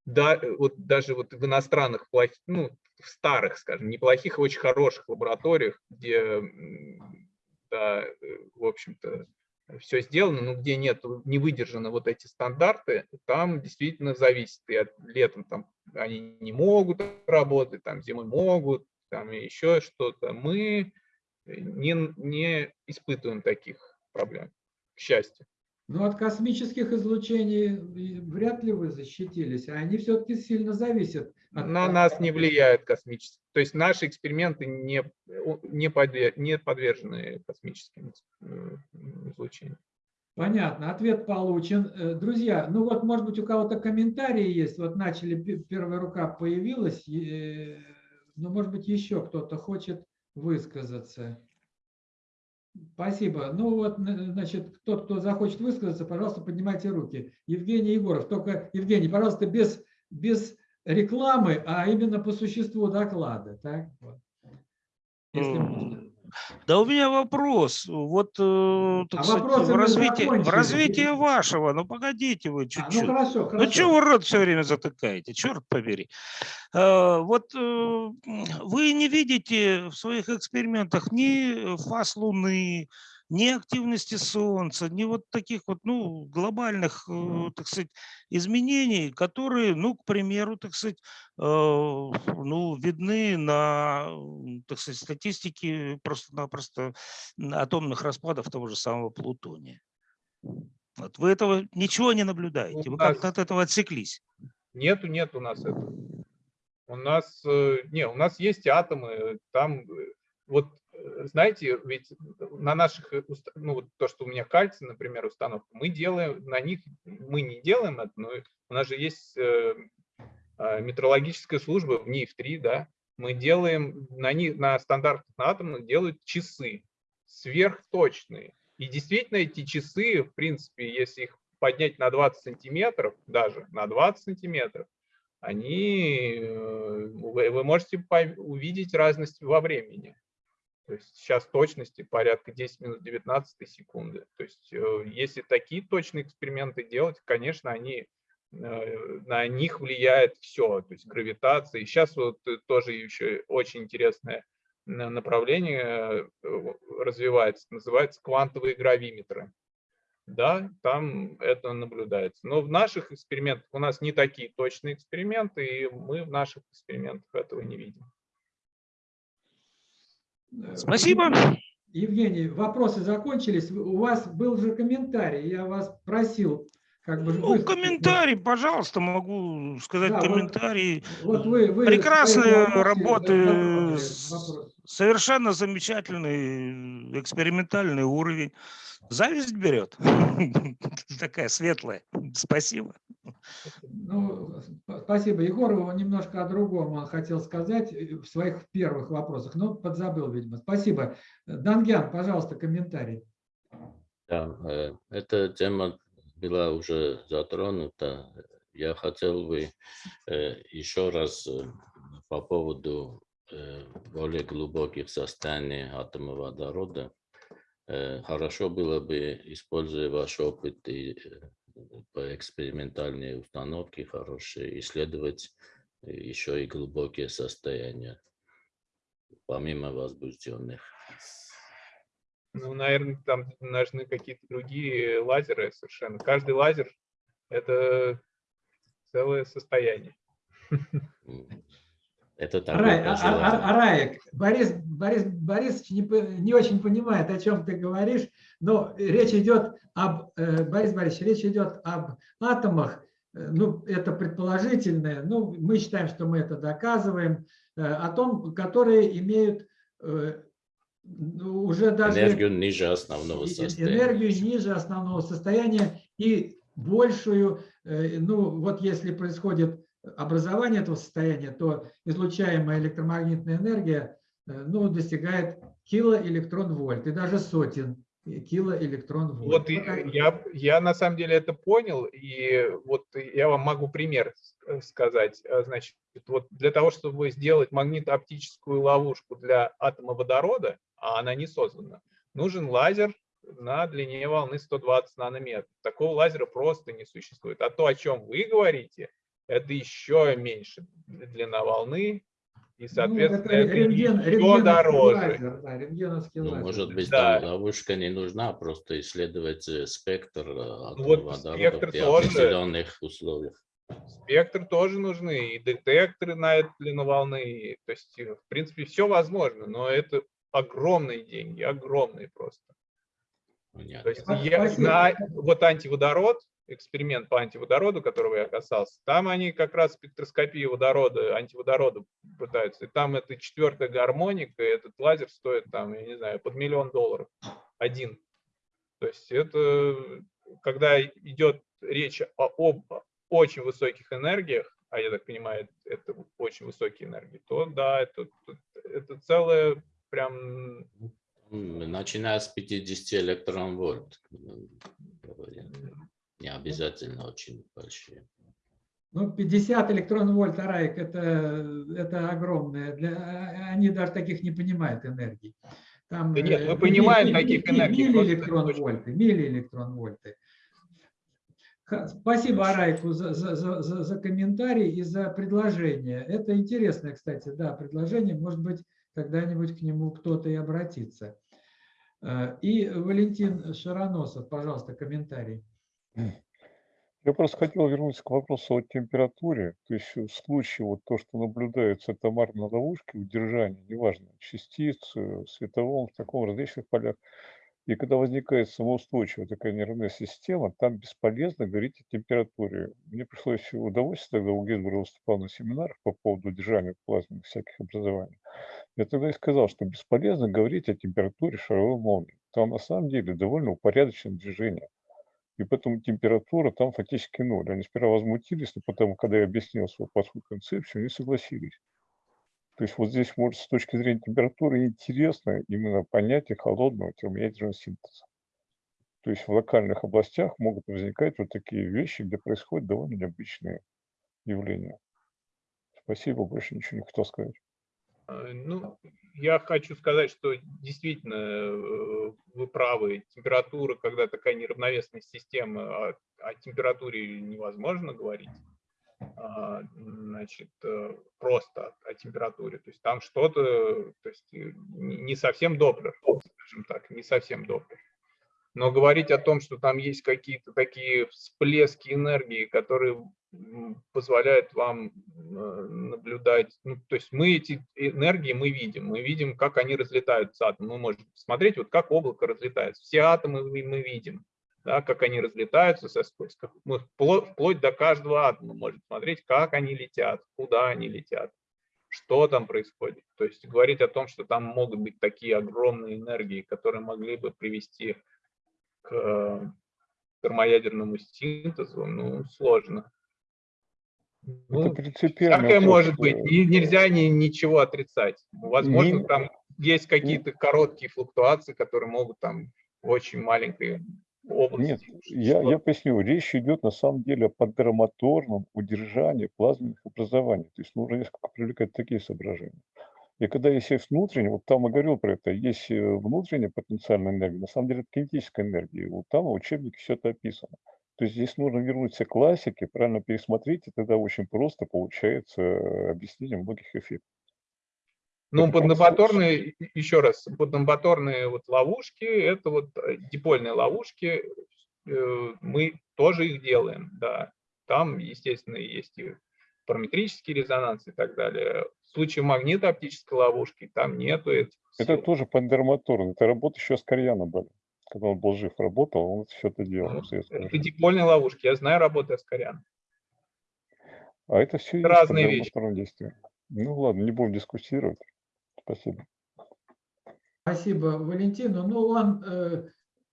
да, э, вот даже вот в иностранных, ну, в старых, скажем, неплохих, а очень хороших лабораториях, где, да, э, в общем-то, все сделано, но где нет, не выдержаны вот эти стандарты, там действительно зависит. И от летом там они не могут работать, там зимой могут, там еще что-то. Мы не, не испытываем таких проблем, к счастью. Ну, от космических излучений вряд ли вы защитились, а они все-таки сильно зависят. от- На нас не влияет космические. То есть наши эксперименты не, не, подве- не подвержены космическим э, излучениям. Понятно, ответ получен. Э, Друзья, ну вот, может быть, у кого-то комментарии есть. Вот начали, пе- первая рука появилась. э, Ну, может быть, еще кто-то хочет высказаться. Спасибо. Ну вот, значит, тот, кто захочет высказаться, пожалуйста, поднимайте руки. Евгений Егоров. Только, Евгений, пожалуйста, без, без рекламы, а именно по существу доклада. Так? Вот. Если можно. Да у меня вопрос. Вот, э, А сказать, в развитии, в развитии вашего, ну погодите вы А, ну чуть-чуть. хорошо, Ну что вы рот все время затыкаете, черт побери. Э, Вот э, вы не видите в своих экспериментах ни фаз Луны, ни активности Солнца, ни вот таких вот, ну, глобальных, э, так сказать, изменений, которые, ну, к примеру, так сказать, э, ну, видны на, так сказать, статистике просто-напросто атомных распадов того же самого плутония. Вот вы этого ничего не наблюдаете, У вы как-то от этого отсеклись. Нету, нет у нас этого. У нас, э, не, у нас есть атомы, там, вот, знаете, ведь на наших, э, ну, вот то, что у меня кальций, например, установка, мы делаем, на них, мы не делаем это, но у нас же есть э, а, метрологическая служба в НИФ-3, да, мы делаем, на, них, на стандартных на атомных делают часы сверхточные. И действительно эти часы, в принципе, если их поднять на 20 сантиметров, даже на 20 сантиметров, они, э, вы, можете увидеть разность во времени. То есть сейчас точности порядка 10 минут 19 секунды. То есть э, если такие точные эксперименты делать, конечно, они, э, на них влияет все, то есть гравитация. И сейчас вот э, тоже еще очень интересное на- направление развивается, называется квантовые гравиметры. Да, там это наблюдается. Но в наших экспериментах у нас не такие точные эксперименты, и мы в наших экспериментах этого не видим. Спасибо. Евгений, вопросы закончились. У вас был же комментарий, я вас просил как бы... Ну, комментарий, пожалуйста, могу сказать Да, вот- комментарий. Вот вы, вы Прекрасные вопросы работы, вопрос. совершенно замечательный экспериментальный уровень. Зависть берет. Такая светлая. Спасибо. Ну, сп- спасибо Егорову. Немножко о другом он хотел сказать э, в своих первых вопросах, но подзабыл, видимо. Спасибо. Дангян, пожалуйста, комментарий. Да, э, эта тема была уже затронута. Я хотел бы э, еще раз э, по поводу э, более глубоких состояний атома водорода. Хорошо было бы, используя ваш опыт и по экспериментальной установке хорошие, исследовать еще и глубокие состояния, помимо возбужденных. Ну, наверное, там нужны какие-то другие лазеры совершенно. Каждый лазер – это целое состояние. Это такое Рай- а- а- а- Раек, Борис, Борис Борисович не, не очень понимает, о чем ты говоришь, но речь идет об, э, Борис Борисович, речь идет об атомах, э, ну, это предположительное, ну, мы считаем, что мы это доказываем, э, о том, которые имеют ну, уже даже Энергию ниже основного состояния. энергию ниже основного состояния и большую, э, ну вот если происходит образование этого состояния, то излучаемая электромагнитная энергия э, ну, достигает килоэлектрон-вольт и даже сотен килоэлектрон-вольт. Вот и Ну, я, я на самом деле это понял, и вот я вам могу пример э, сказать. А, Значит, вот для того, чтобы сделать магнитооптическую ловушку для атома водорода, а она не создана, нужен лазер на длине волны 120 нанометров. Такого лазера просто не существует. А то, о чем вы говорите, это еще меньше длина волны, и, ну, соответственно, это это рентген- еще рентгеновский дороже. лазер, да, рентгеновский Ну, лазер. может быть, Да. там ловушка не нужна, просто исследовать э, спектр э, атома вот спектр при тоже. определенных условиях. Спектр тоже нужны, и детекторы на эту длину волны. То есть, в принципе, все возможно, но это огромные деньги, огромные просто. То Понятно. есть, Спасибо. я, на вот антиводород, эксперимент по антиводороду, которого я касался, там они как раз спектроскопию водорода, антиводорода пытаются. И там это четвертая гармоника, и этот лазер стоит там, я не знаю, под миллион долларов один. То есть это когда идет речь о, об очень высоких энергиях, а я так понимаю, это очень высокие энергии, то да, это, это целое прям... Начиная с 50 электрон вольт. Не обязательно очень большие. Ну, 50 электрон вольт, Араик, это, это огромное. Для, они даже таких не понимают энергии. Там, Да нет, мы э, понимаем ми- таких энергий, Миллиэлектрон вольты, миллиэлектрон вольты. Спасибо Арайку за, за, за, за- за комментарий и за предложение. Это интересное, кстати, да, предложение. Может быть, когда-нибудь к нему кто-то и обратится. Э, И Валентин Шароносов, пожалуйста, комментарий. Я просто хотел вернуться к вопросу о температуре. То есть в случае вот то, что наблюдается атомарной ловушки, удержания, неважно, частиц, э, световом, в таком различных полях, и когда возникает самоустойчивая такая нервная система, там бесполезно говорить о температуре. Мне пришлось удовольствие, тогда у Гесбера выступал на семинарах по поводу удержания плазменных всяких образований. Я тогда и сказал, что бесполезно говорить о температуре шаровой молнии. Там на самом деле довольно упорядоченное движение. И поэтому температура там фактически ноль. Они сперва возмутились, но потом, когда я объяснил свою плохую концепцию, они согласились. То есть вот здесь, может, с точки зрения температуры интересно именно понятие холодного термоядерного синтеза. То есть в локальных областях могут возникать вот такие вещи, где происходят довольно необычные явления. Спасибо, больше ничего не хотел сказать. Э, Ну, я хочу сказать, что действительно э, вы правы. Температура, когда такая неравновесная система, о, о температуре невозможно говорить. А, Значит, э, просто о- температуре. То есть там что-то, то есть не совсем Доплер, скажем так, не совсем Доплер. Но говорить о том, что там есть какие-то такие всплески энергии, которые м, позволяют вам наблюдать, ну, то есть мы эти энергии мы видим, мы видим, как они разлетаются атомы. Мы можем посмотреть, вот как облако разлетается. Все атомы мы видим, да, как они разлетаются со скоростью. Мы вплоть, вплоть до каждого атома можем смотреть, как они летят, куда они летят, что там происходит. То есть говорить о том, что там могут быть такие огромные энергии, которые могли бы привести к э, термоядерному синтезу, ну, сложно. Это Ну, принципиально. всякое может быть, и нельзя ни, ничего отрицать. Возможно, Не- там есть какие-то короткие флуктуации, которые могут там очень маленькой области. Нет, я, я поясню. Речь идет на самом деле о поддерматорном удержании плазменных образований. То есть нужно несколько привлекать такие соображения. И когда есть есть внутренняя, вот там я говорил про это, есть э, внутренняя потенциальная энергия, на самом деле это кинетическая энергия. Вот там в учебнике все это описано. То есть здесь нужно вернуться к классике, правильно пересмотреть, и тогда очень просто получается э, объяснение многих эффектов. Ну, поднабаторные, еще раз, поднабаторные вот ловушки, это вот э, дипольные ловушки, э, мы тоже их делаем, да. Там, естественно, есть и параметрический резонанс и так далее. В случае магнитооптической ловушки там нету этих Это тоже поддерматорно. Это работа еще с Карьяном были. Когда он был жив, работал, он все это делал. советское Это дипольные ловушки, я знаю работу Аскарян. А это все есть разные вещи. действие. Ну ладно, не будем дискуссировать. Спасибо. Спасибо Валентину. Ну, он э,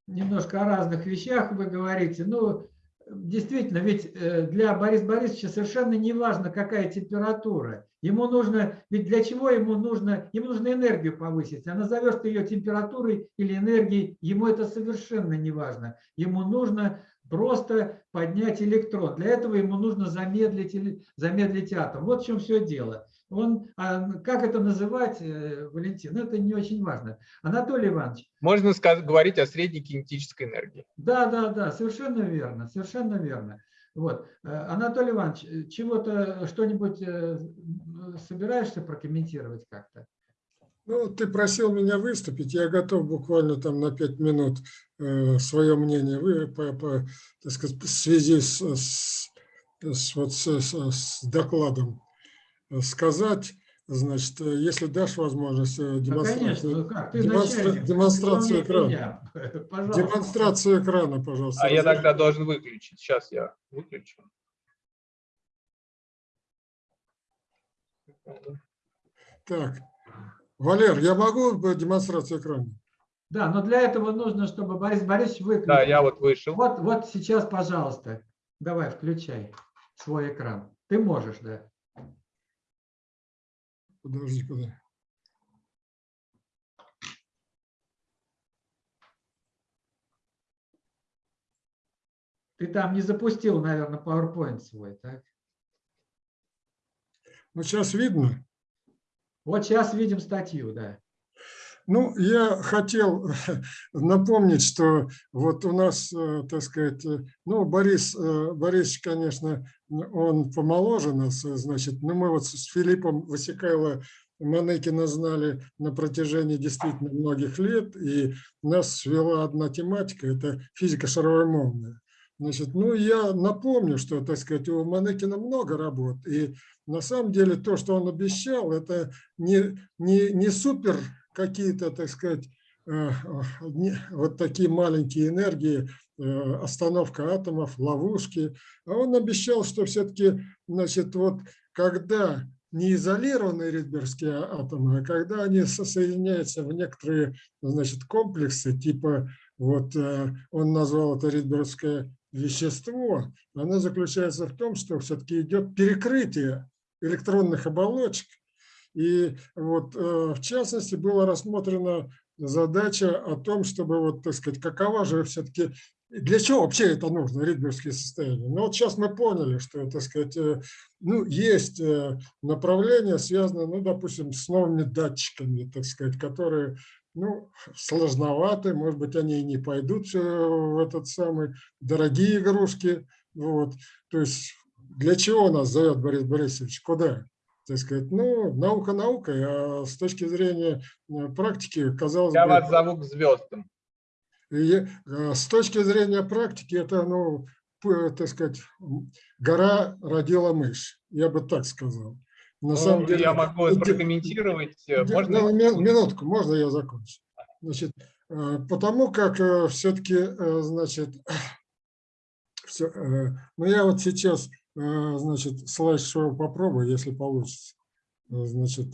немножко о разных вещах вы говорите. Ну, действительно, ведь э, для Бориса Борисовича совершенно не важно, какая температура. Ему нужно, ведь для чего ему нужно, ему нужно энергию повысить. А назовешь ты ее температурой или энергией, ему это совершенно не важно. Ему нужно просто поднять электрон. Для этого ему нужно замедлить, замедлить атом. Вот в чем все дело. Он, а как это называть, э, Валентин, это не очень важно. Анатолий Иванович, Можно сказ- говорить о средней кинетической энергии. да, да, да, совершенно верно, совершенно верно. Вот. Э, Анатолий Иванович, э, чего-то, что-нибудь собираешься прокомментировать как-то? Ну, ты просил меня выступить, я готов буквально там на пять минут э, свое мнение вы, по, по, так сказать, в связи с, с- с вот с, с- докладом э, сказать. Значит, э, если дашь возможность э, Ну, конечно, демонстрацию, ну как, ты демонстра- начальник, демонстрацию экрана. Пожалуйста. Демонстрацию экрана, пожалуйста. А я тогда должен выключить. Сейчас я выключу. Так, Валер, я могу демонстрацию экрана? Да, но для этого нужно, чтобы Борис Борисович выключил. Да, я вот вышел. Вот, вот сейчас, пожалуйста, давай, включай свой экран. Ты можешь, да. Подожди, подожди. Ты там не запустил, наверное, PowerPoint свой, так? Ну, сейчас видно. Вот сейчас видим статью, да. Ну, я хотел напомнить, что вот у нас, э, так сказать, э, ну, Борис, э, Борис, конечно, он помоложе нас, значит, но мы вот с Филиппом Васикайло Манекина знали на протяжении действительно многих лет, и нас свела одна тематика – это физика шаровой молнии. Значит, ну, я напомню, что, так сказать, у Манекина много работ, и на самом деле то, что он обещал, это не, не, не супер какие-то, так сказать, э, вот такие маленькие энергии, э, остановка атомов, ловушки. А он обещал, что все-таки, значит, вот когда не изолированные ридбергские атомы, а когда они соединяются в некоторые, значит, комплексы, типа, вот э, он назвал это ридбергское вещество, оно заключается в том, что все-таки идет перекрытие электронных оболочек. И вот э, в частности была рассмотрена задача о том, чтобы, вот, так сказать, какова же все-таки, для чего вообще это нужно, ридбергские состояния. Ну вот сейчас мы поняли, что, так сказать, э, ну, есть э, направления, связанные, ну, допустим, с новыми датчиками, так сказать, которые ну, сложноваты, может быть, они и не пойдут в этот самый, дорогие игрушки. Вот. То есть для чего нас зовет Борис Борисович? Куда? Так сказать, ну, наука наукой, а с точки зрения практики, казалось Я бы... вас зову к звездам. И, с точки зрения практики, это, ну, так сказать, гора родила мышь, я бы так сказал. На ну, самом деле, я могу это прокомментировать. Можно? Ну, минутку, можно я закончу? Значит, потому как все-таки, значит, все, ну я вот сейчас Э, значит, слайд-шоу попробую, если получится. Э, значит,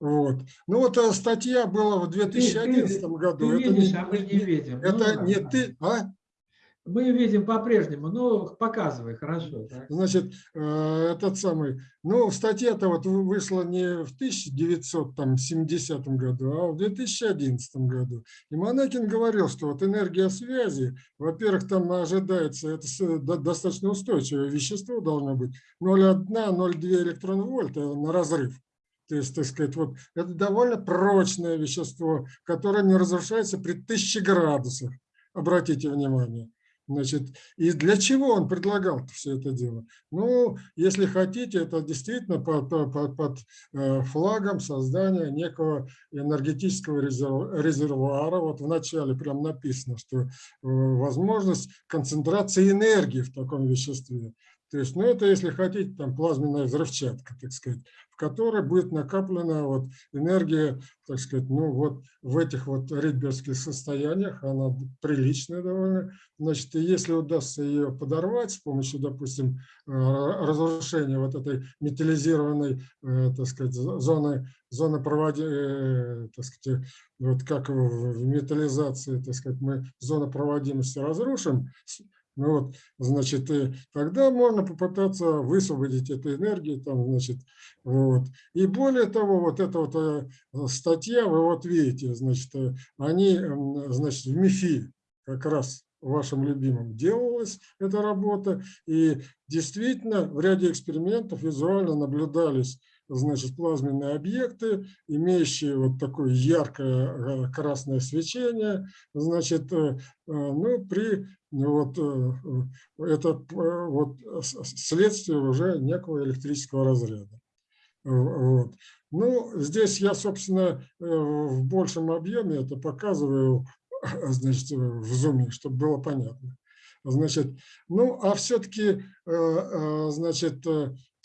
вот. Ну вот э, статья была в 2011 ты, ты, году. Ты это видишь, не, а мы не видим. Это ну, не ты, а? Мы видим по-прежнему, ну, показывай, хорошо. Так. Значит, этот самый, ну, статья-то вот вышла не в 1970 году, а в 2011 году. И Монакин говорил, что вот энергия связи, во-первых, там ожидается, это достаточно устойчивое вещество должно быть, 0,1-0,2 электронвольта на разрыв. То есть, так сказать, вот это довольно прочное вещество, которое не разрушается при 1000 градусах. Обратите внимание. Значит, и для чего он предлагал все это дело? Ну, если хотите, это действительно под, под, под э, флагом создания некого энергетического резервуара. Вот в начале прям написано, что э, возможность концентрации энергии в таком веществе. То есть, ну, это, если хотите, там плазменная взрывчатка, так сказать в которой будет накоплена вот энергия, так сказать, ну вот в этих вот ридбергских состояниях, она приличная довольно. Значит, и если удастся ее подорвать с помощью, допустим, э, разрушения вот этой металлизированной, э, так сказать, зоны, зоны проводимости, э, так сказать, вот как в металлизации, так сказать, мы зону проводимости разрушим, ну вот, значит, и тогда можно попытаться высвободить эту энергию, там, значит, вот. И более того, вот эта вот э, статья, вы вот видите, значит, э, они, значит, в МИФИ как раз вашим любимым делалась эта работа, и действительно в ряде экспериментов визуально наблюдались значит, плазменные объекты, имеющие вот такое яркое э, красное свечение, значит, ну, при вот, это вот следствие уже некого электрического разряда. Вот. Ну, здесь я, собственно, в большем объеме это показываю значит, в зуме, чтобы было понятно. Значит, ну, а все-таки, значит,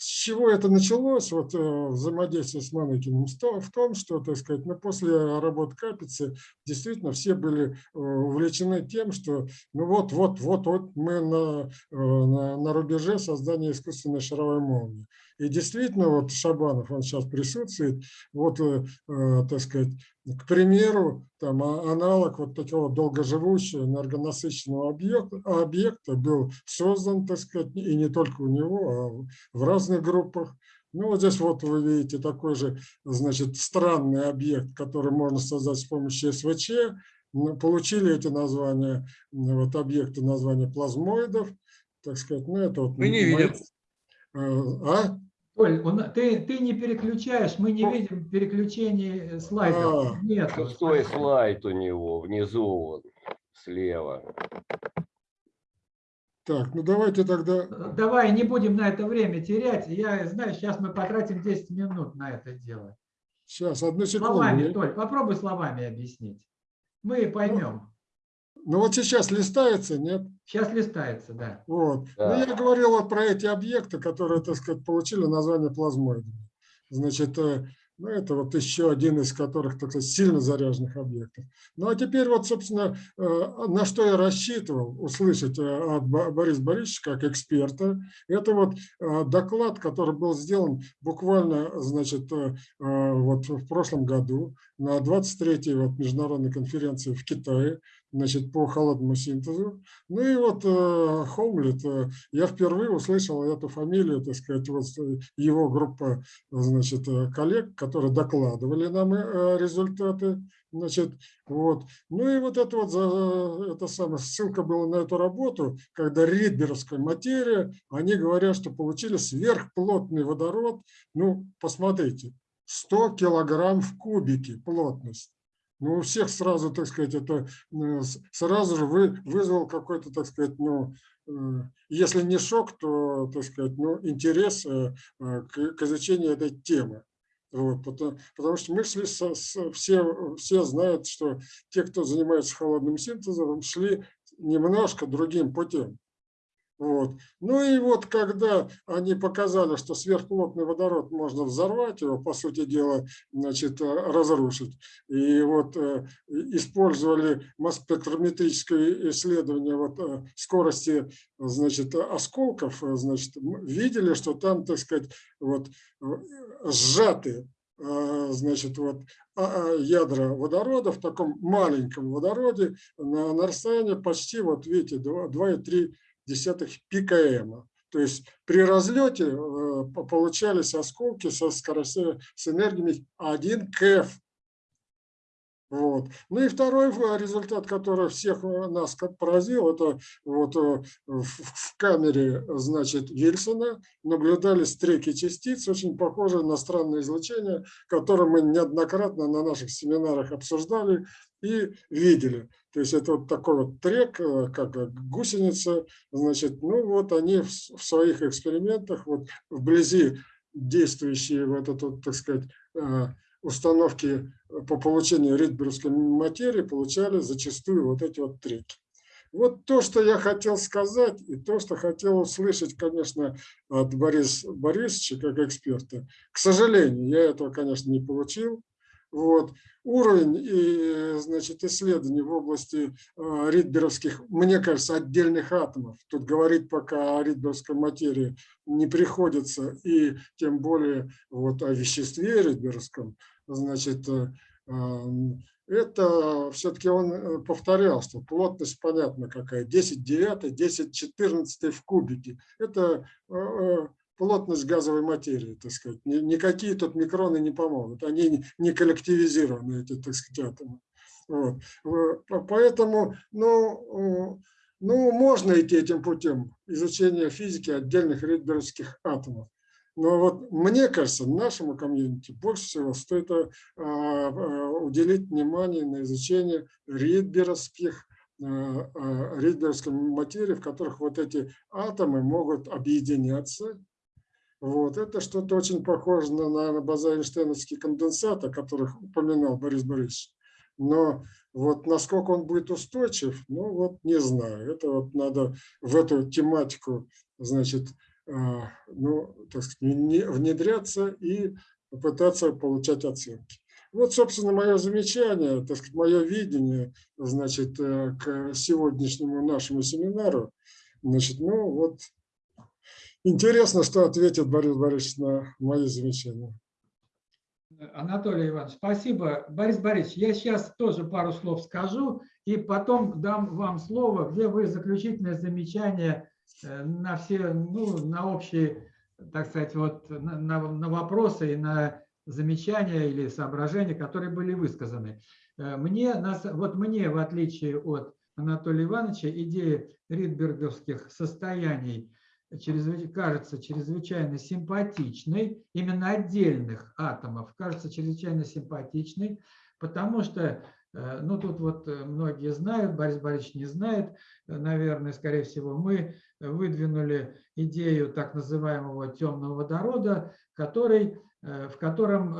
с чего это началось, вот э, взаимодействие с Маныкиным, в том, что, так сказать, ну, после работы Капицы действительно все были э, увлечены тем, что ну вот, вот, вот, вот мы на, э, на, на рубеже создания искусственной шаровой молнии. И действительно, вот Шабанов, он сейчас присутствует, вот, так сказать, К примеру, там а- аналог вот такого долгоживущего энергонасыщенного объекта, объекта был создан, так сказать, и не только у него, а в разных группах. Ну, вот здесь вот вы видите такой же, значит, странный объект, который можно создать с помощью СВЧ. Ну, Получили эти названия, вот объекты названия плазмоидов, так сказать, ну, это вот... Мы не мои- видим. Э, А? Оль, на- ты, ты не переключаешь, мы не видим переключений э, слайдов. А, Нет. Шестой слайд у него, внизу вот, слева. Так, ну давайте тогда... Давай не будем на это время терять. Я знаю, сейчас мы потратим 10 минут на это дело. Сейчас, одну секунду. Словами, Толь, попробуй словами объяснить. Мы поймем. Ну вот сейчас листается, нет? Сейчас листается, да. Вот. Да. Ну, я говорил вот про эти объекты, которые, так сказать, получили название плазмоидами. Значит, э, ну, это вот еще один из которых, так сказать, сильно заряженных объектов. Ну, а теперь вот, собственно, э, на что я рассчитывал услышать э, от Бо- Бориса Борисовича как эксперта, это вот доклад, который был сделан буквально, значит, вот в прошлом году на 23-й вот международной конференции в Китае, значит, по холодному синтезу. Ну и вот э, Хомлет, э, я впервые услышал эту фамилию, так сказать, вот э, его группа, значит, э, коллег, которые докладывали нам э, результаты, значит, вот. Ну и вот это вот, за, это самое, ссылка была на эту работу, когда ридберовская материя, они говорят, что получили сверхплотный водород, ну, посмотрите, 100 килограмм в кубике плотность. Ну, у всех сразу, так сказать, это э, сразу же вы, вызвал какой-то, так сказать, ну, э, если не шок, то, так сказать, ну, интерес э, к, к изучению этой темы. Вот, потому, потому что мы шли, со- с- все, все знают, что те, кто занимается холодным синтезом, шли немножко другим путем. Вот. Ну и вот когда они показали, что сверхплотный водород можно взорвать, его, по сути дела, значит, э, разрушить, и вот э, использовали масс-спектрометрическое исследование вот, э, скорости значит, осколков, значит, видели, что там, так сказать, вот, сжаты значит, вот, а- а, ядра водорода в таком маленьком водороде на, на расстоянии почти, вот видите, 2,3 десятых пикм. То есть при разлете э, по- получались осколки со скоростью, с энергиями 1 КФ. Вот. Ну и второй э, результат, который всех э, нас поразил, это вот в камере, значит, Вильсона наблюдались треки частиц, очень похожие на странное излучение, которое мы неоднократно на наших семинарах обсуждали и видели. То есть это вот такой вот трек, э, как э, гусеница, значит, ну вот они в своих экспериментах вот вблизи действующие вот этот, так сказать, э, установки по получению ридберовской материи получали зачастую вот эти вот треки. Вот то, что я хотел сказать, и то, что хотел услышать, конечно, от Бориса Борисовича как эксперта. К сожалению, я этого, конечно, не получил. Вот. Уровень и, значит, исследований в области э, ридберовских, мне кажется, отдельных атомов. Тут говорить пока о ридберовской материи не приходится, и тем более вот о веществе ридберовском. Значит, э, это все-таки он э, повторял, что плотность понятно какая, 10 девятый, 10 14 в кубике. Это э, э, плотность газовой материи, так сказать. Ни- Никакие тут микроны не помогут, они не- коллективизированы, эти, так сказать, атомы. Вот. Э, по- Поэтому, ну, ну, можно идти этим путем изучения физики отдельных ридберовских атомов. Но вот мне кажется, нашему комьюнити больше всего стоит а, а, уделить внимание на изучение ридберовских а, ридберовской материи, в которых вот эти атомы могут объединяться. Вот. Это что-то очень похоже на, на база-эйнштейновский конденсат, о которых упоминал Борис Борисович. Но вот насколько он будет устойчив, ну вот не знаю. Это вот надо в эту тематику, значит, а, ну, так сказать, не- внедряться и попытаться получать оценки. Вот, собственно, мое замечание, так сказать, мое видение, значит, э, к сегодняшнему нашему семинару. Значит, ну вот, интересно, что ответит Борис Борисович на мои замечания. Анатолий Иванович, спасибо. Борис Борисович, я сейчас тоже пару слов скажу, и потом дам вам слово, где вы заключительное замечание э, на все, ну, на общие, так сказать, вот на, на, вопросы и на замечания или соображения, которые были высказаны. Э, Мне, вот мне, в отличие от Анатолия Ивановича, идея ридберговских состояний кажется чрезвычайно симпатичной, именно отдельных атомов кажется чрезвычайно симпатичной, потому что, э, ну тут вот э, многие знают, Борис Борисович не знает, э, наверное, скорее всего, мы выдвинули идею так называемого темного водорода, который, в котором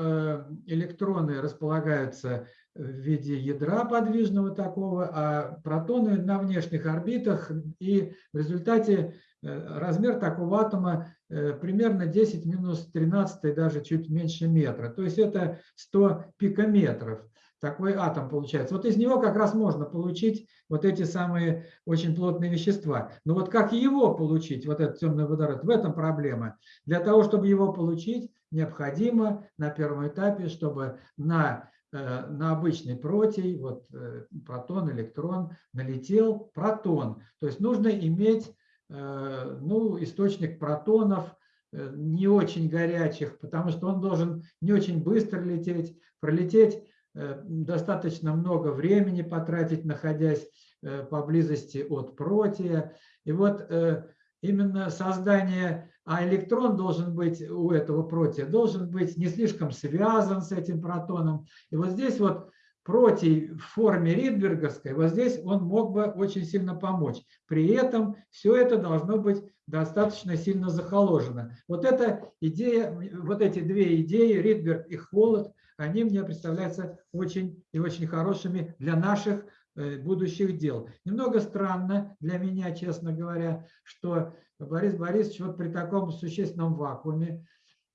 электроны располагаются в виде ядра подвижного такого, а протоны на внешних орбитах, и в результате размер такого атома э, примерно 10 минус 13, даже чуть меньше метра. То есть это 100 пикометров. Такой атом получается. Вот из него как раз можно получить вот эти самые очень плотные вещества. Но вот как его получить, вот этот темный водород, в этом проблема. Для того, чтобы его получить, необходимо на первом этапе, чтобы на э, на обычный протей, вот э, протон, электрон, налетел протон. То есть нужно иметь э, ну, источник протонов, э, не очень горячих, потому что он должен не очень быстро лететь, пролететь э, достаточно много времени потратить, находясь э, поблизости от протия. И вот э, именно создание, а электрон должен быть у этого протия, должен быть не слишком связан с этим протоном. И вот здесь вот протий в форме Ридберговской, вот здесь он мог бы очень сильно помочь. При этом все это должно быть достаточно сильно захоложено. Вот эта идея, вот эти две идеи, Ридберг и Холод, они мне представляются очень и очень хорошими для наших э, будущих дел. Немного странно для меня, честно говоря, что Борис Борисович вот при таком существенном вакууме,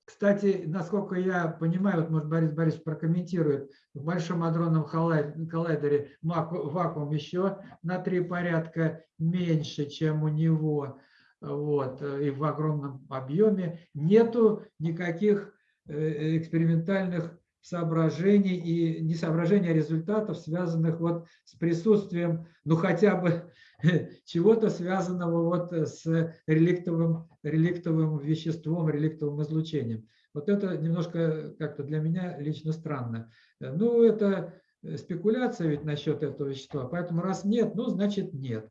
кстати, насколько я понимаю, вот может Борис Борисович прокомментирует, в Большом адронном коллай- коллайдере вакуум еще на три порядка меньше, чем у него, вот, и в огромном объеме. Нету никаких э, экспериментальных соображений и не соображений, а результатов, связанных вот с присутствием, ну хотя бы чего-то связанного вот с реликтовым, реликтовым веществом, реликтовым излучением. Вот это немножко как-то для меня лично странно. Э, Ну, это спекуляция ведь насчет этого вещества, поэтому раз нет, ну, значит нет.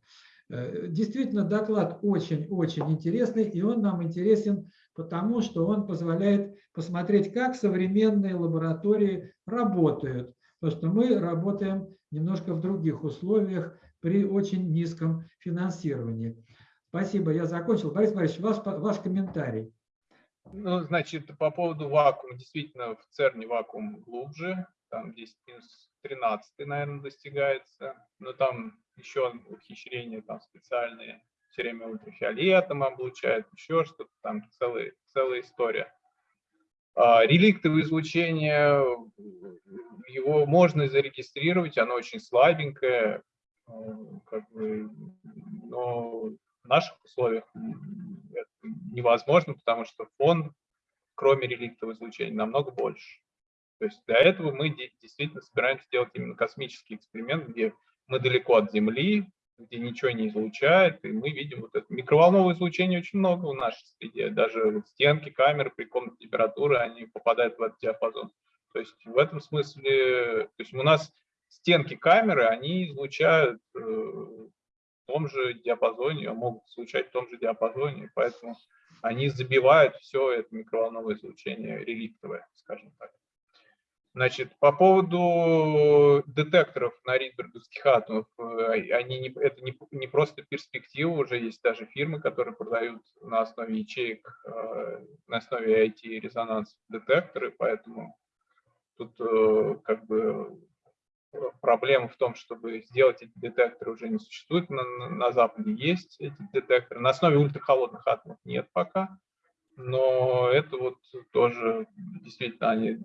Э, Действительно, доклад очень-очень интересный, и он нам интересен потому, что он позволяет посмотреть, как современные лаборатории работают. Потому что мы работаем немножко в других условиях при очень низком финансировании. Спасибо, я закончил. Борис Борисович, ваш, ваш комментарий. Ну, значит, по поводу вакуума, действительно, в ЦЕРНе вакуум глубже, там 10 минус 13, наверное, достигается, но там еще ухищрения там специальные, все время ультрафиолетом облучают, еще что-то, там целая, целая история. А, реликтовое излучение, его можно зарегистрировать, оно очень слабенькое, как бы, но в наших условиях это невозможно, потому что фон, кроме реликтового излучения, намного больше. То есть для этого мы действительно собираемся делать именно космический эксперимент, где мы далеко от Земли, где ничего не излучает, и мы видим вот это микроволновое излучение очень много в нашей среде, даже вот стенки камеры при комнатной температуре, они попадают в этот диапазон. То есть в этом смысле, то есть у нас стенки камеры, они излучают э, в том же диапазоне, могут излучать в том же диапазоне, поэтому они забивают все это микроволновое излучение реликтовое, скажем так. Значит, по поводу детекторов на ридберговских атомов, они не, это не, не просто перспектива, уже есть даже фирмы, которые продают на основе ячеек, на основе IT-резонанс детекторы, поэтому тут как бы проблема в том, чтобы сделать эти детекторы уже не существует. На, на Западе есть эти детекторы. На основе ультрахолодных атомов нет пока. Но это вот тоже действительно они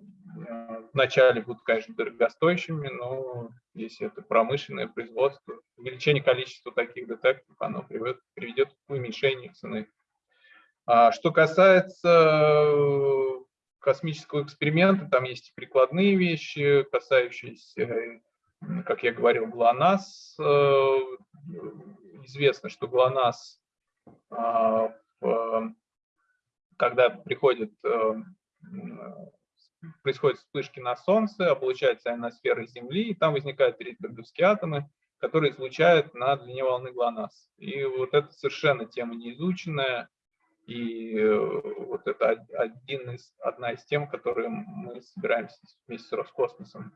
вначале будут, конечно, дорогостоящими, но если это промышленное производство, увеличение количества таких детекторов, оно приведет, приведет к уменьшению цены. А что касается космического эксперимента, там есть прикладные вещи, касающиеся, э, как я говорил, ГЛОНАСС. Э, известно, что ГЛОНАСС, а, когда приходит, происходят вспышки на Солнце, облучается ионосфера Земли, и там возникают ридберговские атомы, которые излучают на длине волны ГЛОНАСС. И вот это совершенно тема неизученная, и э, вот это один из, одна из тем, которые мы собираемся вместе с Роскосмосом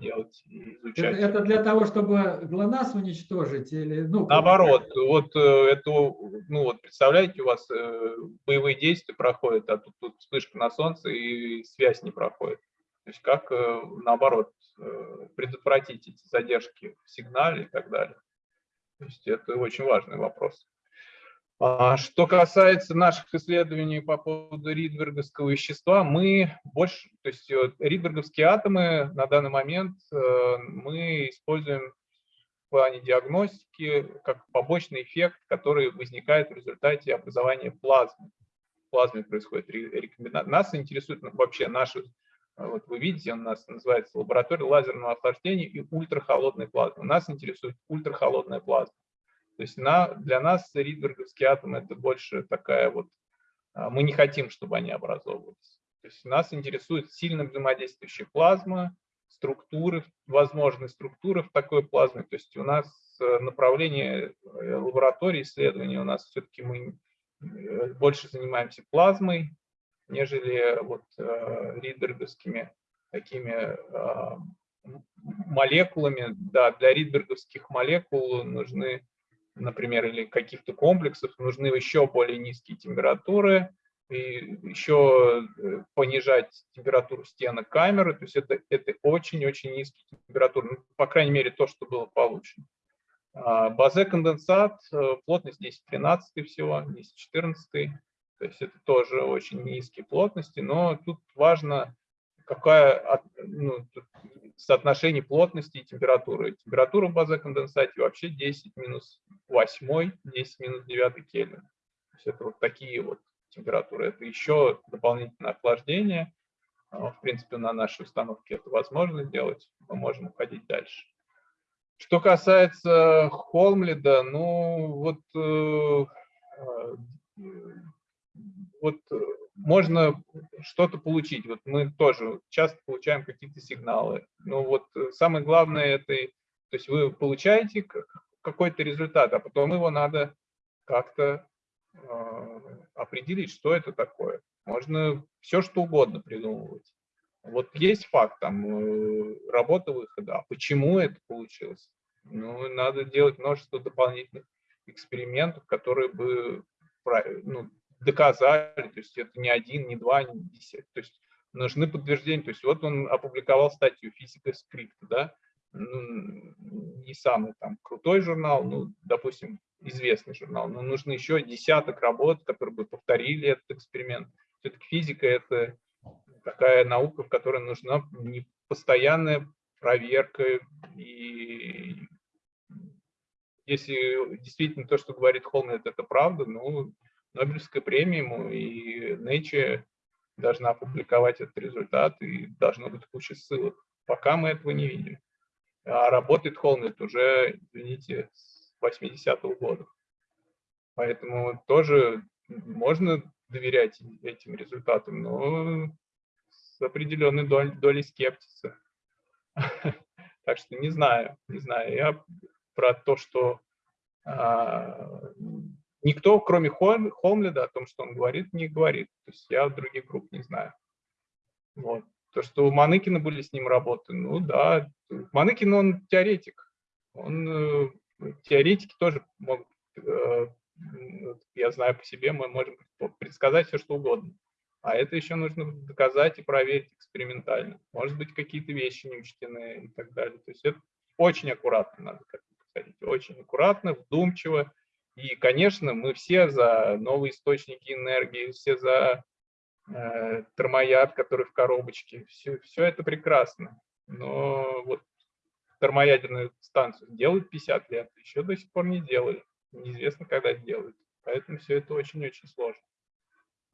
делать и изучать. Это, это для того, чтобы ГЛОНАСС уничтожить? Или, ну, Наоборот, вот э, это, ну вот представляете, у вас э, боевые действия проходят, а тут, тут вспышка на Солнце и связь не проходит. То есть как, наоборот, предотвратить эти задержки в сигнале и так далее. То есть это очень важный вопрос. А что касается наших исследований по поводу ридберговского вещества, мы больше, то есть ридберговские атомы на данный момент э, мы используем в плане диагностики как побочный эффект, который возникает в результате образования плазмы. В плазме происходит рекомбинация. Нас интересует вообще наши, вот вы видите, у нас называется лаборатория лазерного охлаждения и ультрахолодной плазмы. Нас интересует ультрахолодная плазма. То есть на, для нас ридберговские атомы это больше такая вот, а, мы не хотим, чтобы они образовывались. То есть нас интересует сильно взаимодействующая плазма, структуры, возможные структуры в такой плазме. То есть у нас э, направление э, лаборатории исследований, у нас все-таки мы э, больше занимаемся плазмой, нежели вот ридберговскими такими а, молекулами. Да, для ридберговских молекул нужны например, или каких-то комплексов, нужны еще более низкие температуры, и еще э, понижать температуру стенок камеры, то есть это, это очень-очень низкие температуры, ну, по крайней мере, то, что было получено. А, базе конденсат, э, плотность 10-13 всего, 10-14, то есть это тоже очень низкие плотности, но тут важно, какая ну, соотношение плотности и температуры. Температура в базе конденсате вообще 10 минус 8, 10 минус 9 Кельвин. То есть это вот такие вот температуры. Это еще дополнительное охлаждение. А, в принципе, на нашей установке это возможно сделать. Мы можем уходить дальше. Что касается Холмлида, ну вот, э, э, вот можно что-то получить. Вот мы тоже часто получаем какие-то сигналы. Но вот самое главное это, то есть вы получаете какой-то результат, а потом его надо как-то э, определить, что это такое. Можно все что угодно придумывать. Вот есть факт, там, э, работа выхода, а почему это получилось? Ну, надо делать множество дополнительных экспериментов, которые бы ну, доказали, то есть это не один, не два, не десять. То есть нужны подтверждения. То есть вот он опубликовал статью «Физика скрипта», да, ну, не самый там крутой журнал, ну, допустим, известный журнал, но нужно еще десяток работ, которые бы повторили этот эксперимент. Все-таки физика – это такая наука, в которой нужна не постоянная проверка. И если действительно то, что говорит Холмед, это правда, ну, Нобелевская премия ему и Nature должна опубликовать этот результат, и должно быть куча ссылок. Пока мы этого не видим. А работает Холмет уже, извините, с 80-го года. Поэтому тоже можно доверять этим результатам, но с определенной долей, долей скептиса. Так что не знаю, не знаю. Я про то, что а, никто, кроме Холмледа, о том, что он говорит, не говорит. То есть я других групп не знаю. Вот. То, что у Маныкина были с ним работы, ну да, Маныкин, он теоретик. Он, э, теоретики тоже могут, э, я знаю по себе, мы можем предсказать все, что угодно. А это еще нужно доказать и проверить экспериментально. Может быть, какие-то вещи не учтены и так далее. То есть это очень аккуратно надо к этому подходить. Очень аккуратно, вдумчиво. И, конечно, мы все за новые источники энергии, все за э, термояд, который в коробочке. Все, все это прекрасно. Но вот термоядерную станцию делают 50 лет, еще до сих пор не делали. Неизвестно, когда сделают. Поэтому все это очень-очень сложно.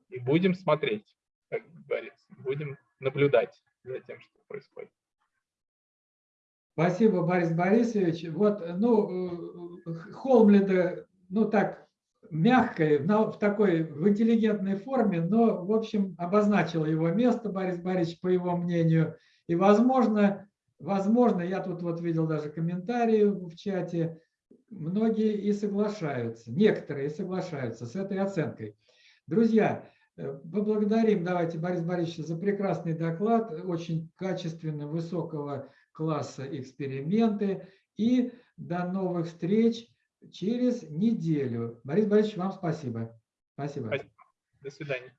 И будем смотреть, как говорится. будем наблюдать за тем, что происходит. Спасибо, Борис Борисович. Вот, ну, э, Холмлида, ну так, мягкой, в такой, в интеллигентной форме, но, в общем, обозначил его место, Борис Борисович, по его мнению. И, возможно, возможно, я тут вот видел даже комментарии в чате, многие и соглашаются, некоторые соглашаются с этой оценкой. Друзья, э, поблагодарим, давайте, Борис Борисович, за прекрасный доклад, очень качественно, высокого класса эксперименты. И до новых встреч через неделю. Борис Борисович, вам спасибо. Спасибо. Спасибо. До свидания.